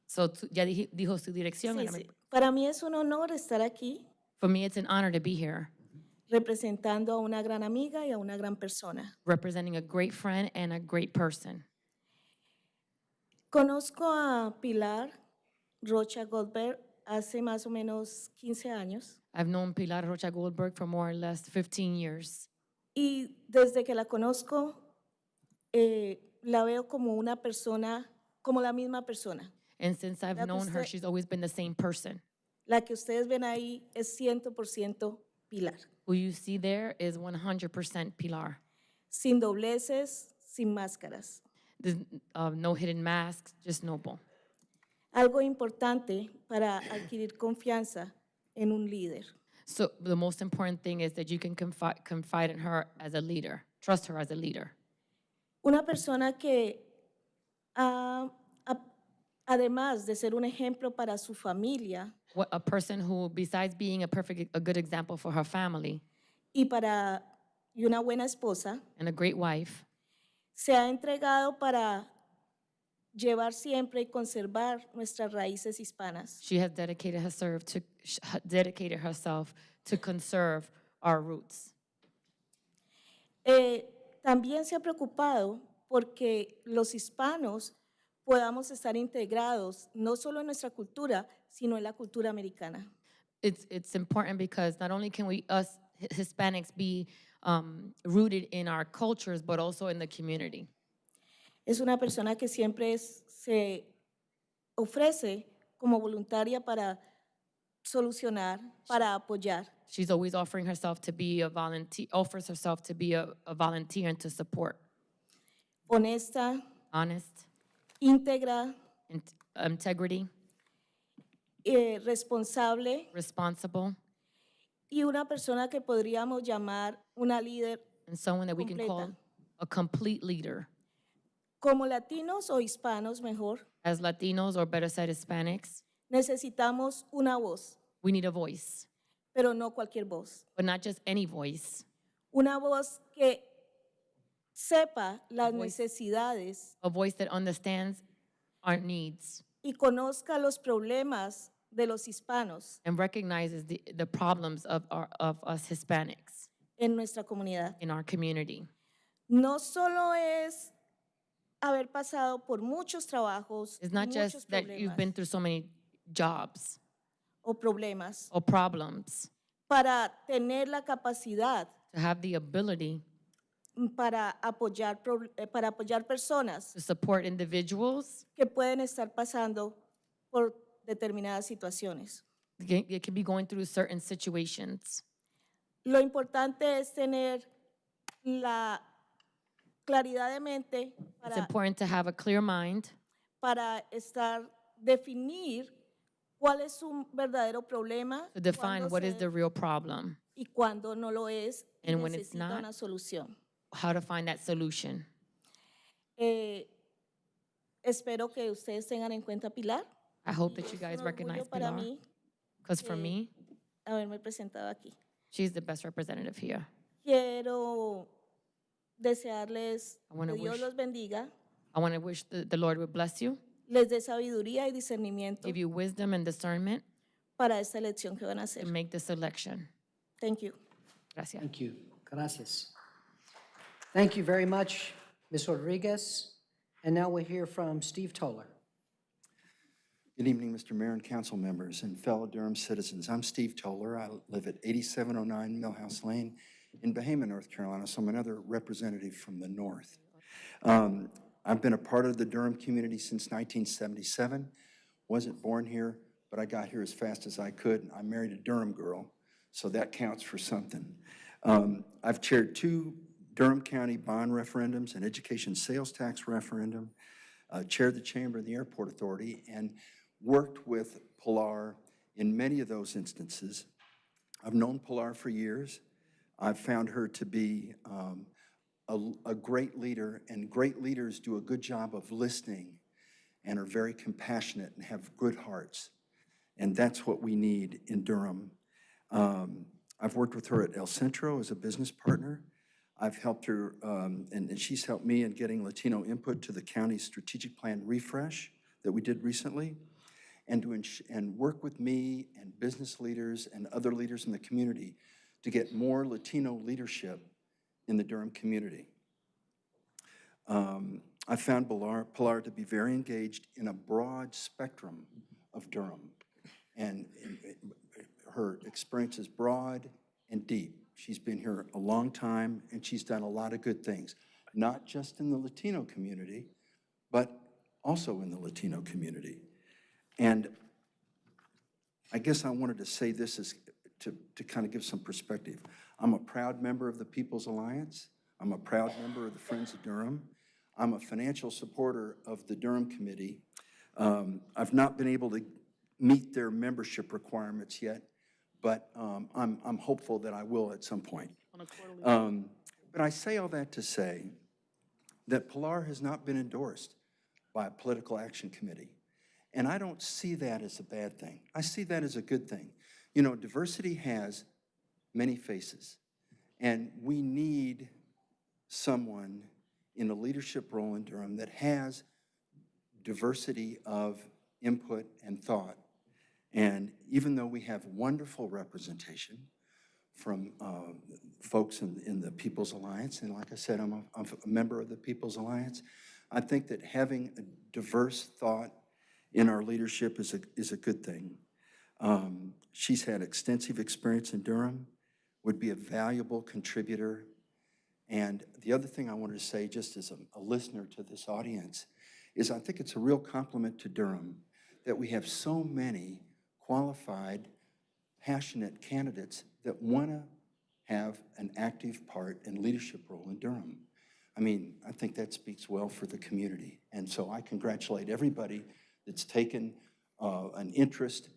[SPEAKER 17] So, tú- ya dije- dijo su dirección.
[SPEAKER 38] Sí,
[SPEAKER 17] ahora me-
[SPEAKER 38] sí. Para mí es un honor estar aquí
[SPEAKER 17] For me, it's an honor to be here,
[SPEAKER 38] representando a una gran amiga y a una gran persona.
[SPEAKER 17] representing a great friend and a great person.
[SPEAKER 38] Conozco a Pilar Rocha Goldberg hace más o menos 15 años
[SPEAKER 17] I've known Pilar Rocha Goldberg for more or less 15 years.
[SPEAKER 38] y desde que la conozco eh, la veo como una persona, como la misma persona.
[SPEAKER 17] And since I've
[SPEAKER 38] La que
[SPEAKER 17] known her,
[SPEAKER 38] usted-
[SPEAKER 17] she's always been the same person.
[SPEAKER 38] La que ustedes ven ahí es 100% Pilar,
[SPEAKER 17] Who you see there is 100% Pilar.
[SPEAKER 38] sin dobleces, sin máscaras.
[SPEAKER 17] There's uh, no hidden masks, just noble.
[SPEAKER 38] Algo importante para adquirir confianza en un líder.
[SPEAKER 17] So the most important thing is that you can confide, confide in her as a leader, trust her as a leader.
[SPEAKER 38] Una persona que, ah, a- además de ser un ejemplo para su familia
[SPEAKER 17] What, a person who, besides being a perfect, a good example for her family
[SPEAKER 38] y para y una buena esposa,
[SPEAKER 17] and a great wife,
[SPEAKER 38] se ha entregado para llevar siempre y conservar nuestras raíces hispanas.
[SPEAKER 17] she has dedicated herself to sh- dedicated herself to conserve our roots.
[SPEAKER 38] Eh, también se ha preocupado porque los hispanos podamos estar integrados no solo en nuestra cultura, sino en la cultura americana.
[SPEAKER 17] It's it's important because not only can we us Hispanics be um, rooted in our cultures, but also in the community.
[SPEAKER 38] Es una persona que siempre es- se ofrece como voluntaria para solucionar, para apoyar.
[SPEAKER 17] She's always offering herself to be a volunteer, offers herself to be a, a volunteer and to support.
[SPEAKER 38] honesta,
[SPEAKER 17] Honest,
[SPEAKER 38] íntegra,
[SPEAKER 17] in- integrity,
[SPEAKER 38] eh, responsable
[SPEAKER 17] responsible,
[SPEAKER 38] y una persona que podríamos llamar una líder
[SPEAKER 17] and someone that we can call
[SPEAKER 38] Completa.
[SPEAKER 17] a complete leader.
[SPEAKER 38] como latinos o hispanos mejor.
[SPEAKER 17] As Latinos, or better said, Hispanics,
[SPEAKER 38] Necesitamos una voz,
[SPEAKER 17] we need a voice,
[SPEAKER 38] pero no cualquier voz.
[SPEAKER 17] but not just any voice,
[SPEAKER 38] Una voz que sepa las
[SPEAKER 17] voice.
[SPEAKER 38] necesidades
[SPEAKER 17] a voice that understands our needs
[SPEAKER 38] y conozca los problemas de los hispanos
[SPEAKER 17] and recognizes the, the problems of, our, of us Hispanics
[SPEAKER 38] en nuestra comunidad.
[SPEAKER 17] in our community.
[SPEAKER 38] No solo es haber pasado por muchos trabajos,
[SPEAKER 17] It's not
[SPEAKER 38] muchos
[SPEAKER 17] just that you've
[SPEAKER 38] problemas
[SPEAKER 17] been through so many jobs
[SPEAKER 38] o problemas
[SPEAKER 17] or problems
[SPEAKER 38] para tener la capacidad
[SPEAKER 17] to have the ability
[SPEAKER 38] para apoyar, pro- eh, para apoyar personas
[SPEAKER 17] to support individuals.
[SPEAKER 38] que pueden estar pasando por determinadas situaciones.
[SPEAKER 17] They could be going through certain situations.
[SPEAKER 38] Lo importante es tener la claridad de mente
[SPEAKER 17] It's
[SPEAKER 38] para,
[SPEAKER 17] important to have a clear mind
[SPEAKER 38] para estar, definir cuál es un verdadero problema
[SPEAKER 17] to define
[SPEAKER 38] cuándo
[SPEAKER 17] what is
[SPEAKER 38] se-
[SPEAKER 17] the real problem,
[SPEAKER 38] y cuándo no lo es y
[SPEAKER 17] And when it's
[SPEAKER 38] necesita
[SPEAKER 17] not,
[SPEAKER 38] una solución.
[SPEAKER 17] how to find that solution.
[SPEAKER 38] Eh, espero que ustedes tengan en cuenta Pilar.
[SPEAKER 17] I hope that you guys recognize Pilar,
[SPEAKER 38] mí
[SPEAKER 17] because for
[SPEAKER 38] eh,
[SPEAKER 17] me,
[SPEAKER 38] haberme presentado aquí.
[SPEAKER 17] she's the best representative here.
[SPEAKER 38] Quiero desearles
[SPEAKER 17] I wanna
[SPEAKER 38] que Dios
[SPEAKER 17] wish-
[SPEAKER 38] los bendiga,
[SPEAKER 17] I want to wish the, the Lord would bless you,
[SPEAKER 38] les dé sabiduría y discernimiento
[SPEAKER 17] give you wisdom and discernment
[SPEAKER 38] para esta elección que van a
[SPEAKER 17] to
[SPEAKER 38] hacer.
[SPEAKER 17] make this election.
[SPEAKER 38] Thank you.
[SPEAKER 17] Gracias.
[SPEAKER 4] Thank you. Gracias. Thank you very much, Ms. Rodriguez. And now we'll hear from Steve Toller.
[SPEAKER 39] Good evening, Mr. Mayor and council members and fellow Durham citizens. I'm Steve Toller. I live at 8709 Millhouse Lane in Bahama, North Carolina, so I'm another representative from the north. Um, I've been a part of the Durham community since 1977. Wasn't born here, but I got here as fast as I could. I married a Durham girl, so that counts for something. Um, I've chaired two Durham County bond referendums, an education sales tax referendum, uh, chaired the Chamber of the Airport Authority, and worked with Pilar in many of those instances. I've known Pilar for years. I've found her to be um, a, a great leader, and great leaders do a good job of listening and are very compassionate and have good hearts. And that's what we need in Durham. Um, I've worked with her at El Centro as a business partner. I've helped her, um, and, and she's helped me in getting Latino input to the county's strategic plan refresh that we did recently, and to and work with me and business leaders and other leaders in the community to get more Latino leadership in the Durham community. Um, I found Pilar, Pilar to be very engaged in a broad spectrum of Durham. And and, uh, her experience is broad and deep. She's been here a long time, and she's done a lot of good things, not just in the Latino community, but also in the Latino community. And I guess I wanted to say this is to, to kind of give some perspective. I'm a proud member of the People's Alliance. I'm a proud member of the Friends of Durham. I'm a financial supporter of the Durham Committee. Um, I've not been able to meet their membership requirements yet, but um, I'm, I'm hopeful that I will at some point. Um, But I say all that to say that Pilar has not been endorsed by a political action committee. And I don't see that as a bad thing. I see that as a good thing. You know, diversity has many faces, and we need someone in a leadership role in Durham that has diversity of input and thought. And even though we have wonderful representation from uh, folks in, in the People's Alliance, and like I said, I'm a, I'm a member of the People's Alliance, I think that having a diverse thought in our leadership is a, is a good thing. Um, she's had extensive experience in Durham, would be a valuable contributor. And the other thing I wanted to say, just as a, a listener to this audience, is I think it's a real compliment to Durham that we have so many qualified, passionate candidates that want to have an active part and leadership role in Durham. I mean, I think that speaks well for the community. And so I congratulate everybody that's taken uh, an interest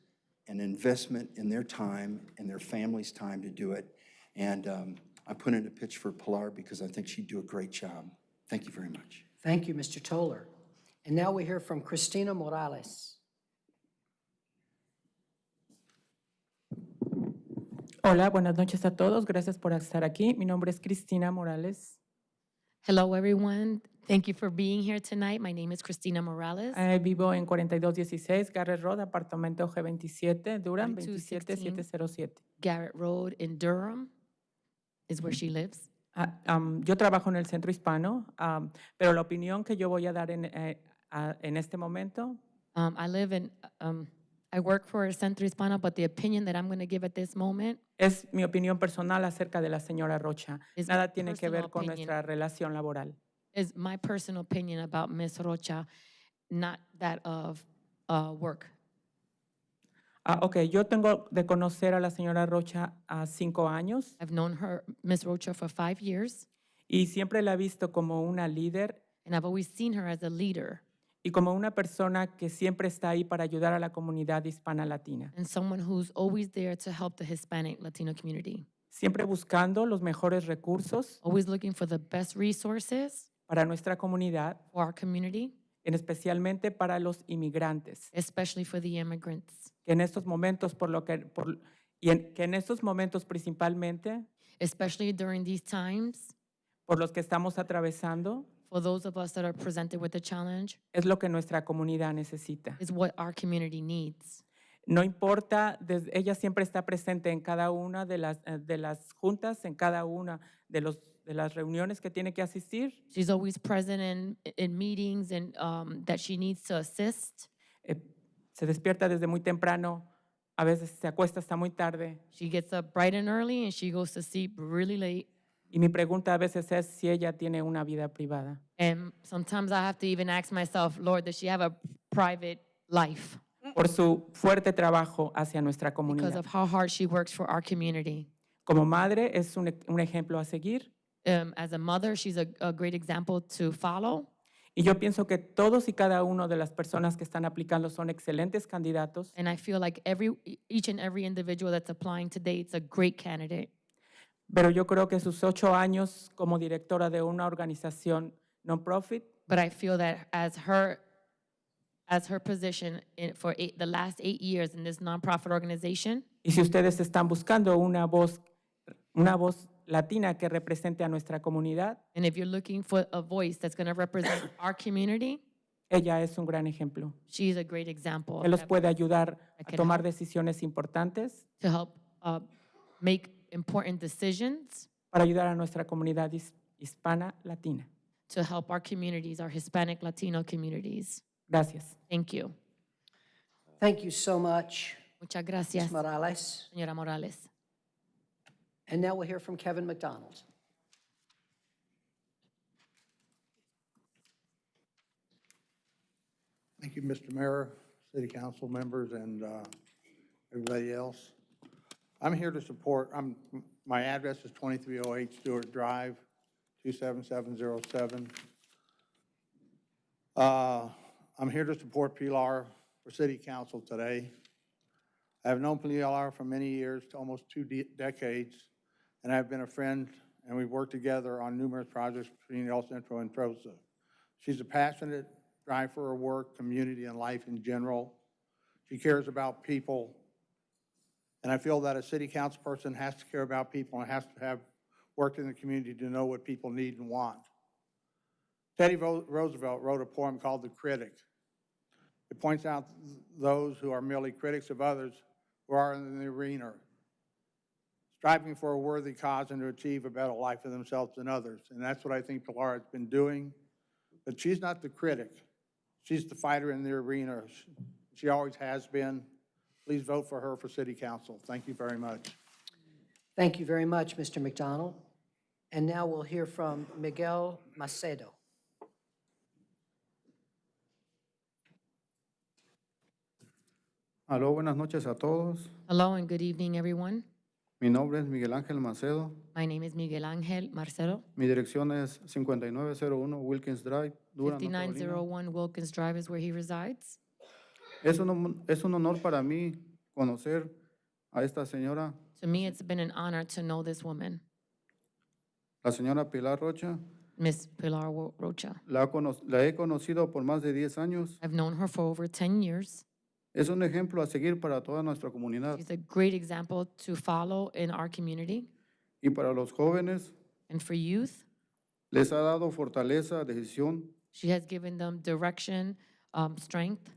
[SPEAKER 39] and investment in their time and their family's time to do it. And um, I put in a pitch for Pilar because I think she'd do a great job. Thank you very much.
[SPEAKER 4] Thank you, Mr. Toller. And now we hear from Cristina Morales.
[SPEAKER 40] Hola, buenas noches a todos. Gracias por estar aquí. Mi nombre es Cristina Morales.
[SPEAKER 17] Hello, everyone. Thank you for being here tonight. My name is Christina Morales.
[SPEAKER 40] Eh, vivo en 4216 Garrett Road, apartamento G27, Durham
[SPEAKER 17] 4216.
[SPEAKER 40] 27707.
[SPEAKER 17] Garrett Road in Durham is where she lives.
[SPEAKER 40] Ah, am, yo trabajo en el centro hispano, am, pero la opinión que yo voy a dar en, eh, a- en este momento
[SPEAKER 17] Um, I live in, um, I work for Centro Hispano, but the opinion that I'm going to give at this moment
[SPEAKER 40] es mi opinión personal acerca de la señora Rocha.
[SPEAKER 17] Is my
[SPEAKER 40] Nada tiene que
[SPEAKER 17] personal
[SPEAKER 40] ver con
[SPEAKER 17] opinion.
[SPEAKER 40] nuestra relación laboral.
[SPEAKER 17] Is my personal opinion about Ms. Rocha, not that of uh, work.
[SPEAKER 40] Ah, ok, yo tengo de conocer a la señora Rocha a cinco años
[SPEAKER 17] I've known her, Ms. Rocha, for five years,
[SPEAKER 40] y siempre la he visto como una líder
[SPEAKER 17] and I've always seen her as a leader
[SPEAKER 40] y como una persona que siempre está ahí para ayudar a la comunidad hispana latina,
[SPEAKER 17] and someone who's always there to help the Hispanic Latino community,
[SPEAKER 40] siempre buscando los mejores recursos
[SPEAKER 17] always looking for the best resources
[SPEAKER 40] para nuestra comunidad,
[SPEAKER 17] for our community,
[SPEAKER 40] en especialmente para los inmigrantes,
[SPEAKER 17] especially for the immigrants,
[SPEAKER 40] que en estos momentos por lo que por, y en, que en estos momentos principalmente
[SPEAKER 17] especially during these times,
[SPEAKER 40] por los que estamos atravesando
[SPEAKER 17] for those of us that are presented with the challenge,
[SPEAKER 40] es lo que nuestra comunidad necesita.
[SPEAKER 17] is what our community needs.
[SPEAKER 40] No importa, des- ella siempre está presente en cada una de las, eh, de las juntas, en cada una de, los, de las reuniones que tiene que asistir.
[SPEAKER 17] She's always present in, in meetings and um, that she needs to assist.
[SPEAKER 40] Eh, se despierta desde muy temprano, a veces se acuesta hasta muy tarde.
[SPEAKER 17] She gets up bright and early and she goes to sleep really late.
[SPEAKER 40] Y mi pregunta a veces es si ella tiene una vida privada.
[SPEAKER 17] And sometimes I have to even ask myself, Lord, does she have a private life?
[SPEAKER 40] Por su fuerte trabajo hacia nuestra
[SPEAKER 17] Because
[SPEAKER 40] comunidad.
[SPEAKER 17] of how hard she works for our community.
[SPEAKER 40] Como madre es un, un ejemplo a seguir
[SPEAKER 17] Um, as a mother, she's a, a great example to follow.
[SPEAKER 40] Y yo pienso que todos y cada uno de las personas que están aplicando son excelentes candidatos.
[SPEAKER 17] And I feel like every, each and every individual that's applying today, it's a great candidate.
[SPEAKER 40] Pero yo creo que sus ocho años como directora de una organización non-profit
[SPEAKER 17] But I feel that as her, as her position in, for eight, the last eight years in this nonprofit organization,
[SPEAKER 40] y si ustedes están buscando una voz, una voz latina que represente a nuestra comunidad,
[SPEAKER 17] and if you're looking for a voice that's going to represent our community,
[SPEAKER 40] ella es un gran ejemplo.
[SPEAKER 17] she's a great example
[SPEAKER 40] que
[SPEAKER 17] of
[SPEAKER 40] los
[SPEAKER 17] that
[SPEAKER 40] puede ayudar a tomar
[SPEAKER 17] help.
[SPEAKER 40] decisiones importantes
[SPEAKER 17] to help uh, make important decisions
[SPEAKER 40] para ayudar a nuestra comunidad his- hispana latina.
[SPEAKER 17] to help our communities, our Hispanic, Latino communities.
[SPEAKER 40] Gracias.
[SPEAKER 17] Thank you.
[SPEAKER 4] Thank you so much,
[SPEAKER 17] Muchas
[SPEAKER 4] Ms.
[SPEAKER 17] gracias,
[SPEAKER 4] Morales.
[SPEAKER 17] señora Morales.
[SPEAKER 4] And now we'll hear from Kevin McDonald.
[SPEAKER 41] Thank you, Mr. Mayor, city council members, and uh, everybody else. I'm here to support, I'm, my address is 2308 Stewart Drive, 27707. Uh, I'm here to support Pilar for city council today. I have known Pilar for many years, almost two de- decades, and I've been a friend, and we've worked together on numerous projects between El Centro and Trosa. She's a passionate drive for her work, community, and life in general. She cares about people. And I feel that a city council person has to care about people and has to have worked in the community to know what people need and want. Teddy Roosevelt wrote a poem called The Critic. It points out those who are merely critics of others who are in the arena, striving for a worthy cause and to achieve a better life for themselves and others. And that's what I think Pilar has been doing. But she's not the critic. She's the fighter in the arena. She always has been. Please vote for her for city council. Thank you very much.
[SPEAKER 4] Thank you very much, Mr. McDonald. And now we'll hear from Miguel Macedo.
[SPEAKER 39] Aló, buenas noches a todos.
[SPEAKER 17] Hello and good evening, everyone.
[SPEAKER 39] Mi nombre es Miguel Ángel Macedo.
[SPEAKER 17] My name is Miguel Ángel Marcelo,
[SPEAKER 39] Mi dirección es 5901 Wilkins Drive, Durham, North Carolina.
[SPEAKER 17] 5901 Wilkins Drive is where he resides.
[SPEAKER 39] Es un, es un honor para mí conocer a esta señora,
[SPEAKER 17] To me, it's been an honor to know this woman,
[SPEAKER 39] la señora Pilar Rocha.
[SPEAKER 17] Miss Pilar Wo- Rocha.
[SPEAKER 39] La, cono- la he conocido por más de 10 años.
[SPEAKER 17] I've known her for over 10 years.
[SPEAKER 39] Es un ejemplo a seguir para toda nuestra comunidad
[SPEAKER 17] She's a great example to follow in our community.
[SPEAKER 39] y para los jóvenes.
[SPEAKER 17] And for youth,
[SPEAKER 39] Les ha dado fortaleza, decisión
[SPEAKER 17] she has given them direction, um, strength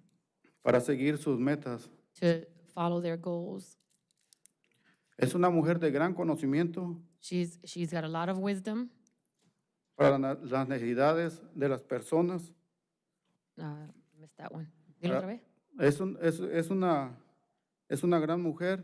[SPEAKER 39] para seguir sus metas.
[SPEAKER 17] to follow their goals.
[SPEAKER 39] Es una mujer de gran conocimiento
[SPEAKER 17] She's, she's got a lot of wisdom.
[SPEAKER 39] para na- las necesidades de las personas.
[SPEAKER 17] Uh, missed that one. Dilo otra vez.
[SPEAKER 39] Es, un- es, es una, es una gran mujer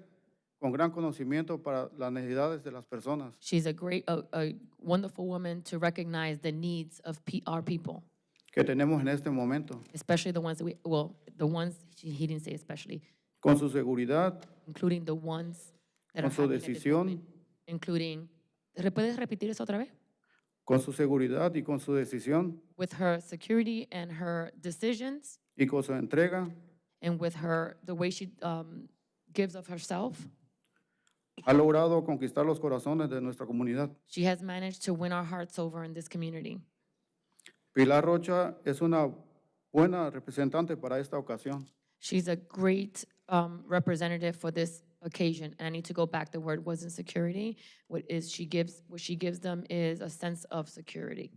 [SPEAKER 39] con gran conocimiento para las necesidades de las personas.
[SPEAKER 17] She's a great, a, a wonderful woman to recognize the needs of P, our people,
[SPEAKER 39] que tenemos en este momento,
[SPEAKER 17] especially the ones that we, well, the ones, she, he didn't say especially,
[SPEAKER 39] con su seguridad,
[SPEAKER 17] including the ones that
[SPEAKER 39] con
[SPEAKER 17] are
[SPEAKER 39] su
[SPEAKER 17] having at this
[SPEAKER 39] decisión,
[SPEAKER 17] moment, including, ¿Re- ¿puedes repetir eso otra vez?
[SPEAKER 39] con su seguridad y con su decisión.
[SPEAKER 17] With her security and her decisions.
[SPEAKER 39] Y con su entrega,
[SPEAKER 17] and with her, the way she um, gives of herself,
[SPEAKER 39] ha logrado conquistar los corazones de nuestra comunidad.
[SPEAKER 17] she has managed to win our hearts over in this community.
[SPEAKER 39] Pilar Rocha es una buena representante para esta ocasión.
[SPEAKER 17] She's a great um, representative for this occasion. And I need to go back. The word wasn't security. What is she gives? What she gives them is a sense of security.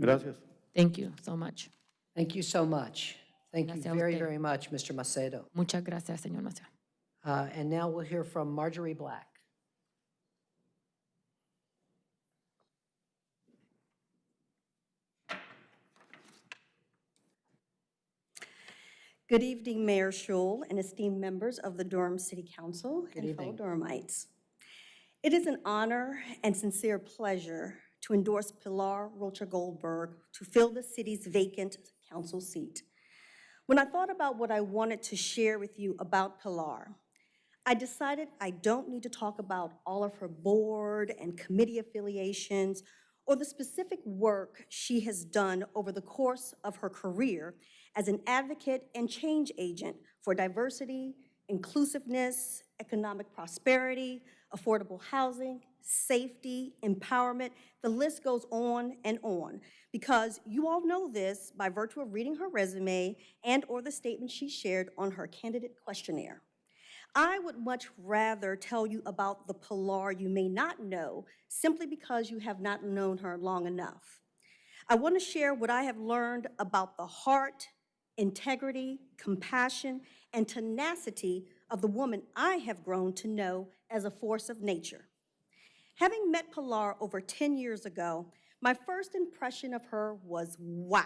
[SPEAKER 39] Gracias.
[SPEAKER 17] Thank you so much.
[SPEAKER 4] Thank you so much. Thank you
[SPEAKER 17] Gracias a
[SPEAKER 4] very,
[SPEAKER 17] usted.
[SPEAKER 4] very much, Mr. Macedo.
[SPEAKER 17] Muchas gracias, señor Maciel.
[SPEAKER 4] Uh, And now we'll hear from Marjorie Black.
[SPEAKER 42] Good evening, Mayor Schewel and esteemed members of the Durham City Council
[SPEAKER 4] Good
[SPEAKER 42] and fellow
[SPEAKER 4] evening.
[SPEAKER 42] Durhamites. It is an honor and sincere pleasure to endorse Pilar Rocha Goldberg to fill the city's vacant council seat. When I thought about what I wanted to share with you about Pilar, I decided I don't need to talk about all of her board and committee affiliations or the specific work she has done over the course of her career as an advocate and change agent for diversity, inclusiveness, economic prosperity, affordable housing, safety, empowerment. The list goes on and on because you all know this by virtue of reading her resume and or the statement she shared on her candidate questionnaire. I would much rather tell you about the Pilar you may not know simply because you have not known her long enough. I want to share what I have learned about the heart, integrity, compassion, and tenacity of the woman I have grown to know as a force of nature. Having met Pilar over 10 years ago, my first impression of her was wow.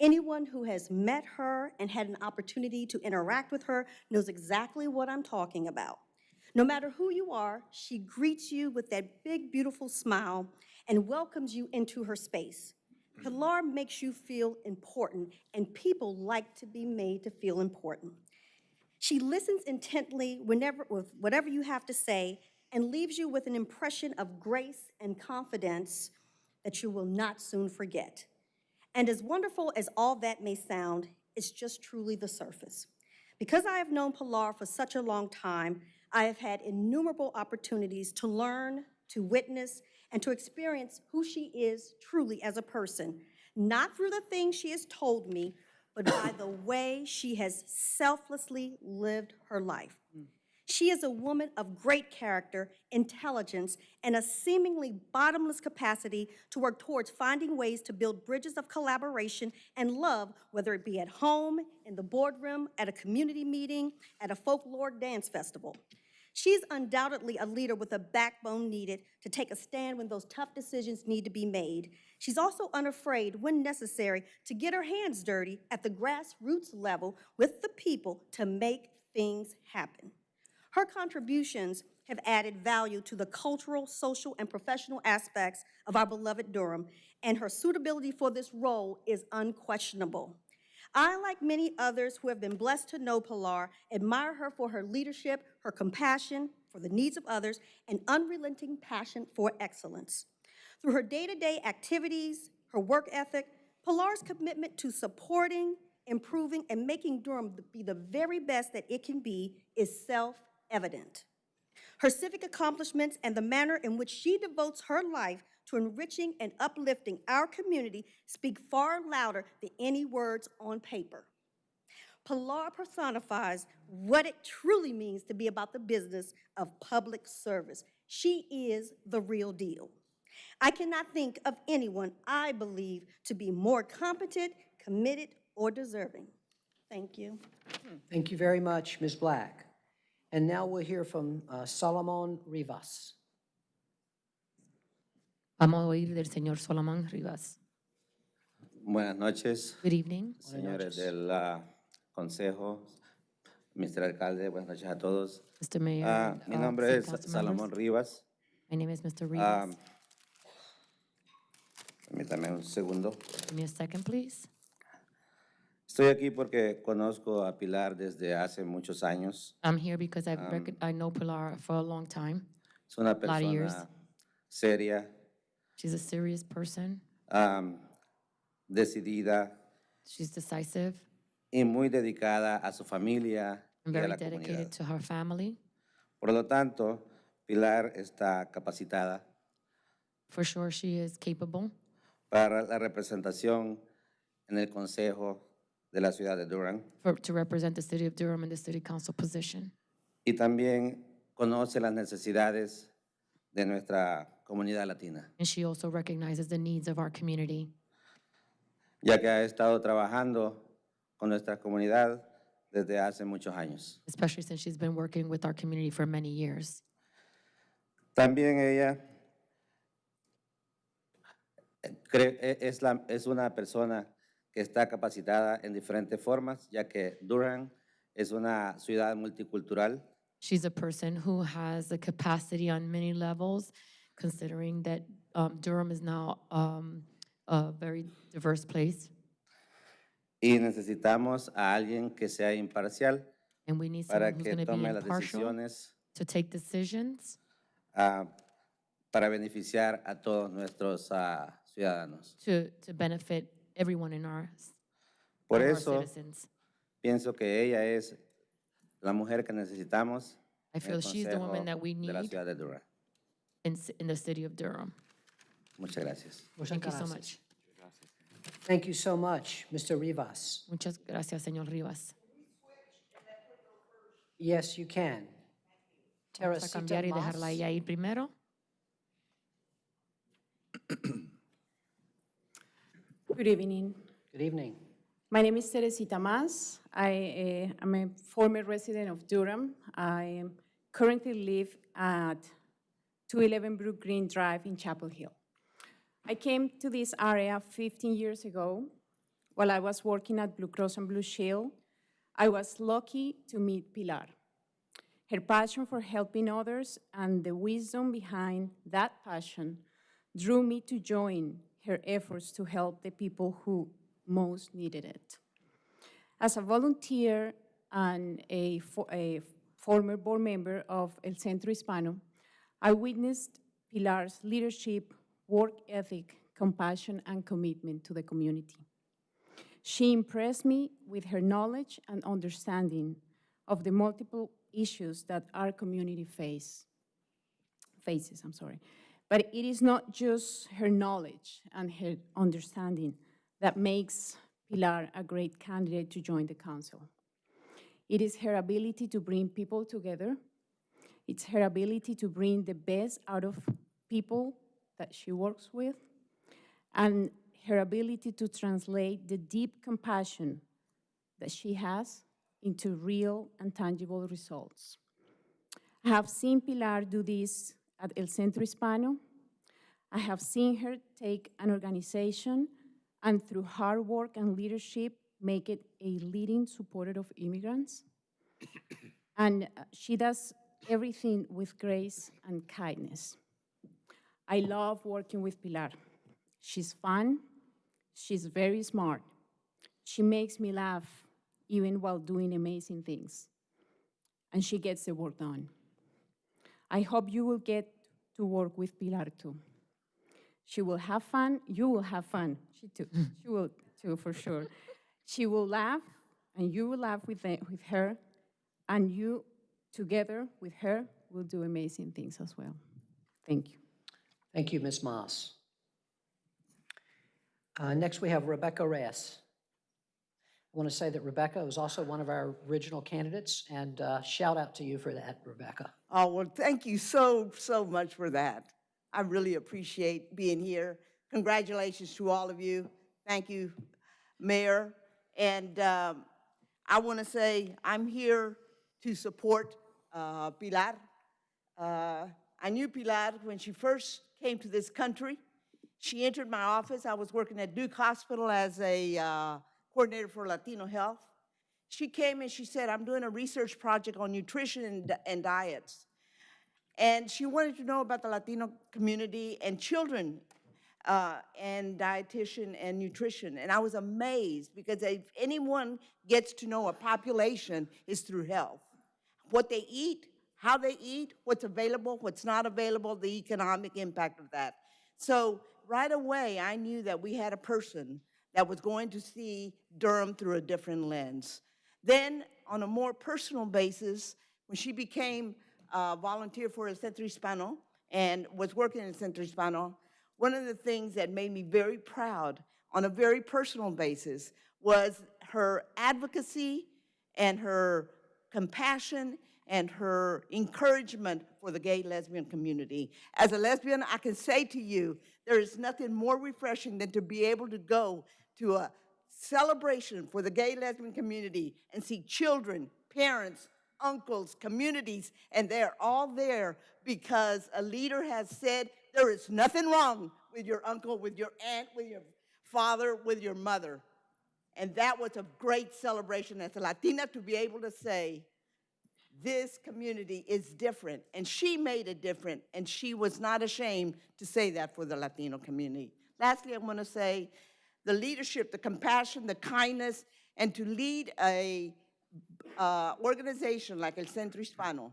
[SPEAKER 42] Anyone who has met her and had an opportunity to interact with her knows exactly what I'm talking about. No matter who you are, she greets you with that big, beautiful smile and welcomes you into her space. Mm-hmm. Pilar makes you feel important, and people like to be made to feel important. She listens intently whenever, with whatever you have to say and leaves you with an impression of grace and confidence that you will not soon forget. And as wonderful as all that may sound, it's just truly the surface. Because I have known Pilar for such a long time, I have had innumerable opportunities to learn, to witness, and to experience who she is truly as a person, not through the things she has told me, but by the way she has selflessly lived her life. She is a woman of great character, intelligence, and a seemingly bottomless capacity to work towards finding ways to build bridges of collaboration and love, whether it be at home, in the boardroom, at a community meeting, at a folklore dance festival. She's undoubtedly a leader with a backbone needed to take a stand when those tough decisions need to be made. She's also unafraid, when necessary, to get her hands dirty at the grassroots level with the people to make things happen. Her contributions have added value to the cultural, social, and professional aspects of our beloved Durham, and her suitability for this role is unquestionable. I, like many others who have been blessed to know Pilar, admire her for her leadership, her compassion for the needs of others, and unrelenting passion for excellence. Through her day-to-day activities, her work ethic, Pilar's commitment to supporting, improving, and making Durham be the very best that it can be is self-evident. Her civic accomplishments and the manner in which she devotes her life to enriching and uplifting our community speak far louder than any words on paper. Pilar personifies what it truly means to be about the business of public service. She is the real deal. I cannot think of anyone I believe to be more competent, committed, or deserving. Thank you.
[SPEAKER 4] Thank you very much, Ms. Black. And now we'll hear from uh, Solomon Rivas.
[SPEAKER 17] Vamos a oír del señor Solomon Rivas.
[SPEAKER 40] Buenas noches,
[SPEAKER 17] Good evening.
[SPEAKER 40] señores del ah, Consejo, Mr. Alcalde, buenas noches a todos.
[SPEAKER 17] Mr. Mayor,
[SPEAKER 40] Ah, mi
[SPEAKER 17] uh,
[SPEAKER 40] nombre
[SPEAKER 17] city
[SPEAKER 40] es
[SPEAKER 17] council
[SPEAKER 40] Salomón
[SPEAKER 17] members.
[SPEAKER 40] Rivas.
[SPEAKER 17] My name is Mr.
[SPEAKER 40] Ah,
[SPEAKER 17] Rivas.
[SPEAKER 40] Permítame un segundo.
[SPEAKER 17] Give me a second, please.
[SPEAKER 40] Estoy aquí porque conozco a Pilar desde hace muchos años.
[SPEAKER 17] I'm here because I've
[SPEAKER 40] Um,
[SPEAKER 17] I know Pilar for a long time.
[SPEAKER 40] Es una
[SPEAKER 17] lot of years.
[SPEAKER 40] persona seria,
[SPEAKER 17] She's a serious person.
[SPEAKER 40] am, decidida
[SPEAKER 17] She's decisive
[SPEAKER 40] y muy dedicada a su familia
[SPEAKER 17] and
[SPEAKER 40] y a
[SPEAKER 17] very
[SPEAKER 40] la
[SPEAKER 17] dedicated
[SPEAKER 40] comunidad.
[SPEAKER 17] to her family.
[SPEAKER 40] Por lo tanto, Pilar está capacitada
[SPEAKER 17] For sure, she is capable
[SPEAKER 40] para la representación en el Consejo de la ciudad de Durham
[SPEAKER 17] for, to represent the city of Durham in the city council position.
[SPEAKER 40] y también conoce las necesidades de nuestra comunidad latina,
[SPEAKER 17] And she also recognizes the needs of our community,
[SPEAKER 40] ya que ha estado trabajando con nuestra comunidad desde hace muchos años.
[SPEAKER 17] especially since she's been working with our community for many years.
[SPEAKER 40] También ella eh, cre- e- es, la- es una persona que está capacitada en diferentes formas, ya que Durham es una ciudad multicultural
[SPEAKER 17] She's a person who has the capacity on many levels, considering that um, Durham is now um, a very diverse place.
[SPEAKER 40] y necesitamos a alguien que sea imparcial
[SPEAKER 17] And we need
[SPEAKER 40] para que tome las decisiones
[SPEAKER 17] to take decisions
[SPEAKER 40] ah,
[SPEAKER 43] para beneficiar a todos nuestros ah, ciudadanos.
[SPEAKER 17] to, to benefit everyone in our,
[SPEAKER 43] Por
[SPEAKER 17] of our
[SPEAKER 43] eso
[SPEAKER 17] citizens.
[SPEAKER 43] pienso que ella es la mujer que necesitamos
[SPEAKER 17] I
[SPEAKER 43] en
[SPEAKER 17] feel
[SPEAKER 43] el
[SPEAKER 17] she's the woman that we
[SPEAKER 43] de la
[SPEAKER 17] need
[SPEAKER 43] ciudad de Durham.
[SPEAKER 17] in, in the city of Durham.
[SPEAKER 43] Muchas gracias.
[SPEAKER 4] Muchas
[SPEAKER 17] Thank you so
[SPEAKER 4] gracias.
[SPEAKER 17] much.
[SPEAKER 4] Thank you so much, Mr. Rivas.
[SPEAKER 17] Muchas gracias, señor Rivas.
[SPEAKER 4] Yes, you can.
[SPEAKER 17] Vamos a
[SPEAKER 4] Teresita
[SPEAKER 17] cambiar y dejarla
[SPEAKER 4] Mas.
[SPEAKER 17] a ella ir primero.
[SPEAKER 44] Good evening.
[SPEAKER 4] Good evening.
[SPEAKER 44] My name is Teresita Mas. I uh, am a former resident of Durham. I currently live at 211 Brook Green Drive in Chapel Hill. I came to this area 15 years ago while I was working at Blue Cross and Blue Shield. I was lucky to meet Pilar. Her passion for helping others and the wisdom behind that passion drew me to join her efforts to help the people who most needed it. As a volunteer and a, a former board member of El Centro Hispano, I witnessed Pilar's leadership, work ethic, compassion, and commitment to the community. She impressed me with her knowledge and understanding of the multiple issues that our community face, faces. I'm sorry. But it is not just her knowledge and her understanding that makes Pilar a great candidate to join the council. It is her ability to bring people together. It's her ability to bring the best out of people that she works with, and her ability to translate the deep compassion that she has into real and tangible results. I have seen Pilar do this at El Centro Hispano. I have seen her take an organization and through hard work and leadership, make it a leading supporter of immigrants. and uh, she does everything with grace and kindness. I love working with Pilar. She's fun, she's very smart. She makes me laugh even while doing amazing things. And she gets the work done. I hope you will get to work with Pilar too. She will have fun, you will have fun. She too, she will too, for sure. She will laugh, and you will laugh with, the- with her, and you together with her will do amazing things as well. Thank you.
[SPEAKER 4] Thank you, Ms. Moss. Uh, Next, we have Rebecca Reyes. I want to say that Rebecca was also one of our original candidates, and uh, shout out to you for that, Rebecca.
[SPEAKER 45] Oh, well, thank you so, so much for that. I really appreciate being here. Congratulations to all of you. Thank you, Mayor. And um, I want to say I'm here to support uh, Pilar. Uh, I knew Pilar when she first came to this country. She entered my office. I was working at Duke Hospital as a uh, coordinator for Latino health. She came and she said, I'm doing a research project on nutrition and, and diets. And she wanted to know about the Latino community and children uh, and dietitian and nutrition. And I was amazed because if anyone gets to know a population is through health. What they eat, how they eat, what's available, what's not available, the economic impact of that. So right away, I knew that we had a person that was going to see Durham through a different lens. Then, on a more personal basis, when she became a volunteer for El Centro Hispano and was working in Centro Hispano, one of the things that made me very proud on a very personal basis was her advocacy and her compassion and her encouragement for the gay lesbian community. As a lesbian, I can say to you, there is nothing more refreshing than to be able to go to a celebration for the gay lesbian community and see children, parents, uncles, communities, and they're all there because a leader has said there is nothing wrong with your uncle, with your aunt, with your father, with your mother. And that was a great celebration as a Latina to be able to say, this community is different. And she made it different, and she was not ashamed to say that for the Latino community. Lastly, I want to say the leadership, the compassion, the kindness, and to lead a uh, organization like El Centro Hispano,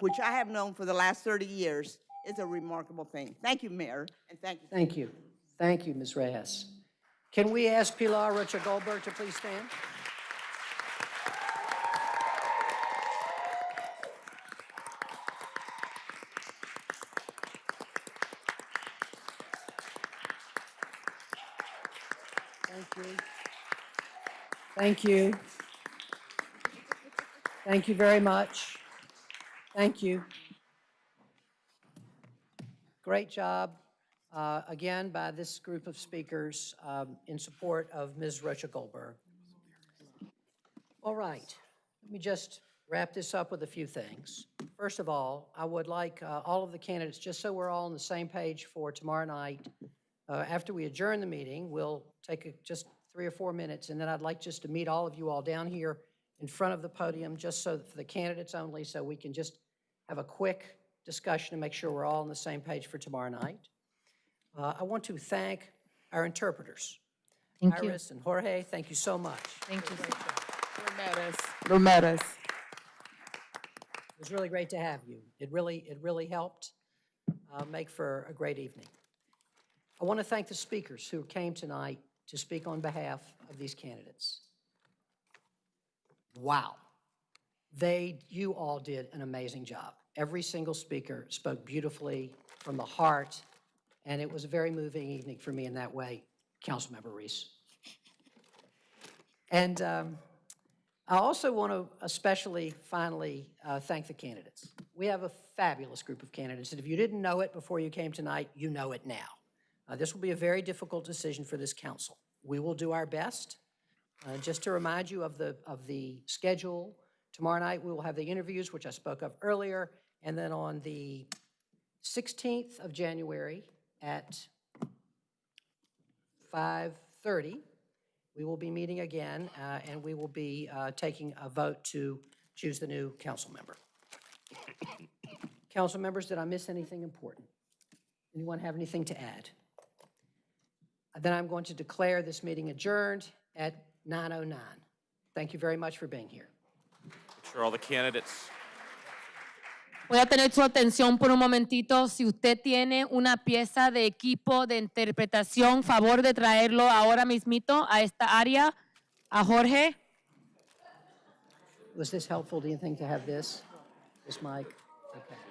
[SPEAKER 45] which I have known for the last 30 years, is a remarkable thing. Thank you, Mayor, and thank you.
[SPEAKER 4] Thank you. Thank you, Ms. Reyes. Can we ask Pilar Rocha Goldberg to please stand? Thank you. Thank you. Thank you very much. Thank you. Great job, uh, again, by this group of speakers um, in support of Ms. Rocha Goldberg. All right, let me just wrap this up with a few things. First of all, I would like uh, all of the candidates, just so we're all on the same page for tomorrow night, uh, after we adjourn the meeting, we'll take a- just three or four minutes, and then I'd like just to meet all of you all down here in front of the podium, just so, for the candidates only, so we can just have a quick discussion and make sure we're all on the same page for tomorrow night. Uh, I want to thank our interpreters.
[SPEAKER 17] Thank you.
[SPEAKER 4] Iris and Jorge, thank you so much.
[SPEAKER 17] Thank you.
[SPEAKER 40] Romeros.
[SPEAKER 4] It was really great to have you. It really, it really helped uh, make for a great evening. I want to thank the speakers who came tonight to speak on behalf of these candidates. Wow. They, you all did an amazing job. Every single speaker spoke beautifully from the heart, and it was a very moving evening for me in that way, Councilmember Reece. And um, I also want to especially, finally, uh, thank the candidates. We have a fabulous group of candidates, and if you didn't know it before you came tonight, you know it now. Uh, This will be a very difficult decision for this council. We will do our best. Uh, Just to remind you of the, of the schedule, tomorrow night, we will have the interviews, which I spoke of earlier, and then on the 16th of January at 5:30, we will be meeting again, uh, and we will be uh, taking a vote to choose the new council member. Council members, did I miss anything important? Anyone have anything to add? Then I'm going to declare this meeting adjourned at 9:09. Thank you very much for being here.
[SPEAKER 36] Make sure all the candidates
[SPEAKER 17] Voy a tener su atención por un momentito. Si usted tiene una pieza de equipo de interpretación, favor de traerlo ahora mismito a esta área, a Jorge.
[SPEAKER 4] Was this helpful, do you think, to have this, this mic? Okay.